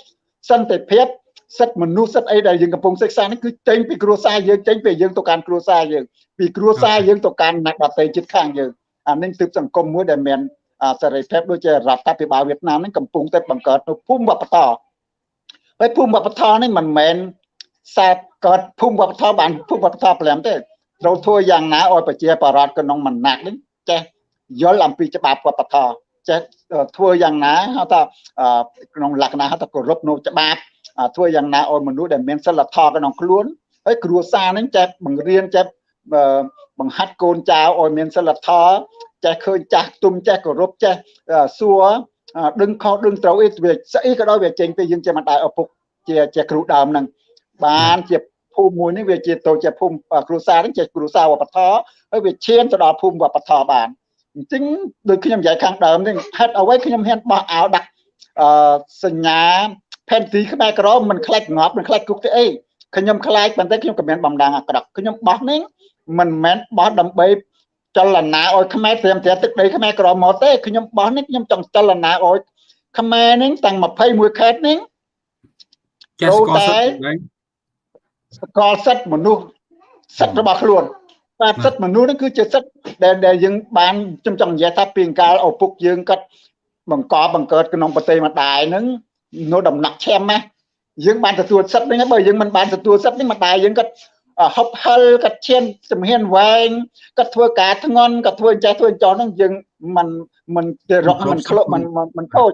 សន្តិភាព សិទ្ធិមនុស្សសិទ្ធិអីដែលយើងកំពុងសិក្សានេះគឺចេញពីគ្រួសារយើងចេញពីយើងទៅកាន់គ្រួសារយើងពីគ្រួសារយើងទៅកាន់អ្នកដទៃជិតខាងយើងអានេះទើបសង្គមមួយដែលមានសេរីភាពដូចជារដ្ឋាភិបាលវៀតណាមនេះកំពុងតែបង្កើតនៅភូមិវប្បធម៌ហើយភូមិវប្បធម៌នេះមិនមែនសាបកើតភូមិវប្បធម៌បានភូមិវប្បធម៌ព្រមទេត្រូវធ្វើយ៉ាងណាឲ្យប្រជាបរតក្នុងមណាក់នេះចេះយល់អំពីច្បាប់វប្បធម៌ ចេះធ្វើយ៉ាងណាហៅថាក្នុងលក្ខណៈហៅថាគោរពនៅច្បាប់ធ្វើយ៉ាងណាឲ្យមនុស្សដែលមានសិលធម៌ក្នុងខ្លួនហើយគ្រួសារហ្នឹងចេះបង្រៀនចេះបង្ហាត់កូនចៅឲ្យមានសិលធម៌ចេះឃើញចាស់ទុំចេះគោរពចេះសួរដឹងខុសដឹងត្រូវអីវាស្អីក៏ដោយវាចេញពីយើងជាម្ដាយឪពុកជាជាគ្រូដើមហ្នឹងបានជាភូមិមួយនេះវាជាទៅជាភូមិគ្រួសារហ្នឹងជាគ្រួសារវប្បធម៌ហើយវាឈានទៅដល់ភូមិវប្បធម៌បាន អញ្ចឹងដូចខ្ញុំនិយាយខាងដើមនេះហេតុអ្វីខ្ញុំហ៊ានបោះអាវដាក់អឺសញ្ញាផែនទីខ្មែរក្រមមិនខ្លាចងាប់មិនខ្លាចគុកទេអីខ្ញុំខ្លាចប៉ុន្តែខ្ញុំក៏មានបំដងអាក្រក់ខ្ញុំបោះនេះមិនមែនបោះដើម្បីចលនាឲ្យខ្មែរត្រៀមត្រាទឹកដីខ្មែរក្រមកទេខ្ញុំបោះនេះខ្ញុំចង់ចលនាឲ្យខ្មែរនេះទាំង21ខេត្តនេះចេះស្គាល់សិទ្ធិស្គាល់សិទ្ធិមនុស្សសិទ្ធិរបស់ខ្លួន បាទសិទ្ធិមនុស្សនេះគឺជាសិទ្ធិដែលដែលយើងបានខ្ញុំចង់និយាយថាពីកាលឪពុកយើងគាត់បង្កបង្កើតក្នុងប្រទេសម្ដាយហ្នឹងនៅដំណាក់ឈាមណាយើងបានទទួលសិទ្ធិហ្នឹងបើយើងមិនបានទទួលសិទ្ធិនេះម្ដាយយើងគាត់ហប់ហិលគាត់ឈានជំហានវែងគាត់ធ្វើការធ្ងន់គាត់ធ្វើចេះធ្វើចោះហ្នឹងយើងមិនមិនទៅរកមិនក្លុកមិនមិនខូច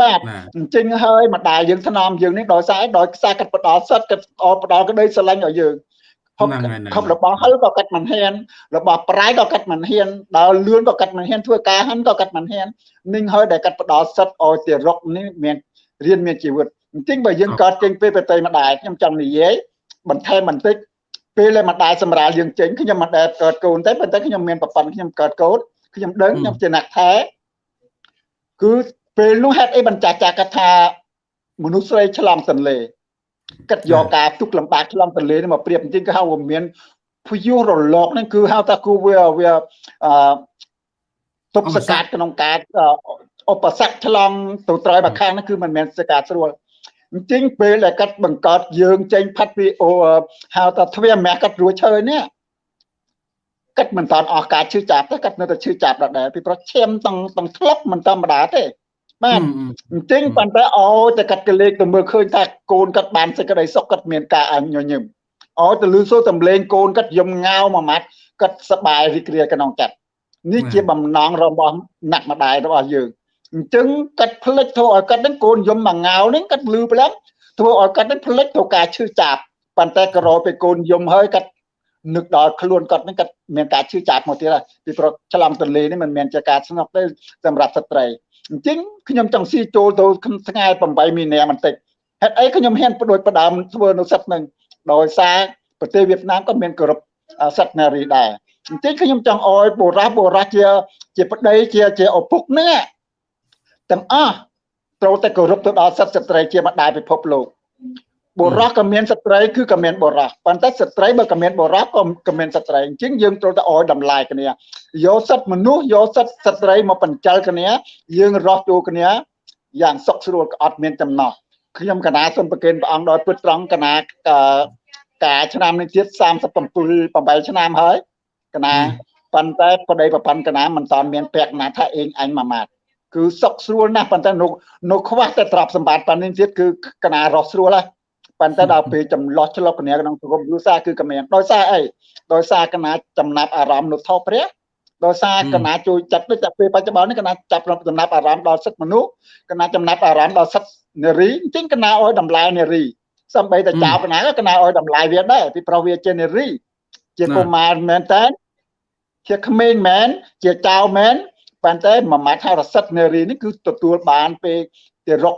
បាទអញ្ចឹងហើយម្ដាយយើងថ្នមយើងនេះដោយសារដោយខ្សែកាត់ផ្ដាល់សិតកាត់ផ្ដាល់ក្តីស្រឡាញ់ឲ្យយើង ខំខំរបស់ហិលក៏កាត់មិនហ៊ានរបស់ប្រៃក៏កាត់មិនហ៊ានដល់លឿនក៏កាត់មិនហ៊ានធ្វើការហាន់ក៏កាត់មិនហ៊ាននឹងហើយដែលកាត់ផ្ដាល់សិតឲ្យទារុកនេះមានរៀនមានជីវិតអញ្ចឹងបើយើងកើតចេញពេលប្រតិម្ដាយខ្ញុំចង់និយាយបន្ថែមបន្តិចពេលដែលម្ដាយសម្រាលយើងចេញខ្ញុំមិនដែលកើតកូនទេប៉ុន្តែខ្ញុំមានប្រព័ន្ធខ្ញុំកើតកូនខ្ញុំដឹងខ្ញុំជាអ្នកថែគឺពេលនោះហេតុអីបញ្ចាស់ចាកថាមនុស្សស្រីឆ្លងទន្លេ គិតយកការទុកលំបាកឆ្លងទន្លេនេះមកប្រៀបអញ្ចឹងគេហៅว่าមានភយុរលកហ្នឹងគឺហៅថាគូវាវាអឺទុកសកាត់ក្នុងការឧបសគ្គឆ្លងទៅត្រយមកខាងហ្នឹងគឺមិនមែនសកាត់ស្រួលអញ្ចឹងពេលដែលកាត់បង្កើតយើងចេញផាត់ពីអូហៅថាទ្វាមាសកាត់រួចឈើនេះកាត់មិនតាន់អស់ការឈឺចាប់ទេកាត់នៅតែឈឺចាប់ដដែលពីព្រោះឈាមតង់តង់ធ្លាប់មិនធម្មតាទេ បាទអញ្ចឹងប៉ុន្តែអូតែកាត់កលេខទៅមើលឃើញថាកូនកាត់បានសេចក្តីសុខកាត់មានការអញញញឹមអូទៅលឺសូរសំលេងកូនកាត់យំងៅមួយម៉ាត់កាត់សបាយរីករាយក្នុងចិត្តនេះជាបំណងរបស់អ្នកម្ដាយរបស់យើងអញ្ចឹងកាត់ផ្លិចធ្វើឲ្យកាត់ហ្នឹងកូនយំមួយងៅហ្នឹងកាត់លឺប្រាប់ធ្វើឲ្យកាត់ហ្នឹងផ្លិចទៅការឈឺចាប់ប៉ុន្តែក៏រកពេលកូនយំហើយកាត់នឹកដល់ខ្លួនគាត់ហ្នឹងគាត់មានការឈឺចាប់មកទៀតហើយពីព្រោះឆ្លងទន្លេនេះមិនមែនជាការស្ងប់ទេសម្រាប់ស្ត្រី អញ្ចឹងខ្ញុំចង់ស៊ីចូលទៅថ្ងៃ8មីនាបន្តិចហេតុអីខ្ញុំហ៊ានបដួចផ្ដើមធ្វើនៅសិទ្ធនឹងដោយសារប្រទេសវៀតណាមក៏មានគោរពសិទ្ធិនារីដែរអញ្ចឹងខ្ញុំចង់អោយបុរសបុរសជាជាប្តីជាជាឪពុកនេះទាំងអស់ត្រូវតែគោរពទៅដល់សិទ្ធិស្ត្រីជាម្ដាយពិភពលោក បុរសក៏មានស្ត្រីគឺក៏មានបុរសប៉ុន្តែស្ត្រីបើក៏មានបុរសក៏ក៏មានស្ត្រីអញ្ចឹងយើងត្រូវតែអោយតម្លៃគ្នាយកសិទ្ធិមនុស្សយកសិទ្ធិស្ត្រីមកបញ្ចលគ្នាយើងរស់ចូលគ្នាយ៉ាងសុខស្រួលក៏អត់មានចំណោះខ្ញុំកណាសូមប្រគេនព្រះអង្គដោយពុតត្រង់កណាការឆ្នាំនេះទៀត37 8ឆ្នាំហើយកណាប៉ុន្តែប្តីប្រពន្ធកណាមិនតាន់មានពាក់ណាថាអេងអញមួយម៉ាត់គឺសុខស្រួលណាស់ប៉ុន្តែនៅនៅខ្វះតែទ្រព្យសម្បត្តិប៉ុណ្្នេះទៀតគឺកណារស់ស្រួលហើយ ប៉ុន្តែដល់ពេលចម្លោះឆ្លុកគ្នាក្នុងសង្គមគ្រួសារគឺកមានដោយសារអីដោយសារកណាចំណាប់អារម្មណ៍នៅថោព្រះដោយសារកណាជួយចាត់ដូចតែពេលបច្ចុប្បន្ននេះកណាចាប់ចំណាប់អារម្មណ៍ដល់សិទ្ធិមនុស្សកណាចំណាប់អារម្មណ៍ដល់សិទ្ធិនារីអញ្ចឹងកណាឲ្យតម្លៃនារីសំបីតែចៅកណាក៏កណាឲ្យតម្លៃវាដែរពីព្រោះវាជានារី ជាកុមារមែនតើជាក្មេងមែនជាចៅមែនប៉ុន្តែមួយម៉ាត់ហៅរសិទ្ធនារីនេះគឺទទួលបានពេលទីរុក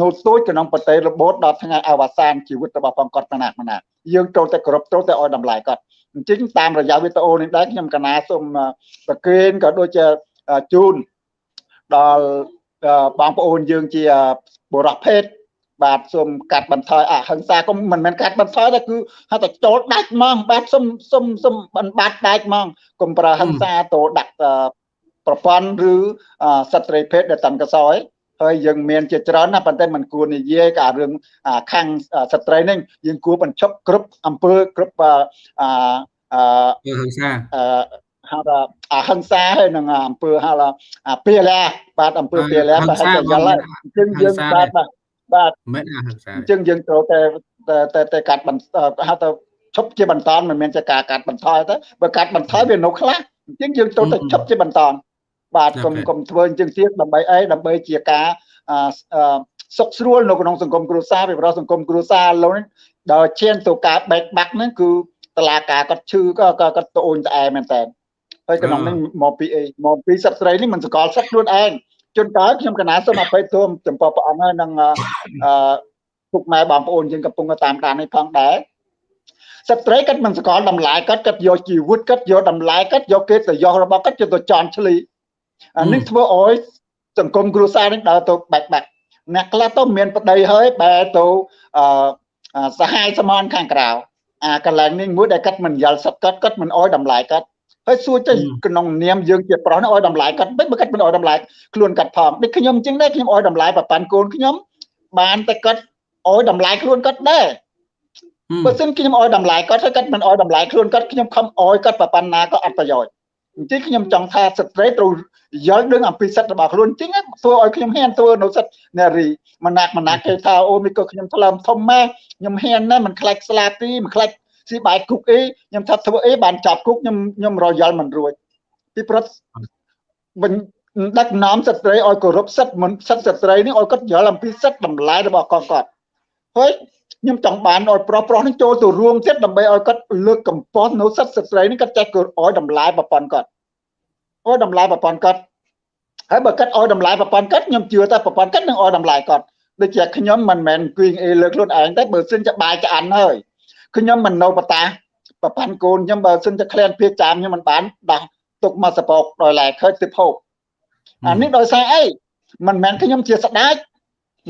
នៅទូចក្នុងប្រទេសរបូតដល់ថ្ងៃអវសានជីវិតរបស់ផងគាត់ម្នាក់ម្នាក់យើងត្រូវតែគ្រប់ត្រូវតែឲ្យតម្លៃគាត់អញ្ចឹងតាមរយៈវីដេអូនេះដែរខ្ញុំកណាសូមប្រកេនក៏ដូចជាជូនដល់បងប្អូនយើងជាបុរសភេទបាទសូមកាត់បន្ថយអហិង្សាក៏មិនមែនកាត់បន្ថយតែគឺហៅតែចូលដាច់ហ្មងបាទសូមសូមសូមបានបាត់ដាច់ហ្មងកុំប្រើហិង្សាទៅដាក់ប្រព័ន្ធឬសត្រីភេទដែលតាន់កសោយ ហើយយើងមានជាច្រើនណាប៉ុន្តែมันគួរនិយាយការឿងខាងស្ត្រីនេះយើងគួរបញ្ឈប់គ្រប់អំពើគ្រប់អឺអឺហិង្សាអឺហៅថាអហិង្សាហើយនឹងអំពើហៅថាពាលាបាទអំពើពាលាតែហើយយល់ហើយអញ្ចឹងយើងបាទបាទមិនអហិង្សាអញ្ចឹងយើងត្រូវតែតែតែកាត់បន្ហៅថាឈប់ជាបន្តមិនមែនជាការកាត់បន្ថយទេបើកាត់បន្ថយវានៅខ្លះអញ្ចឹងយើងត្រូវតែឈប់ជាបន្ត បាទកុំកុំធ្វើអញ្ចឹងទៀតដើម្បីអីដើម្បីជាការអឺសុខស្រួលនៅក្នុងសង្គមគ្រួសារពីព្រោះសង្គមគ្រួសារលោកដល់ឈានទៅការបែកបាក់ហ្នឹងគឺតឡាការគាត់ឈឺក៏គាត់ត្អូញត្អែមែនតើហើយក្នុងនេះមកពីអីមកពីសិទ្ធិស្រីនេះមិនសកលសិទ្ធិខ្លួនឯងជួនកាលខ្ញុំកណាសូមអភ័យទោសចំពោះព្រះអង្គហើយនឹងអឺពុកម៉ែបងប្អូនយើងកំពុងតាមដាននេះផងដែរស្ត្រីគាត់មិនសកលតម្លៃគាត់គាត់យកជីវិតគាត់យកតម្លៃគាត់យកកិត្តិយសរបស់គាត់ទៅចន់ឆ្លី អានេះធ្វើឲ្យសង្គមគ្រួសារនេះដើរទៅបែកបាក់អ្នកខ្លះទៅមានប្តីហើយបែរទៅអឺសហាយសមនខាងក្រៅអាកន្លែងនេះមួយដែលគាត់មិនយល់សិតគាត់គាត់មិនអោយតម្លៃគាត់ហើយសួរទៅក្នុងនាមយើងជាប្រុសនេះអោយតម្លៃគាត់មិនបើគាត់មិនអោយតម្លៃខ្លួនគាត់ផងដូចខ្ញុំអញ្ចឹងដែរខ្ញុំអោយតម្លៃប្រប៉ាន់កូនខ្ញុំបានតែគាត់អោយតម្លៃខ្លួនគាត់ដែរបើសិនខ្ញុំអោយតម្លៃគាត់ហើយគាត់មិនអោយតម្លៃខ្លួនគាត់ខ្ញុំខំអោយគាត់ប្រប៉ាន់ណាក៏អត់ប្រយោជន៍អញ្ចឹងខ្ញុំចង់ថាស្ត្រីត្រូវ យល់ដឹងអំពីសិទ្ធិរបស់ខ្លួនអញ្ចឹងធ្វើឲ្យខ្ញុំហ៊ានធ្វើនៅសិទ្ធិនារីមណាក់មណាក់គេថាអូនេះក៏ខ្ញុំថ្លើមធំម៉ែខ្ញុំហ៊ានណាស់មិនខ្លាចស្លាប់ទីមិនខ្លាចស៊ីបាយគុកអីខ្ញុំថាធ្វើអីបានចាប់គុកខ្ញុំខ្ញុំរយល់មិនរួចពីព្រោះមិនដឹកនាំស្ត្រីឲ្យគោរពសិទ្ធិមិនសិទ្ធិស្ត្រីនេះឲ្យគាត់យល់អំពីសិទ្ធិតម្លៃរបស់កងគាត់ហើយខ្ញុំចង់បានឲ្យប្រុសប្រុសនេះចូលទៅរួមទៀតដើម្បីឲ្យគាត់លើកកម្ពស់នៅសិទ្ធិស្ត្រីនេះគាត់ចេះឲ្យតម្លៃប្រព័ន្ធគាត់ ឲ្យតម្លៃប្រព័ន្ធគាត់ហើយបើគាត់ឲ្យតម្លៃប្រព័ន្ធគាត់ខ្ញុំជឿថាប្រព័ន្ធគាត់នឹងឲ្យតម្លៃគាត់ដូចជាខ្ញុំមិនមែនអង្គុយអីលើខ្លួនឯងទេបើសិនជាបាយឆ្អិនហើយខ្ញុំមិននៅបតាប្រព័ន្ធកូនខ្ញុំបើសិនជាក្លៀនភៀកចាមខ្ញុំមិនបានដោះទុកមកសពកដោយឡែកឃើញទៅភោគអានេះដោយសារអីមិនមែនខ្ញុំជាស្ដេច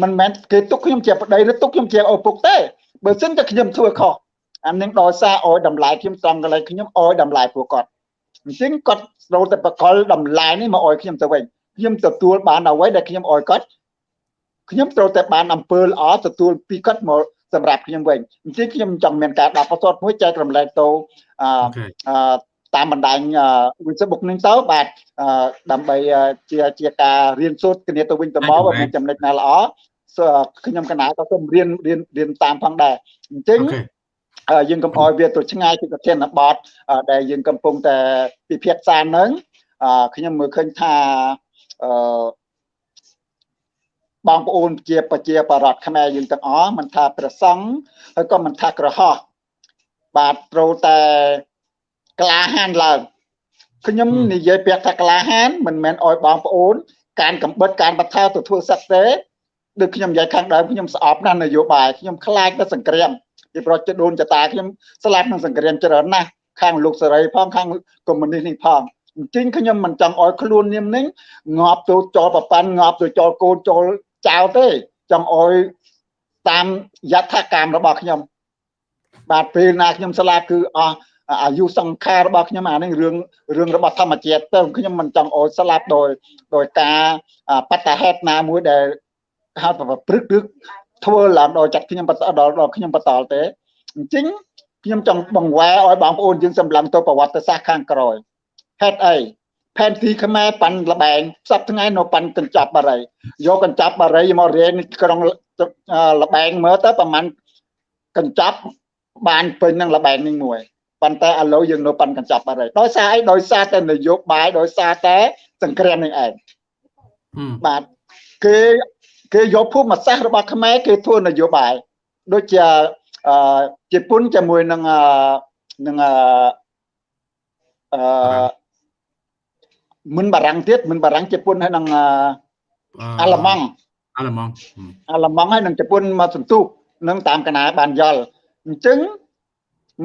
មិនមែនគេទុកខ្ញុំជាប្តីឬទុកខ្ញុំជាឪពុកទេបើសិនតែខ្ញុំធ្វើខុសអានឹងដោយសារអោយតម្លៃខ្ញុំត្រង់កន្លែងខ្ញុំអោយតម្លៃពួកគាត់អញ្ចឹងគាត់ ត្រូវតែបកលតម្លៃនេះមកអោយខ្ញុំទៅវិញខ្ញុំទទួលបានអ្វីដែលខ្ញុំអោយគាត់ខ្ញុំត្រូវតែបានអំពើល្អទទួលពីគាត់មកសម្រាប់ខ្ញុំវិញអញ្ចឹងខ្ញុំចង់មានការដាក់បន្ទាត់មួយចែករំលែកទៅអឺតាមបណ្ដាញ Facebook នឹងទៅបាទដើម្បីជាជាការរៀនសូត្រគ្នាទៅវិញទៅមកបើមានចំណុចណាល្អខ្ញុំកណាក៏សូមរៀនរៀនរៀនតាមផងដែរអញ្ចឹង យើងកុំអោយវាទៅឆ្ងាយពីប្រធានបទដែលយើងកំពុងតែពិភាក្សានឹងខ្ញុំមើលឃើញថាអឺបងប្អូនជាប្រជាបរតខ្មែរយើងទាំងអស់មិនថាព្រះសង្ឃហើយក៏មិនថាក្រហមបាទត្រូវតែក្លាហានឡើងខ្ញុំនិយាយពាក្យថាក្លាហានមិនមែនអោយបងប្អូន ការកំបិតការបន្ថែទៅធ្វើសឹកទេដូចខ្ញុំនិយាយខាងដើមខ្ញុំស្អប់ណាស់នយោបាយខ្ញុំខ្លាចទៅសង្គ្រាម ពីប្រជដូនចតាខ្ញុំស្លាប់នឹងសង្គ្រាមច្រើនណាស់ខាងលោកសេរីផងខាងកុម្មុយនីសនេះផងអញ្ចឹងខ្ញុំមិនចង់ឲ្យខ្លួននាមនេះងាប់ទៅចោលប្រប៉ាន់ងាប់ទៅចោលកូនចោលចោលទេចង់ឲ្យតាមយថាកម្មរបស់ខ្ញុំ បាទពេលណាខ្ញុំស្លាប់គឺអស់អាយុសង្ខាររបស់ខ្ញុំអានេះរឿងរឿងរបស់ធម្មជាតិទៅខ្ញុំមិនចង់ឲ្យស្លាប់ដោយដោយការបតហេតុណាមួយដែលហៅថាព្រឹកឬ ធ្វើឡើងដល់ចាត់ខ្ញុំបន្តដល់ដល់ខ្ញុំបន្តទេអញ្ចឹងខ្ញុំចង់បង្វែរឲ្យបងប្អូនយើងសម្លឹងទៅប្រវត្តិសាស្ត្រខាងក្រោយហេតុអីផែនទីខ្មែរប៉ាន់លបែងសប្ថ្ងៃនៅប៉ាន់កញ្ចប់បារីយកកញ្ចប់បារីមករៀនក្នុងលបែងមើលទៅប្រហែលកញ្ចប់បានពេញនឹងលបែងនេះមួយប៉ុន្តែឥឡូវយើងនៅប៉ាន់កញ្ចប់បារីដោយសារអីដោយសារតែនយោបាយដោយសារតែសង្គ្រាមនេះឯងបាទគេ គេយកភូមិសាស្ត្ររបស់ខ្មែរគេធ្វើនយោបាយដូចជាអឺជប៉ុនជាមួយនឹងនឹងអឺមិនបារាំងទៀតមិនបារាំងជប៉ុនហើយនឹងអាល្លឺម៉ង់អាល្លឺម៉ង់អាល្លឺម៉ង់ហើយនឹងជប៉ុនមកសន្ទុះនឹងតាមកណាបានយល់អញ្ចឹង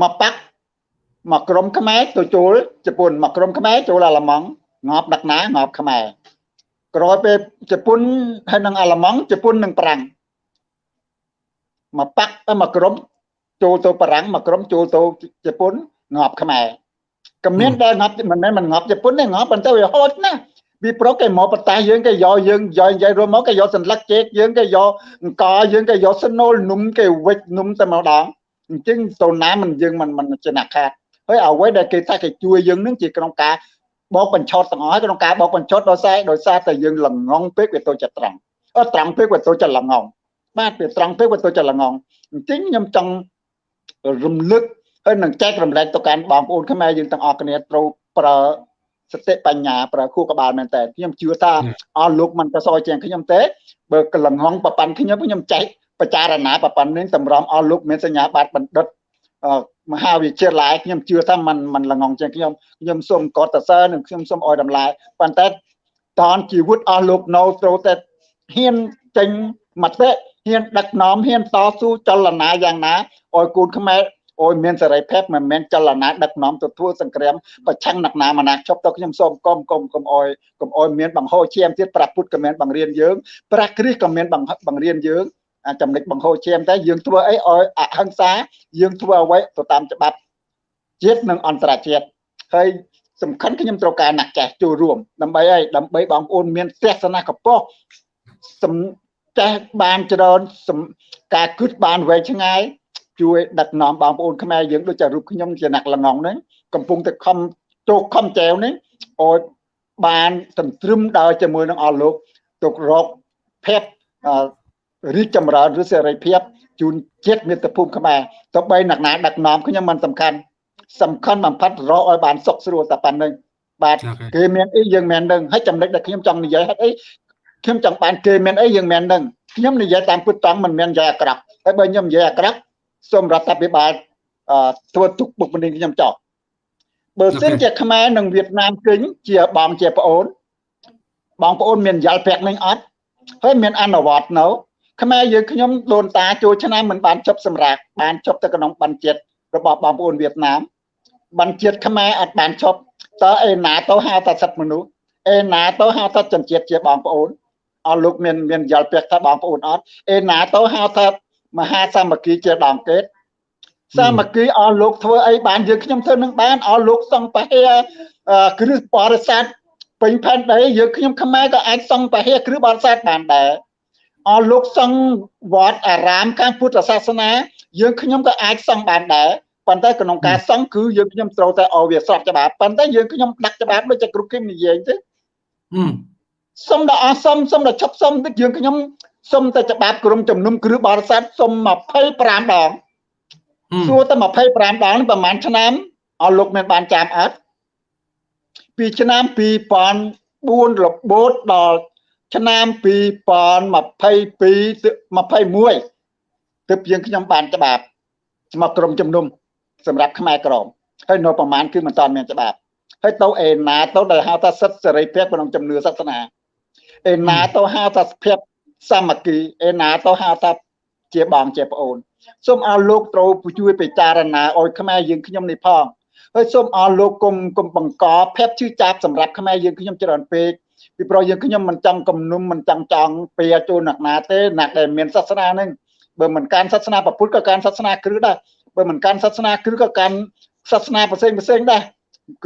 មកប៉ាក់មកក្រុមខ្មែរទៅចូលជប៉ុនមកក្រុមខ្មែរចូលអាល្លឺម៉ង់ងាប់ដឹកណាងាប់ខ្មែរ ក្រោយពេលជប៉ុនហើយនឹងអាល្លឺម៉ង់ជប៉ុននឹងប្រាំងមកប៉ាក់ទៅមកក្រុមចូលទៅប្រាំងមកក្រុមចូលទៅជប៉ុនងាប់ខ្មែរក៏មានដែលងាប់មិនមែនមិនងាប់ជប៉ុនទេងាប់ប៉ុន្តែវាហូចណាវាប្រុកគេមកបតាយើងគេយកយើងយកនិយាយរួមមកគេយកសន្លឹកជែកយើងគេយកអង្គយើងគេយកស្នូលនំគេវិចនំតែម្ដងអញ្ចឹងទៅណាមិនយើងមិនមិនចំណាក់ខាតហើយអ្វីដែលគេថាគេជួយយើងនឹងជាក្នុងការ បោកបញ្ឆោតទាំងអស់ក្នុងការបោកបញ្ឆោតដោយសារដោយសារតែយើងល្ងងពេកវាទៅចិត្តត្រង់អត់ត្រង់ពេកវាទៅចិត្តល្ងងបាទវាត្រង់ពេកវាទៅចិត្តល្ងងអញ្ចឹងខ្ញុំចង់រំលឹកហើយនឹងចែករំលែកទៅកាន់បងប្អូនខ្មែរយើងទាំងអស់គ្នាត្រូវប្រើសតិបញ្ញាប្រើខួរក្បាលមែនតើខ្ញុំជឿថាអស់លោកមិនក៏សយជាងខ្ញុំទេបើកលងងប្រកាន់ខ្ញុំខ្ញុំចែកបចារណាប្រកាន់នេះតម្រាំអស់លោកមានសញ្ញាបត្របណ្ឌិត មហាវិទ្យាល័យខ្ញុំជឿថាมันมันល្ងងជាងខ្ញុំខ្ញុំសូមកត់សរសើរនិងខ្ញុំសូមអោយតម្លៃប៉ុន្តែតនជីវិតអស់លោកនៅត្រូវតែហ៊ានចេញមតិហ៊ានដឹកនាំហ៊ានតស៊ូចលនាយ៉ាងណាឲ្យកូនខ្មែរអូយមានសេរីភាពមិនមែនចលនាដឹកនាំទៅធ្វើសង្គ្រាមប្រឆាំងអ្នកណាមកណាជប់ទៅខ្ញុំសូមកុំកុំកុំអោយកុំអោយមានបង្ហូរឈាមទៀតប្រាពុតក៏មានបង្រៀនយើងប្រាគ្រីស្ទក៏មានបង្រៀនយើង ចំណុចបង្ហូរឈាមតែយើងធ្វើអីឲ្យអហិង្សាយើងធ្វើអ្វីទៅតាមច្បាប់ជាតិនិងអន្តរជាតិហើយសំខាន់ខ្ញុំត្រូវការណាក់ចាស់ចូលរួមដើម្បីអីដើម្បីបងប្អូនមានទស្សនៈកប៉ុសសំចាស់បានច្រើនការគិតបានវែងឆ្ងាយជួយដឹកនាំបងប្អូនខ្មែរយើងដូចជារូបខ្ញុំជាអ្នកលងងហ្នឹងកំពុងតែខំជោគខំចែវនេះឲ្យបានសន្ទ្រឹមដល់ជាមួយនឹងអស់លោកទុករកភេទ រីកចម្រើនឬសេរីភាពជូនជាតិមាតុភូមិខ្មែរទៅបីអ្នកណាដឹកនាំខ្ញុំមិនសំខាន់សំខាន់បំផុតរកឲ្យបានសុខស្រួលតែប៉ុណ្្នឹងបាទគេមានអីយើងមាននឹងហើយចំណុចដែលខ្ញុំចង់និយាយហេតុអីខ្ញុំចង់បានគេមានអីយើងមាននឹងខ្ញុំនិយាយតាមពុតតង់មិនមាននិយាយអាក្រក់ហើយបើខ្ញុំនិយាយអាក្រក់សូមរដ្ឋាភិបាលធ្វើទុកបុកម្នេញខ្ញុំចោលបើសិនជាខ្មែរនិងវៀតណាមគិញជាបងជាប្អូនបងប្អូនមានយ៉ាល់ពាក់នឹងអត់ហើយមានអនុវត្តនៅ ខ្មែរយើងខ្ញុំដូនតាចូលឆ្នាំមិនបានចប់សម្រាប់បានចប់ទៅក្នុងបានជាតិរបស់បងប្អូនវៀតណាមបានជាតិខ្មែរអត់បានចប់តើឯណាទៅហៅថាសិទ្ធិមនុស្សឯណាទៅហៅថាជនជាតិជាបងប្អូនអស់លោកមានមានយល់ពាក្យថាបងប្អូនអត់ឯណាទៅហៅថាមហាសាមគ្គីជាដងកេតសាមគ្គីអស់លោកធ្វើអីបានយើងខ្ញុំធ្វើនឹងបានអស់លោកសង្ពហេគ្រឹះបរិស័ទពេញផែនដីយើងខ្ញុំខ្មែរក៏អាចសង្ពហេគ្រឹះបរិស័ទបានដែរ អស់លោកសង្ឃវត្តអារាមខាងពុទ្ធសាសនា យើងខ្ញុំក៏អាចសង្ឃបានដែរប៉ុន្តែក្នុងការសង្ឃគឺយើងខ្ញុំត្រូវតែឲ្យវាស្របច្បាប់ប៉ុន្តែយើងខ្ញុំដាក់ច្បាប់ដូចជាគ្រប់គេនិយាយទេសុំដល់អស់សុំសុំដល់ឈប់សុំតិចយើងខ្ញុំសុំតែច្បាប់ក្រុមជំនុំគ្រឹះបរិស័ទសុំ25ដងសួរតែ25ដងប្រហែលឆ្នាំអស់លោកមានបានចាំអត់ពីឆ្នាំ2004របូតដល់ ឆ្នាំ2022 21ទើបយើងខ្ញុំបានច្បាប់មកក្រុមជំនុំសម្រាប់ខ្មែរក្រមហើយនៅប្រមាណគឺមិនតាន់មានច្បាប់ហើយទៅឯណាទៅដែលហៅថាសិទ្ធិសេរីភាពក្នុងជំនឿសាសនាឯណាទៅហៅថាភាពសាមគ្គីឯណាទៅហៅថាជាបងជាប្អូនសូមអរលោកត្រូវជួយពិចារណាឲ្យខ្មែរយើងខ្ញុំនេះផងហើយសូមអរលោកគុំគុំបង្កភាពជឿចាប់សម្រាប់ខ្មែរយើងខ្ញុំច្រើនពេក ពីព្រោះយើងខ្ញុំមិនចង់គំនុំមិនចង់ចង់ពៀចូលអ្នកណាទេអ្នកដែលមានសាសនាហ្នឹងបើមិនកាន់សាសនាពុទ្ធក៏កាន់សាសនាគ្រឹះដែរបើមិនកាន់សាសនាគ្រឹះក៏កាន់សាសនាផ្សេងផ្សេងដែរ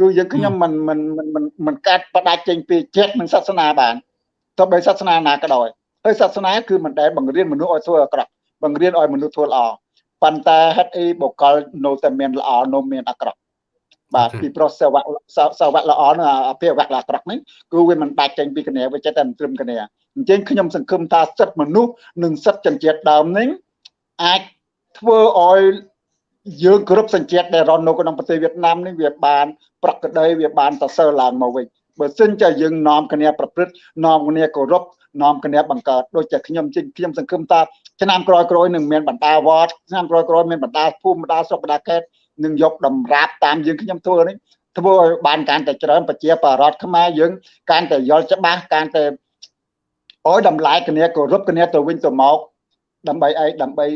គឺយើងខ្ញុំមិនមិនមិនមិនកាត់ផ្ដាច់ចេញពីចិត្តនិងសាសនាបានទោះបីសាសនាណាក៏ដោយហើយសាសនាគឺមិនដែលបង្រៀនមនុស្សឲ្យធ្វើអាក្រក់បង្រៀនឲ្យមនុស្សធ្វើល្អប៉ុន្តែហេតុអីបុគ្គលនៅតែមានល្អនៅមានអាក្រក់ បាទពីប្រុសសាវៈសាវៈល្អនឹងអភិវៈអាក្រក់ហ្នឹងគឺវាមិនដាច់ចេញពីគ្នាវាចេះតែត្រឹមគ្នាអញ្ចឹងខ្ញុំសង្ឃឹមថាសិទ្ធិមនុស្សនិងសិទ្ធិជនជាតិដើមនេះអាចធ្វើឲ្យយើងគ្រប់សញ្ជាតិដែលរស់នៅក្នុងប្រទេសវៀតណាមនេះវាបាន ប្រកក្តីវាបានសរសើរឡើងមកវិញបើសិនជាយើងនាំគ្នាប្រព្រឹត្តនាំគ្នាគោរពនាំគ្នាបង្កើតដូចជាខ្ញុំខ្ញុំសង្ឃឹមថាឆ្នាំក្រោយក្រោយនឹងមានបណ្ដាវត្តឆ្នាំក្រោយក្រោយមានបណ្ដាភូមិបណ្ដាស្រុកបណ្ដាខេត្ត នឹងយកតម្រាប់តាមយើងខ្ញុំធ្វើនេះធ្វើឲ្យបានកាន់តែច្រើនប្រជាបរតខ្មែរយើងកាន់តែយល់ច្បាស់កាន់តែអោយតម្លៃគ្នាគោរពគ្នាទៅវិញទៅមកដើម្បីអីដើម្បី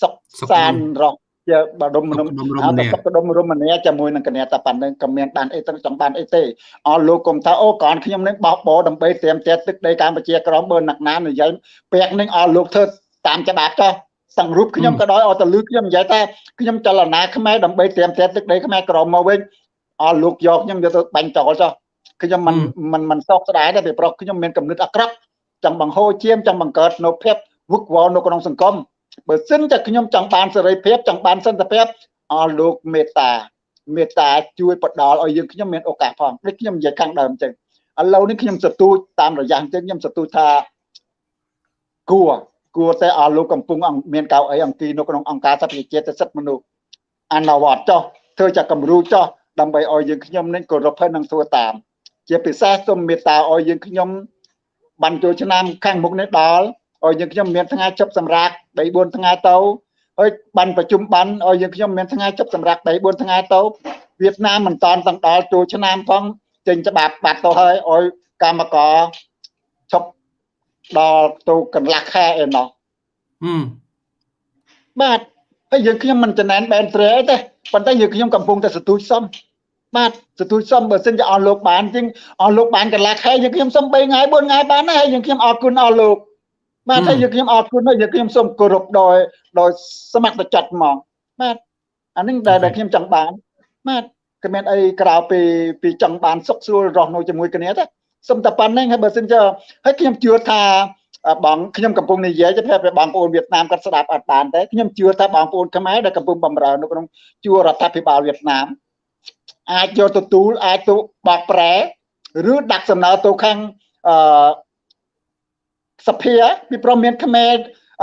សុខសានរស់ជាបដុំមនុស្សហៅថាសុខដុំរមនាជាមួយនឹងគ្នាតែប៉ុណ្្នឹងក៏មានបានអីទៅចង់បានអីទេអស់លោកគុំថាអូកនខ្ញុំនឹងបោះបោដើម្បីត្រៀមតែទឹកដីកម្ពុជាក្រមបើណាក់ណានិយាយពាក់នឹងអស់លោកធ្វើតាមច្បាប់ចុះ សង្រូបខ្ញុំក៏ដោយអត់ទៅលឺខ្ញុំនិយាយថាខ្ញុំចលនាខ្មែរដើម្បីត្រៀមតែទឹកដីខ្មែរក្រមមកវិញអស់លោកយកខ្ញុំយកទៅបាញ់ចោលចុះខ្ញុំមិនមិនមិនសោកស្ដាយទេពីប្រុសខ្ញុំមានកំណត់អាក្រក់ចង់បង្ហូរឈាមចង់បង្កើតនៅភាពវឹកវរនៅក្នុងសង្គមបើសិនតែខ្ញុំចង់បានសេរីភាពចង់បានសន្តិភាពអស់លោកមេត្តាមេត្តាជួយផ្ដល់ឲ្យយើងខ្ញុំមានឱកាសផងដូចខ្ញុំនិយាយខាងដើមអញ្ចឹងឥឡូវនេះខ្ញុំសទូចតាមរយៈអញ្ចឹងខ្ញុំសទូចថាគួរ គួរតែអស់លោកកំពុងមានកៅអីអង្គីនៅក្នុងអង្គការសិទ្ធិជាតិសិទ្ធិមនុស្សអនុវត្តចោះធ្វើចាគំរូចោះដើម្បីឲ្យយើងខ្ញុំនឹងគោរពហើយនឹងធ្វើតាម ជាពិសេសសូមមេត្តាឲ្យយើងខ្ញុំបានចូលឆ្នាំខាងមុខនេះដល់ឲ្យយើងខ្ញុំមានថ្ងៃជប់សម្រាប់3 4ថ្ងៃទៅហើយបានប្រជុំបានឲ្យយើងខ្ញុំមានថ្ងៃជប់សម្រាប់3 4ថ្ងៃទៅវៀតណាមមិនតាន់ទាំងដល់ចូលឆ្នាំផងចេញច្បាប់បាត់ទៅហើយឲ្យកម្មករជប់ ដល់ទៅកន្លះខែឯណោះហឹមបាទហើយយើងខ្ញុំមិនចំណែនបែនត្រេទេប៉ុន្តែយើងខ្ញុំកំពុងតែសទូចសំបាទសទូចសំបើសិនជាអស់លោកបានជាងអស់លោកបានកន្លះខែយើងខ្ញុំសុំ3ថ្ងៃ4ថ្ងៃបានហើយយើងខ្ញុំអរគុណអស់លោកបាទហើយយើងខ្ញុំអរគុណហើយយើងខ្ញុំសូមគោរពដោយដោយសមត្ថចិត្តហ្មងបាទអានេះដែលដែលខ្ញុំចង់បានបាទគ្មានអីក្រៅពីពីចង់បានសុខស្រួលរស់នៅជាមួយគ្នាទេ សុំតែប៉ុណ្្នឹងហើយបើសិនជាហើយខ្ញុំជឿថាបងខ្ញុំកំពុងនិយាយទៅប្រាប់បងប្អូនវៀតណាមគាត់ស្ដាប់អត់បានទេខ្ញុំជឿថាបងប្អូនខ្មែរដែលកំពុងបម្រើនៅក្នុងជួររដ្ឋាភិបាលវៀតណាមអាចយកទទួលអាចទៅបកប្រែឬដាក់សំណើទៅខាងអឺសភាពីព្រមមានខ្មែរ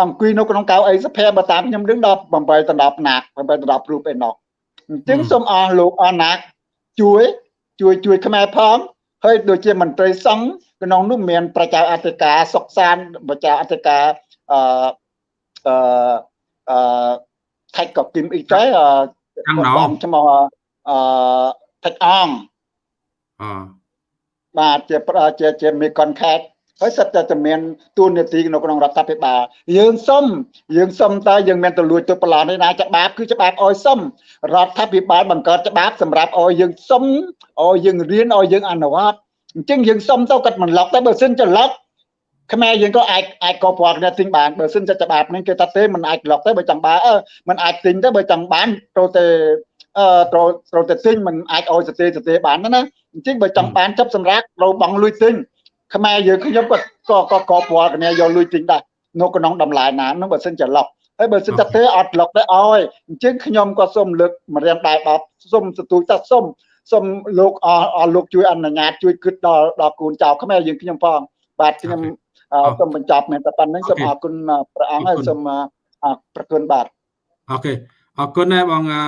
អង្គុយនៅក្នុងកៅអីសភាបើតាមខ្ញុំដឹងដល់8ដល់10ណាក់8ដល់10រូបឯណោះអញ្ចឹងសូមអស់លោកអស់ណាក់ជួយជួយជួយខ្មែរផង ហើយដូចជាមន្ត្រីសង្ឃក្នុងនោះមានប្រជាអធិការសុកសានប្រជាអធិការអឺអឺអឺថៃក៏គឹមអ៊ីទៅអឺខាងណោបងឈ្មោះអឺថៃអងអបាទជាប្រជាជាមេកុនខេត ហើយសិតតែតែមានទូនាទីនៅក្នុងរដ្ឋាភិបាលយើងសុំយើងសុំតើយើងមានទៅលួចទៅប្រឡំនេះណាច្បាប់គឺច្បាប់ឲ្យសុំរដ្ឋាភិបាលបង្កើតច្បាប់សម្រាប់ឲ្យយើងសុំឲ្យយើងរៀនឲ្យយើងអនុវត្តអញ្ចឹងយើងសុំទៅគាត់មិនឡុកតែបើសិនចឡុកខ្មែរយើងក៏អាចអាចកោប្រគ្នាទិញបានបើសិនជាច្បាប់នេះគេថាទេមិនអាចឡុកទេបើចង់បានអឺមិនអាចទិញទេបើចង់បានត្រូវតែអឺត្រូវត្រូវតែទិញមិនអាចឲ្យសទេសទេបានទេណាអញ្ចឹងបើចង់បាន chấp សម្រាប់ត្រូវបង់លុយទិញ ខ្មែរយើងខ្ញុំក៏ក៏ក៏កោប្រគ្នាយកលុយទិញដែរនៅក្នុងតម្លៃណានោះបើសិនជាឡុកហើយបើសិនតែទេអត់ឡុកទេអោយអញ្ចឹងខ្ញុំក៏សូមលើកម្រាមដៃដល់សូមសទួយតាសូមសូមលោកអស់អស់លោកជួយអនុញ្ញាតជួយគិតដល់ដល់កូនចៅខ្មែរយើងខ្ញុំផងបាទខ្ញុំអឺសូមបញ្ចប់មានតែប៉ុណ្្នឹងសូមអរគុណព្រះអង្គហើយសូមអរប្រគុណបាទអូខេអរគុណដែរបងអឺ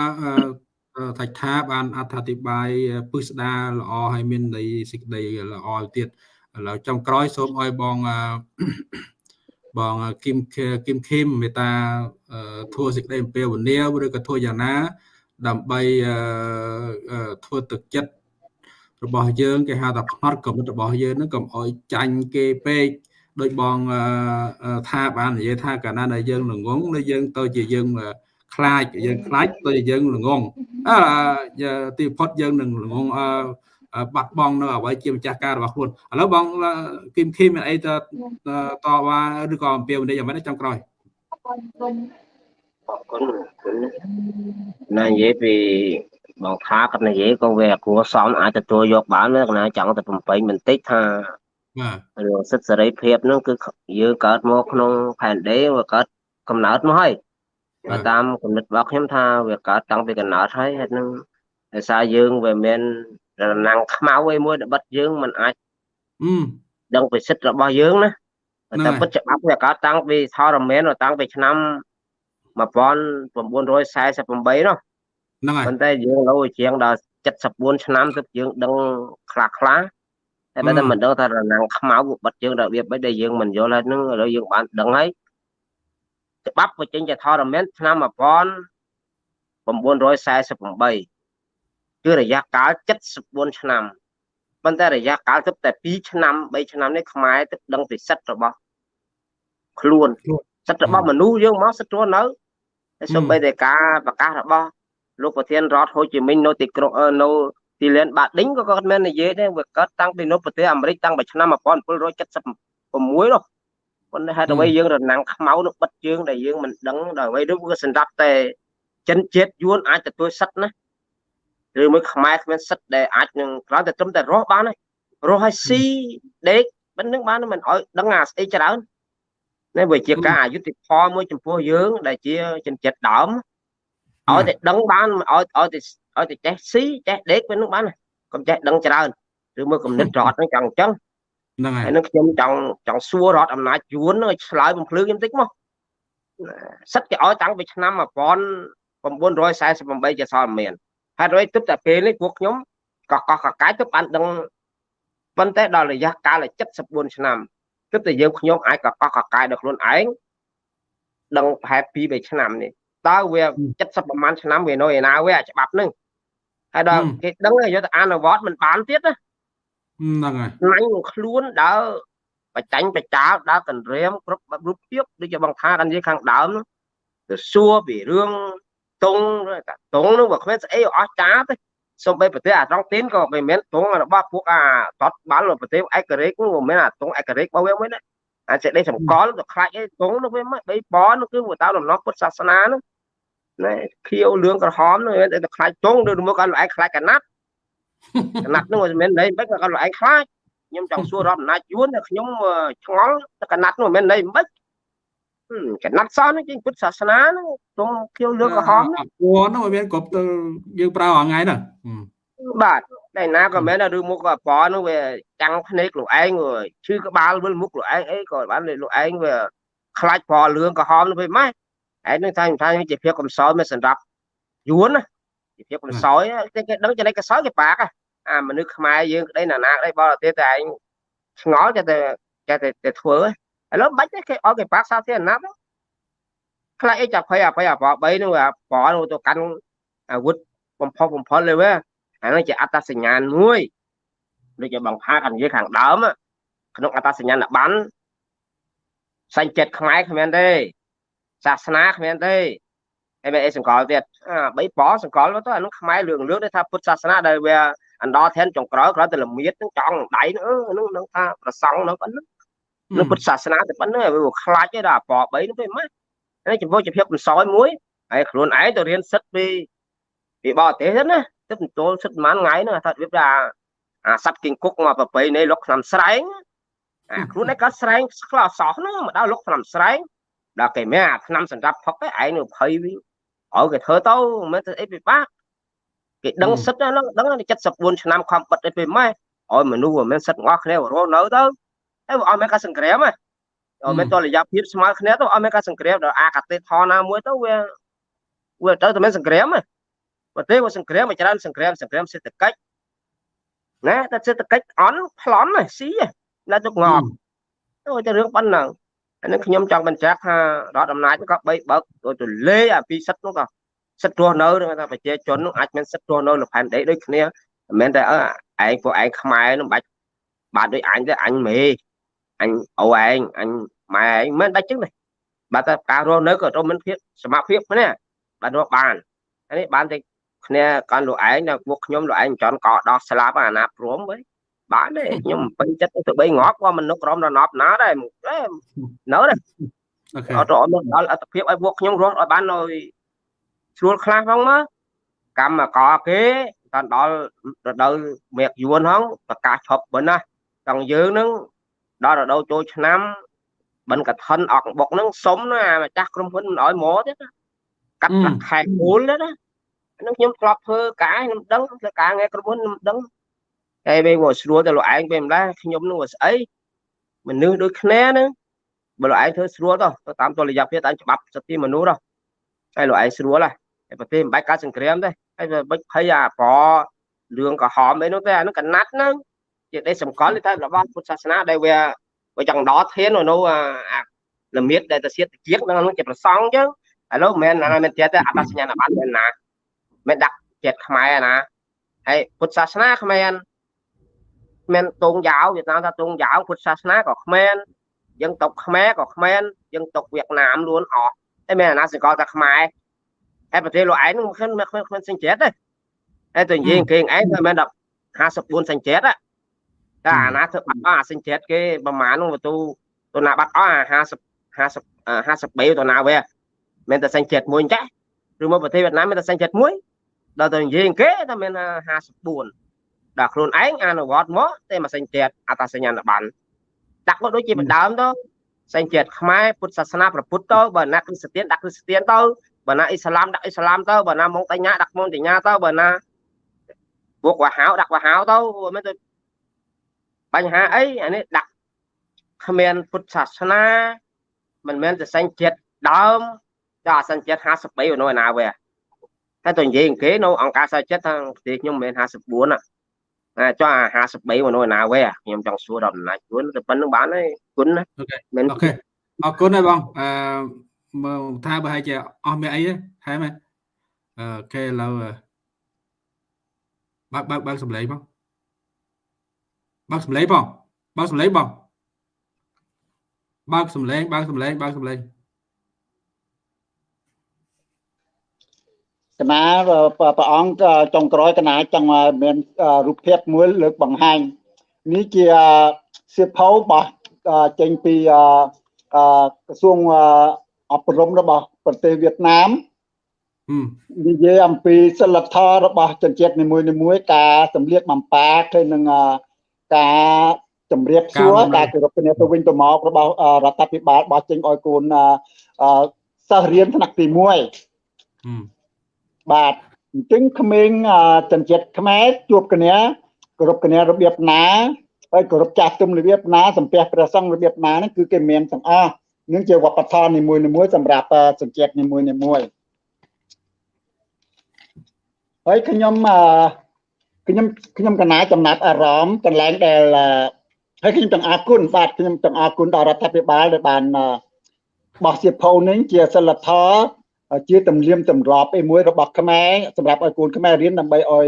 អឺថាច់ថាបានអត្ថាធិប្បាយពឹស្ដារល្អហើយមានន័យសេចក្តីល្អទៀត ឥឡូវចុងក្រោយសូមឲ្យបងអឺបងគឹមគឹមខឹមមេត្តាអឺធ្វើសេចក្តីអំពាវនាវឬក៏ធ្វើយ៉ាងណា ដើម្បីអឺអឺធ្វើទឹកចិត្តរបស់យើងគេហៅថាផ្នត់គំនិតរបស់យើងហ្នឹងកុំអោយចាញ់គេពេកដោយបងអឺអឺថាបាននិយាយថាកាលណាដែលយើងល្ងងនៅយើងទៅជាយើងអឺខ្លាចយើងខ្លាចទៅជាយើងល្ងងអឺទីផុតយើងនឹងល្ងងអឺអឺ បាត់បង់នៅអ្វីជាម្ចាស់ការរបស់ខ្លួនឥឡូវបងគឹមខីមមានអីទៅតវ៉ាឬក៏អំពាវនាវយ៉ាងម៉េចចុងក្រោយអរគុណគុណណានិយាយពីបងថាគាត់និយាយក៏វាគួរសមអាចទទួលយកបានណាកណាចង់តែបំពេញបន្តិចថាបាទរឿងសិទ្ធិសេរីភាពហ្នឹងគឺយើងកើតមកក្នុងផែនដីវាកើតកំណើតមកហើយបើតាមគំនិតរបស់ខ្ញុំថាវាកើតតាំងពីកំណើតហើយហេតុហ្នឹងដោយសារយើងវាមាន រណាំងខ្មៅអីមួយដែលបិទយើងមិនអាចអឺដឹងពីសិទ្ធិរបស់យើងណាហ្នឹងតែហើយពិតច្បាប់វាកើតតាំងពីថរមានតាំងពីឆ្នាំ1948នោះហ្នឹងហើយប៉ុន្តែយើងនៅជាងដល់74ឆ្នាំទើបយើងដឹងខ្លះខ្លះតែបើតែមិនដឹងថារណាំងខ្មៅវាបិទយើងរបៀបម៉េចដែលយើងមិនយល់ហើយហ្នឹងឥឡូវយើងបានដឹងហើយច្បាប់វាចេញជាថរមានឆ្នាំ1948 គឺរយៈកាល74ឆ្នាំប៉ុន្តែរយៈកាលទើបតែ2ឆ្នាំ3ឆ្នាំនេះខ្មែរទើបដឹងពីសិទ្ធិរបស់ខ្លួនសិទ្ធិរបស់មនុស្សយើងមកសិទ្ធិរស់នៅហើយសូម្បីតែការប្រកាសរបស់លោកប្រធានរដ្ឋហូជីមិញនៅទីក្រុងអឺនៅទីលានបាឌិញក៏គាត់មាននិយាយដែរវាកើតតាំងពីនៅប្រទេសអាមេរិកតាំងពីឆ្នាំ1776នោះប៉ុន្តែហេតុអ្វីយើងរណាំងខ្មៅនោះបិទយើងដែលយើងមិនដឹងដល់អ្វីនោះវាសម្រាប់តែចិនជាតិយួនអាចទទួលសិទ្ធិណា ឬមួយខ្មែរគ្មានសិទ្ធិដែលអាចនឹងគ្រាន់តែត្រឹមតែរស់បានហើយរស់ឲ្យស៊ីដេកមិននឹងបានមិនឲ្យដឹងអាស្អីច្រើននេះវាជាការអយុត្តិធម៌មួយចំពោះយើង ដែលជាចិនចិត្តដើមឲ្យតែដឹងបានឲ្យឲ្យតែឲ្យតែចេះស៊ីចេះដេកវានឹងបានកុំចេះដឹងច្រើនឬមួយគំនិតរដ្ឋហ្នឹងចង់អញ្ចឹងហ្នឹងហើយហើយនឹងខ្ញុំចង់ចង់សួររដ្ឋអំណាចយួនហ្នឹងឲ្យឆ្លើយបំភ្លឺខ្ញុំតិចមកសិតគេឲ្យតាំងពីឆ្នាំ1948ជាសល់មាន ហេតុអ្វីទើបតែពេលនេះពួកខ្ញុំកកកកកាយទើបបានដឹងប៉ុន្តែដល់រយៈកាល74ឆ្នាំគិតតែយើងខ្ញុំអាចកកកកកាយដល់ខ្លួនឯងដឹងប្រហែល2 3ឆ្នាំនេះតើវា70ប្រហែលឆ្នាំវានៅឯណាវាច្បាប់ហ្នឹងហើយដល់គេដឹងយកទៅអនុវត្តមិនបានទៀតណាហ្នឹងហើយណៃនឹងខ្លួនដើរបច្ចាញ់បច្ចាលដើរកន្រាមគ្រប់រូបភាពដូចជាបងថាកាន់និយាយខាងដើមទៅសួរពីរឿង តុងតុងនោះបើគ្មានស្អីអស់ចាទេសូម្បីប្រទេសអាត្រង់ទីនក៏មិនមែនតុងរបស់ពួកអាតតបាល់ប្រទេសឯករាជ្យនោះមិនមែនអាតុងឯករាជ្យរបស់វាមួយណាអាចេះដេសម្គាល់ទៅខ្លាច់អីតុងនោះវាមិនបីបនោះគឺទៅតាមដំណោះពុទ្ធសាសនានោះណែខៀវលឿងក្រហមនោះតែខ្លាច់តុងឬមកគាត់ឯងខ្លាច់កណាត់កណាត់នោះមិនមែនន័យមិនគាត់ឯងខ្លាច់ខ្ញុំចង់សួររដ្ឋអំណាចយួនតែខ្ញុំឆ្ងល់តែកណាត់នោះមិនមែនន័យមិន កណាត់សនេះជាពុទ្ធសាសនាហ្នឹងទុំខៀវលឿងក្រហមហ្នឹងពួរហ្នឹងមានគ្រប់ទៅយើងប្រើរាល់ថ្ងៃហ្នឹងបាទតែណាក៏មែនឬមុខក៏ប៉នោះវាចាំងភ្នែកលោកឯងឈឺក្បាលវិលមុខលោកឯងអីក៏បានលោកឯងវាខ្លាច់ប្រលឿងក្រហមនោះវិញម៉េចឯនឹងថាថាជាភាពកំសោយមិនសម្រាប់យួនណាជាភាពកំសោយគេដឹងចំណុចកំសោយគេបាក់អាមនុស្សខ្មែរយើងក្តីណាណាក្តីបរទេសតែឯងឆ្ងល់តែតែតែធ្វើ ឥឡូវបាច់ទេគេអត់គេបាក់សាធារណៈខ្លះអីចាប់ភ័យអភ័យអប3នោះប្រនោះទៅកាន់អាវុធបំផុសបំផុលលេវាអានោះជាអត្តសញ្ញាណមួយដូចជាបងផាកាន់និយាយខាងដើមក្នុងអត្តសញ្ញាណបានសញ្ចិត្តខ្មែរគ្មានទេសាសនាគ្មានទេហើយមានអីសង្កលទៀតអាបីប៉សង្កលទៅអានោះខ្មែរលឿងលឿងទេថាពុទ្ធសាសនាដែលវាអណ្ដោធានចុងក្រោយគ្រាន់តែលមៀតនឹងចង់ដៃនោះនឹងថាប្រសង់នោះប៉ុណ្ណឹង នៅពុទ្ធសាសនាតែប៉ុណ្ណឹងវាខ្លាចទេដល់អប3នោះទេម៉េចហើយចំពោះជាភាពបន្សោយមួយហើយខ្លួនឯងទៅរៀនសិទ្ធពីពីបរទេសទៅណាទៅទទួលសិទ្ធប្រហែលថ្ងៃហ្នឹងថារបៀបថាអាសัตว์គីងគុកមកប្របីនៃលុកឆ្នាំស្រែងអាខ្លួនឯងក៏ស្រែងខ្លោសោះហ្នឹងមកដល់លុកឆ្នាំស្រែងដល់គេមានអាឆ្នាំសម្រាប់ផឹកឯងនៅភ័យវិញឲ្យគេធ្វើទៅមិនមែនទៅអីពិបាកគេដឹងសិទ្ធហ្នឹងដឹង74ឆ្នាំខំបិទអីពេលម៉េចឲ្យមនុស្សមិនមែនសិទ្ធទាំងអស់គ្នារស់នៅទៅហើយ អត់មានការសង្គ្រាមហ៎អត់មានតលយៈភាពស្មើគ្នាទៅអត់មានការសង្គ្រាមដល់អាកាទេថណាមួយទៅវាវាទៅតែមានសង្គ្រាមហ៎ប្រទេសវាសង្គ្រាមមកច្រើនសង្គ្រាមសង្គ្រាមសេដ្ឋកិច្ចណាតែសេដ្ឋកិច្ចអន់ប្លន់ស៊ីណាទុកងប់ទៅតែរឿងប៉ុណ្ណឹងអានេះខ្ញុំចង់បញ្ជាក់ថារដ្ឋអំណាចក៏បីបើកទៅលេអាពីសិទ្ធនោះក៏សិទ្ធរស់នៅថាប្រជាជននោះអាចមានសិទ្ធរស់នៅលផែនដីដូចគ្នាមិនមែនតែអើឯងពួកឯងខ្មែរនោះបាច់បាទដូចអញទៅអញមេ អញអូឯងអញម៉ែឯងមិនដាច់ចឹងទេបាទតែការរស់នៅក៏ត្រូវមានភាពសមភាពគ្នាបាទរស់បាននេះបានតែគ្នាកាន់លោកឯងដល់ពួកខ្ញុំលោកឯងចន់កដោះស្លាប់អាណាព្រមវិញបានទេខ្ញុំពេញចិត្តទៅបីងាប់ក៏មនុស្សក្រុមរណប់ណាដែរនៅទេអត់អត់ដល់អត្តភាពឲ្យពួកខ្ញុំរស់ឲ្យបាននៅស្រួលខ្លះផងមកកម្មកគេតាន់ដល់រដូវមេកយួនហងប្រកាសឈប់ប៉ុណ្ណាទាំងយើងនឹង ដល់រដូវចូលឆ្នាំបិណ្ឌកឋិនអកបុកហ្នឹងសុំណាម្ចាស់ក្រុមហ៊ុនមិនអោយមកទេណាកាត់ប្រាក់ខែគូលទេណាហ្នឹងខ្ញុំធ្លាប់ធ្វើការខ្ញុំដឹងធ្វើការងារក្រុមហ៊ុនខ្ញុំដឹងហើយពេលមកស្រួលទៅលោកឯងពេលម្ល៉េះខ្ញុំនឹងស្អីមនុស្សដូចគ្នាហ្នឹងបើលោកឯងធ្វើស្រួលទៅទៅតាមតុល្យភាពតាមច្បាប់សិទ្ធិមនុស្សទៅហើយលោកឯងស្រួលហើយប្រទេសមិនបាច់ការសង្គ្រាមទេហើយបិចភ័យអាប្ររឿងក្រហមអីនោះទេអានោះកណាត់ហ្នឹង ជាដេសម្គាល់ថារបស់ពុទ្ធសាសនាដែលវាវាចង់ដកធាននៅអាលមៀតដែលទៅសៀតជានឹងជាប្រសងអញ្ចឹងឥឡូវមិនមែនណាមែនទៀតទេអត្តសញ្ញាណប័ណ្ណមែនណាមិនដាក់ចិត្តខ្មែរណាហើយពុទ្ធសាសនាគ្មានមានតងយ៉ាវវៀតណាមថាតងយ៉ាវពុទ្ធសាសនាក៏គ្មានយើងຕົកខ្មែរក៏គ្មានយើងຕົកវៀតណាម luôn អស់តែមានអាណាសង្កលថាខ្មែរហើយប្រទេសលោកឯងមិនឃើញមិនឃើញគ្មានសញ្ជាតិទេហើយទៅនិយាយគេឯងមិនមែនដល់54សញ្ជាតិ តែអាណាធ្វើបាត់អស់អាសញ្ជាតិគេប្រហែលនោះទៅទៅណាបាត់អស់អា50 50 53ទៅណាវាមិនតែសញ្ជាតិមួយចាឬមកប្រទេសវៀតណាមមានតែសញ្ជាតិមួយដល់ទៅនិយាយគេតែមាន54ដល់ខ្លួនឯងអនុវត្តមកតែមកសញ្ជាតិអត្តសញ្ញាណប័ណ្ណដាក់មកដូចជាបដើមទៅសញ្ជាតិខ្មែរពុទ្ធសាសនាប្រពុទ្ធទៅបើណាគ្រីស្ទានដាក់គ្រីស្ទានទៅបើណាអ៊ីស្លាមដាក់អ៊ីស្លាមទៅបើណាម៉ុងតញ្ញាដាក់ម៉ុងតញ្ញាទៅបើណាពួកវ៉ាហាវដាក់វ៉ាហាវទៅមិនទៅ បញ្ហាអីអានេះដាក់គ្មានពុទ្ធសាសនាមិនមែនតែសញ្ជាតិដើមតែអសញ្ជាតិ53នៅឯណាវាតែទៅនិយាយគេនៅអង្គការសាចិត្តថាប្រទេសខ្ញុំមិនមែន54ណាអាចអា53មនុស្សណាវេខ្ញុំចង់សួរដល់អំណាចជួនតែប៉ុណ្្នឹងបានហើយគុណណាអូខេមែនអូខេអរគុណហើយបងអឺមើលថាបើឲ្យជាអស់មានអីទេហែមែនអូខេឥឡូវបើកបើកបើកសំឡេងបង បើកសំឡេងបងបើកសំឡេងបងបើកសំឡេងបើកសំឡេងបើកសំឡេងកណាព្រះអង្គចុងក្រោយកណាចង់មានរូបភាពមួយលើកបង្ហាញនេះជាសៀវភៅរបស់ចេញពីក្រសួងអប់រំរបស់ប្រទេសវៀតណាមហឹមនិយាយអំពីសិលធម៌របស់ជនជាតិនីមួយៗការសម្លៀកបំពាក់ទៅនឹង ការជំរាបសួរការគោរពគ្នាទៅវិញទៅមករបស់រដ្ឋាភិបាលបោះចេញឲ្យកូនសិស្សរៀនថ្នាក់ទី1ហឹមបាទអញ្ចឹងក្មេងជនជាតិខ្មែរជួបគ្នាគោរពគ្នារបៀបណាហើយគោរពចាស់ទុំរបៀបណាសំពះព្រះសង្ឃរបៀបណាហ្នឹងគឺគេមានទាំងអស់នឹងជាវប្បធម៌នីមួយៗសម្រាប់ជនជាតិនីមួយៗហើយខ្ញុំអឺ ខ្ញុំខ្ញុំកណាចំណាប់អារម្មណ៍កន្លែងដែលហើយខ្ញុំចង់អរគុណបាទខ្ញុំចង់អរគុណដល់រដ្ឋាភិបាលដែលបានបោះសៀវភៅនេះជាសិលធម៌ជាទំនៀមទម្លាប់ឯមួយរបស់ខ្មែរសម្រាប់ឲ្យកូនខ្មែររៀនដើម្បីឲ្យ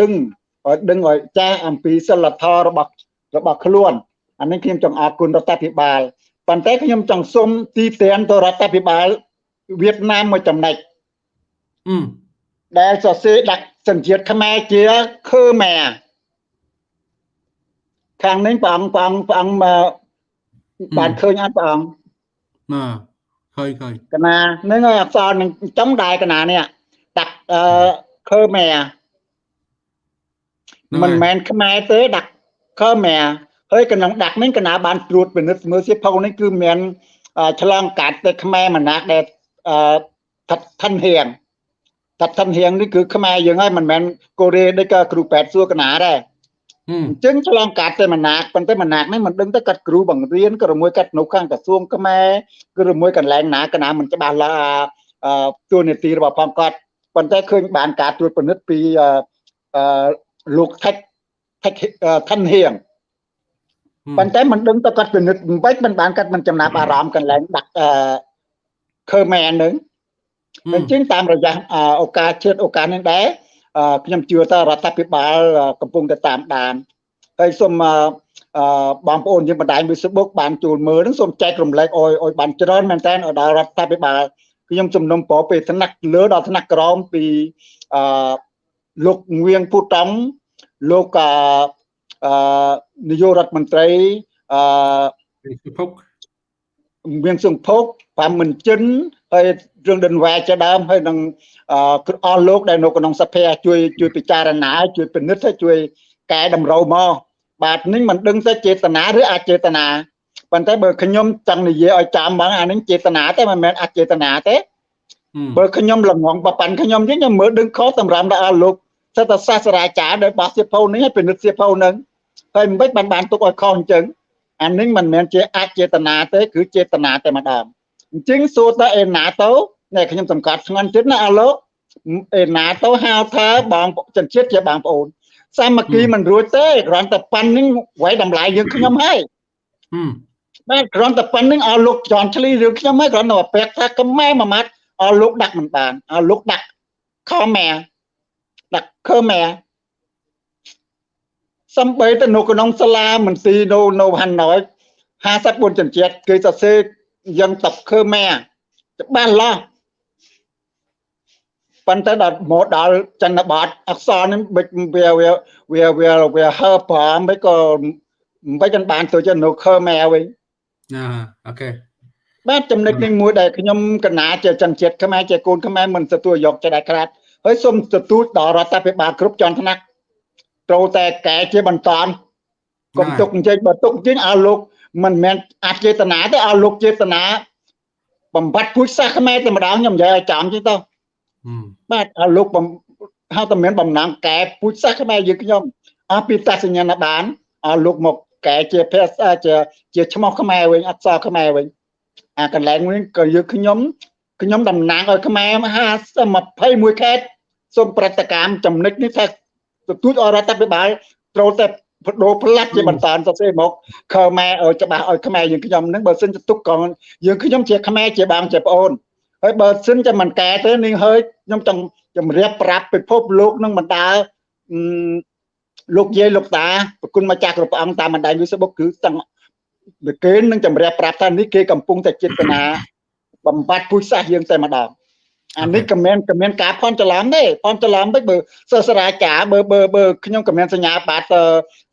ដឹងឲ្យដឹងឲ្យចាស់អំពីសិលធម៌របស់របស់ខ្លួនអានេះខ្ញុំចង់អរគុណរដ្ឋាភិបាលប៉ុន្តែខ្ញុំចង់សុំទីតានទៅរដ្ឋាភិបាលវៀតណាមមួយចំណុចហឹម ដែលសរសេរដាក់សញ្ជាតិខ្មែរជាខឺម៉ែខាងនេះព្រះអង្គព្រះអង្គព្រះអង្គមកបានឃើញអត់ព្រះអង្គណាឃើញឃើញកណានឹងអក្សរនឹងចំដែរកណានេះដាក់អឺខឺម៉ែមិនមែនខ្មែរទេដាក់ខឺម៉ែហើយកណ្ដឹងដាក់នេះកណាបានត្រួតពិនិត្យមើលសៀវភៅនេះគឺមានឆ្លងកាត់ទៅខ្មែរម្នាក់ដែលអឺថាត់ឋិនហៀងថា ត់ឋិនហៀងនេះគឺខ្មែរយើងហើយមិនមែនកូរ៉េដូចក៏គ្រូប៉ែតសួរកណាដែរហឹមអញ្ចឹងឆ្លងកាត់ទៅម្នាក់ប៉ុន្តែម្នាក់នេះមិនដឹងទៅកាត់គ្រូបង្រៀនក៏មួយកាត់នៅខាងក្រសួងខ្មែរគឺមួយកន្លែងណាកណាមិនច្បាស់ឡាស់អឺទួលនីតិរបស់ផងគាត់ប៉ុន្តែឃើញបានការត្រួតពិនិត្យពីអឺអឺលោកថិចថិចឋិនហៀងប៉ុន្តែមិនដឹងទៅគាត់ពិនិត្យមិនបាច់មិនបានគាត់មិនចំណាប់អារម្មណ៍កន្លែងដាក់អឺខឺមែននឹង អញ្ចឹងតាមរយៈឱកាសជឿឱកាសនេះដែរខ្ញុំជឿថារដ្ឋាភិបាលកំពុងតែតាមដានហើយសូមអឺបងប្អូនយើងបណ្ដាញ Facebook បានជួលមើលនឹងសូមចែករំលែកអោយអោយបានច្រើនមែនតើឲ្យដល់រដ្ឋាភិបាលខ្ញុំជំនុំពរពេលថ្នាក់លើដល់ថ្នាក់ក្រោមពីអឺលោកងៀងពូតង់លោកអឺនាយករដ្ឋមន្ត្រីអឺសុភុកមានសង្ភុកបាមិនចិន ហើយរឿងដិនវ៉ែជាដើមហើយនឹងអឺអស់លោកដែលនៅក្នុងសភាជួយជួយពិចារណាជួយពិនិត្យហើយជួយកែតម្រូវមកបាទនេះមិនដឹងទៅចេតនាឬអចេតនាប៉ុន្តែបើខ្ញុំចង់និយាយឲ្យចាំបងអានេះចេតនាទេមិនមែនអចេតនាទេបើខ្ញុំល្ងងបប៉ាន់ខ្ញុំវិញខ្ញុំមើលដឹងខុសតម្រាំដល់លោកសិតសាស្ត្រាចារ្យដែលបោះសៀវភៅនេះឲ្យពិនិត្យសៀវភៅនឹងហើយមិនបាច់បានបានទុកឲ្យខុសអញ្ចឹងអានេះមិនមែនជាអចេតនាទេគឺចេតនាតែម្ដង អញ្ចឹងសួរតើអេណាទៅនេះខ្ញុំសង្កត់ធ្ងន់ចិត្តណាអាលោកអេណាទៅហៅថាបងចិនជាតិជាបងប្អូនសាមគ្គីមិនរួចទេគ្រាន់តែប៉ាន់នឹងវាយតម្លៃយើងខ្ញុំហើយបាទគ្រាន់តែប៉ាន់នឹងឲ្យលោកចន់ឆ្លីរឿងខ្ញុំហើយគ្រាន់តែពាក់ថាខ្មែរមួយម៉ាត់ឲ្យលោកដាក់មិនបានឲ្យលោកដាក់ខមែដាក់ខមែសំបីទៅនៅក្នុងសាលាមន្ទីរនៅនៅហាណូយ54ជនជាតិគេសរសេរ យ៉ាងតបខមែច្បាស់ឡាស់ប៉ុន្តែដល់មកដល់ចន្ទបតអក្សរនេះបិចវាវាវាវាវាហើប្រាំមិនក៏មិនបាច់បានទៅចនៅខមែវិញណាអូខេបាទចំណុចនេះមួយដែលខ្ញុំកណាជាចន្ទជាតិខ្មែរជាកូនខ្មែរមិនទទួលយកចេះដែរក្រាតហើយសូមទទួលដល់រដ្ឋាភិបាលគ្រប់ជាន់ថ្នាក់ត្រូវតែកែជាបន្តកុំទុកអញ្ចឹងបើទុកអញ្ចឹងឲ្យលោក មិនមែនអចេតនាទេឲ្យលោកចេតនាបំបត្តិពូជសាសខ្មែរតែម្ដងខ្ញុំនិយាយឲ្យចំអញ្ចឹងទៅបាទឲ្យលោកហៅតែមានបំណងកែពូជសាសខ្មែរយើងខ្ញុំអស់ពីតាសញ្ញាណបានឲ្យលោកមកកែជាភាសាជាជាឈ្មោះខ្មែរវិញអក្សរខ្មែរវិញអាកន្លែងនេះក៏យើងខ្ញុំខ្ញុំតំណាងឲ្យខ្មែរ50 21ខេត្តសូមប្រតិកម្មចំណុចនេះថាទទូចអរដ្ឋាភិបាលត្រូវតែ បដូរផ្លាត់ជាបន្តសរសេរមកខ្មែរឲ្យច្បាស់ឲ្យខ្មែរយើងខ្ញុំហ្នឹងបើសិនទៅទុកកងយើងខ្ញុំជាខ្មែរជាបងជាប្អូនហើយបើសិនតែមិនកែទេនេះហើយខ្ញុំចង់ជំរាបប្រាប់ពិភពលោកនឹងបណ្ដាលោកយាយលោកតាប្រគុណម្ចាស់គ្រប់ព្រះអង្គតាមបណ្ដាញ Facebook គឺទាំងគេនឹងជំរាបប្រាប់ថានេះគេកំពុងតែចេតនាបំបត្តិពុជសាសយើងតែម្ដង អានេះក៏មានក៏មានការផន់ច្រឡំដែរផន់ច្រឡំទៅបើសិស្សរាចាបើបើបើខ្ញុំក៏មានសញ្ញាបត្រ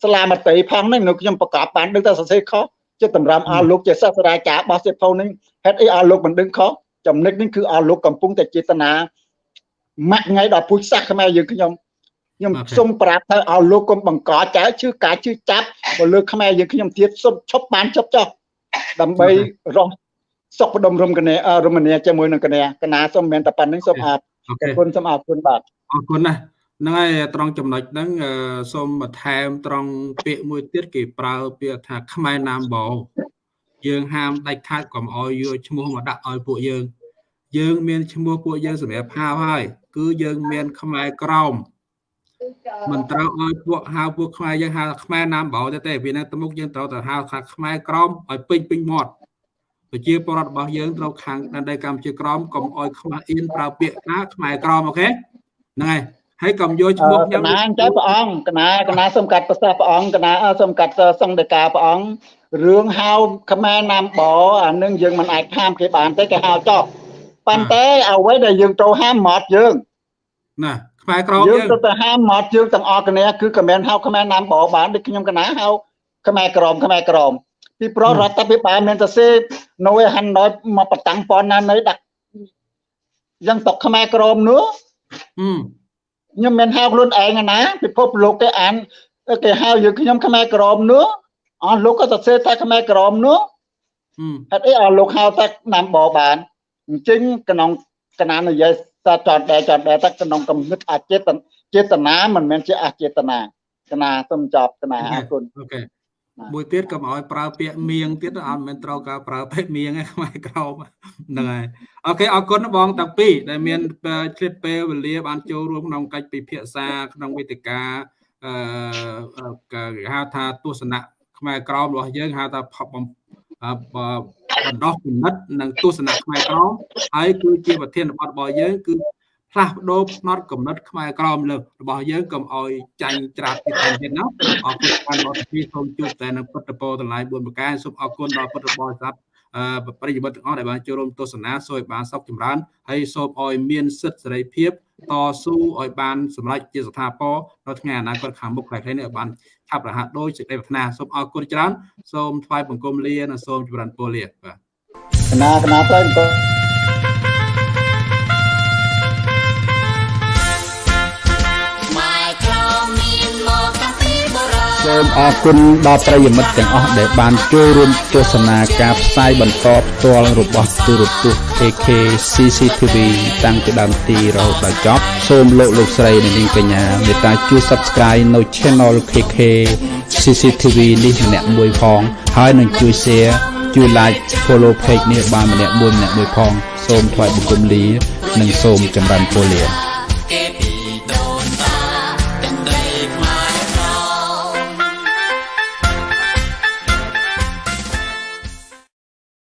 ស្លាមតីផងហ្នឹងនៅខ្ញុំប្រកបបានដឹងតែសរសេរខុសចិត្តតម្រាំអស់លោកជាសិស្សរាចារបស់សិភៅហ្នឹងហេតុអីអស់លោកមិនដឹងខុសចំណុចនេះគឺអស់លោកកំពុងតែចេតនាម៉ាក់ថ្ងៃដល់ពុជសាសខ្មែរយើងខ្ញុំខ្ញុំសូមប្រាប់ទៅឲ្យលោកកុំបង្កចៅជឿការជឿចាប់បើលើខ្មែរយើងខ្ញុំទៀតសូមឈប់បានឈប់ចុះដើម្បីរស់ សុខបដុមរំកញ្ញារមនាជាមួយនឹងកញ្ញាកណាសូមមែនតែប៉ុណ្្នឹងសូមអរគុណសូមអរគុណបាទអរគុណណាស់ហ្នឹងហើយត្រង់ចំណុចហ្នឹងសូមបន្ថែមត្រង់ពាក្យមួយទៀតគេប្រើពាក្យថាខ្មែរណាមបោយើងហាមដាច់ខាតកុំឲ្យយកឈ្មោះមកដាក់ឲ្យពួកយើង យើងមានឈ្មោះពួកយើងសម្រាប់ហៅហើយ គឺយើងមានខ្មែរក្រមមិនត្រូវឲ្យពួកហៅពួកខ្មែរយើងហៅខ្មែរណាមបោទេទេពីនេះទៅមុខយើងត្រូវតែហៅថាខ្មែរក្រមឲ្យពេញពេញមាត់ ប្រជាពលរដ្ឋរបស់យើងត្រូវខាងដែនដីកម្ពុជាក្រមកុំអោយខ្មាស់អៀនប្រើពាក្យថាខ្មែរក្រមអូខេហ្នឹងហើយហើយកុំយកឈ្មោះខ្ញុំកណាចៅព្រះអង្គកណាកណាសូមកាត់ប្រសាសន៍ព្រះអង្គកណាសូមកាត់សង្ឃដេកាព្រះអង្គរឿងហៅខ្មែរណាមបអានឹងយើងមិនអាចហាមគេបានទេគេហៅចោលប៉ុន្តែអ្វីដែលយើងត្រូវហាមមាត់យើងណាខ្មែរក្រមយើងយើងទៅទៅហាមមាត់យើងទាំងអស់គ្នាគឺក៏មិនហៅខ្មែរណាមបបានដូចខ្ញុំកណាហៅខ្មែរក្រមខ្មែរក្រម ពីប្ររដ្ឋាភិបាលមានតែសេនៅឯហាន់ណយមកបតាំងប៉ុណ្ណានៅដាក់យ៉ាងតកខ្មែរក្រមនោះខ្ញុំមិនហៅខ្លួនឯងណាពិភពលោកគេអានគេហៅយើងខ្ញុំខ្មែរក្រមនោះអស់លោកក៏សរសេរថាខ្មែរក្រមនោះហេតុអីអស់លោកហៅតែណាំបបានអញ្ចឹងក្នុងកណាននិយាយថាចតដែរចតដែរតែក្នុងកំណត់អចេតចេតនាមិនមែនជាអចេតនាកណាសូមចប់កណាអរគុណអូខេ មួយទៀតកុំឲ្យប្រើពាក្យមៀងទៀតអត់មិនត្រូវការប្រើពេកមៀងឯខ្មែរក្រមហ្នឹងហើយអូខេអរគុណបងទាំងពីរដែលមានឆ្លៀតពេលវេលាបានចូលរួមក្នុងកិច្ចពិភាក្សាក្នុងវេទិកាអឺគេហៅថាទស្សនៈខ្មែរក្រមរបស់យើងហៅថាបណ្ដោះគំនិតនិងទស្សនៈខ្មែរក្រមហើយគឺជាប្រធានបទរបស់យើងគឺ ផ្លាស់ប្ដូរផ្នត់កំណត់ខ្មែរក្រមលើរបស់យើងកុំឲ្យចាញ់ច្រាបទៀតទៀតណាអរគុណបានមកពីសូមជួបតែនៅពុទ្ធពរតម្លៃ4ប្រការសូមអរគុណដល់ពុទ្ធបរិស័ទអឺប្រិយមិត្តទាំងអស់ដែលបានចូលរួមទស្សនាសូមឲ្យបានសុខចម្រើនហើយសូមឲ្យមានសិទ្ធិសេរីភាពតស៊ូឲ្យបានសម្រេចជាស្ថាពរនៅថ្ងៃអនាគតខាងមុខខ្លីៗនេះឲ្យបានឆាប់រហ័សដោយសេចក្តីប្រាថ្នាសូមអរគុណច្រើនសូមថ្វាយបង្គំលានិងសូមចម្រើនពរលាបាទកណាកណាទៅអង្គ សូមអរគុណដល់ប្រិយមិត្តទាំងអស់ដែលបានចូលរួមទស្សនាការផ្សាយបន្តផ្ទាល់របស់ទូរទស្សន៍ AK CCTV តាំងពីដើមទីរហូតដល់ចប់សូមលោកលោកស្រីនិងនាងកញ្ញាមេត្តាជួយ Subscribe នៅ Channel KK CCTV នេះម្នាក់មួយផងហើយនឹងជួយ Share ជួយ Like Follow Page នេះបានម្នាក់មួយម្នាក់មួយផង សូមថ្លែងបង្គំលា និងសូមចម្រើនពរលា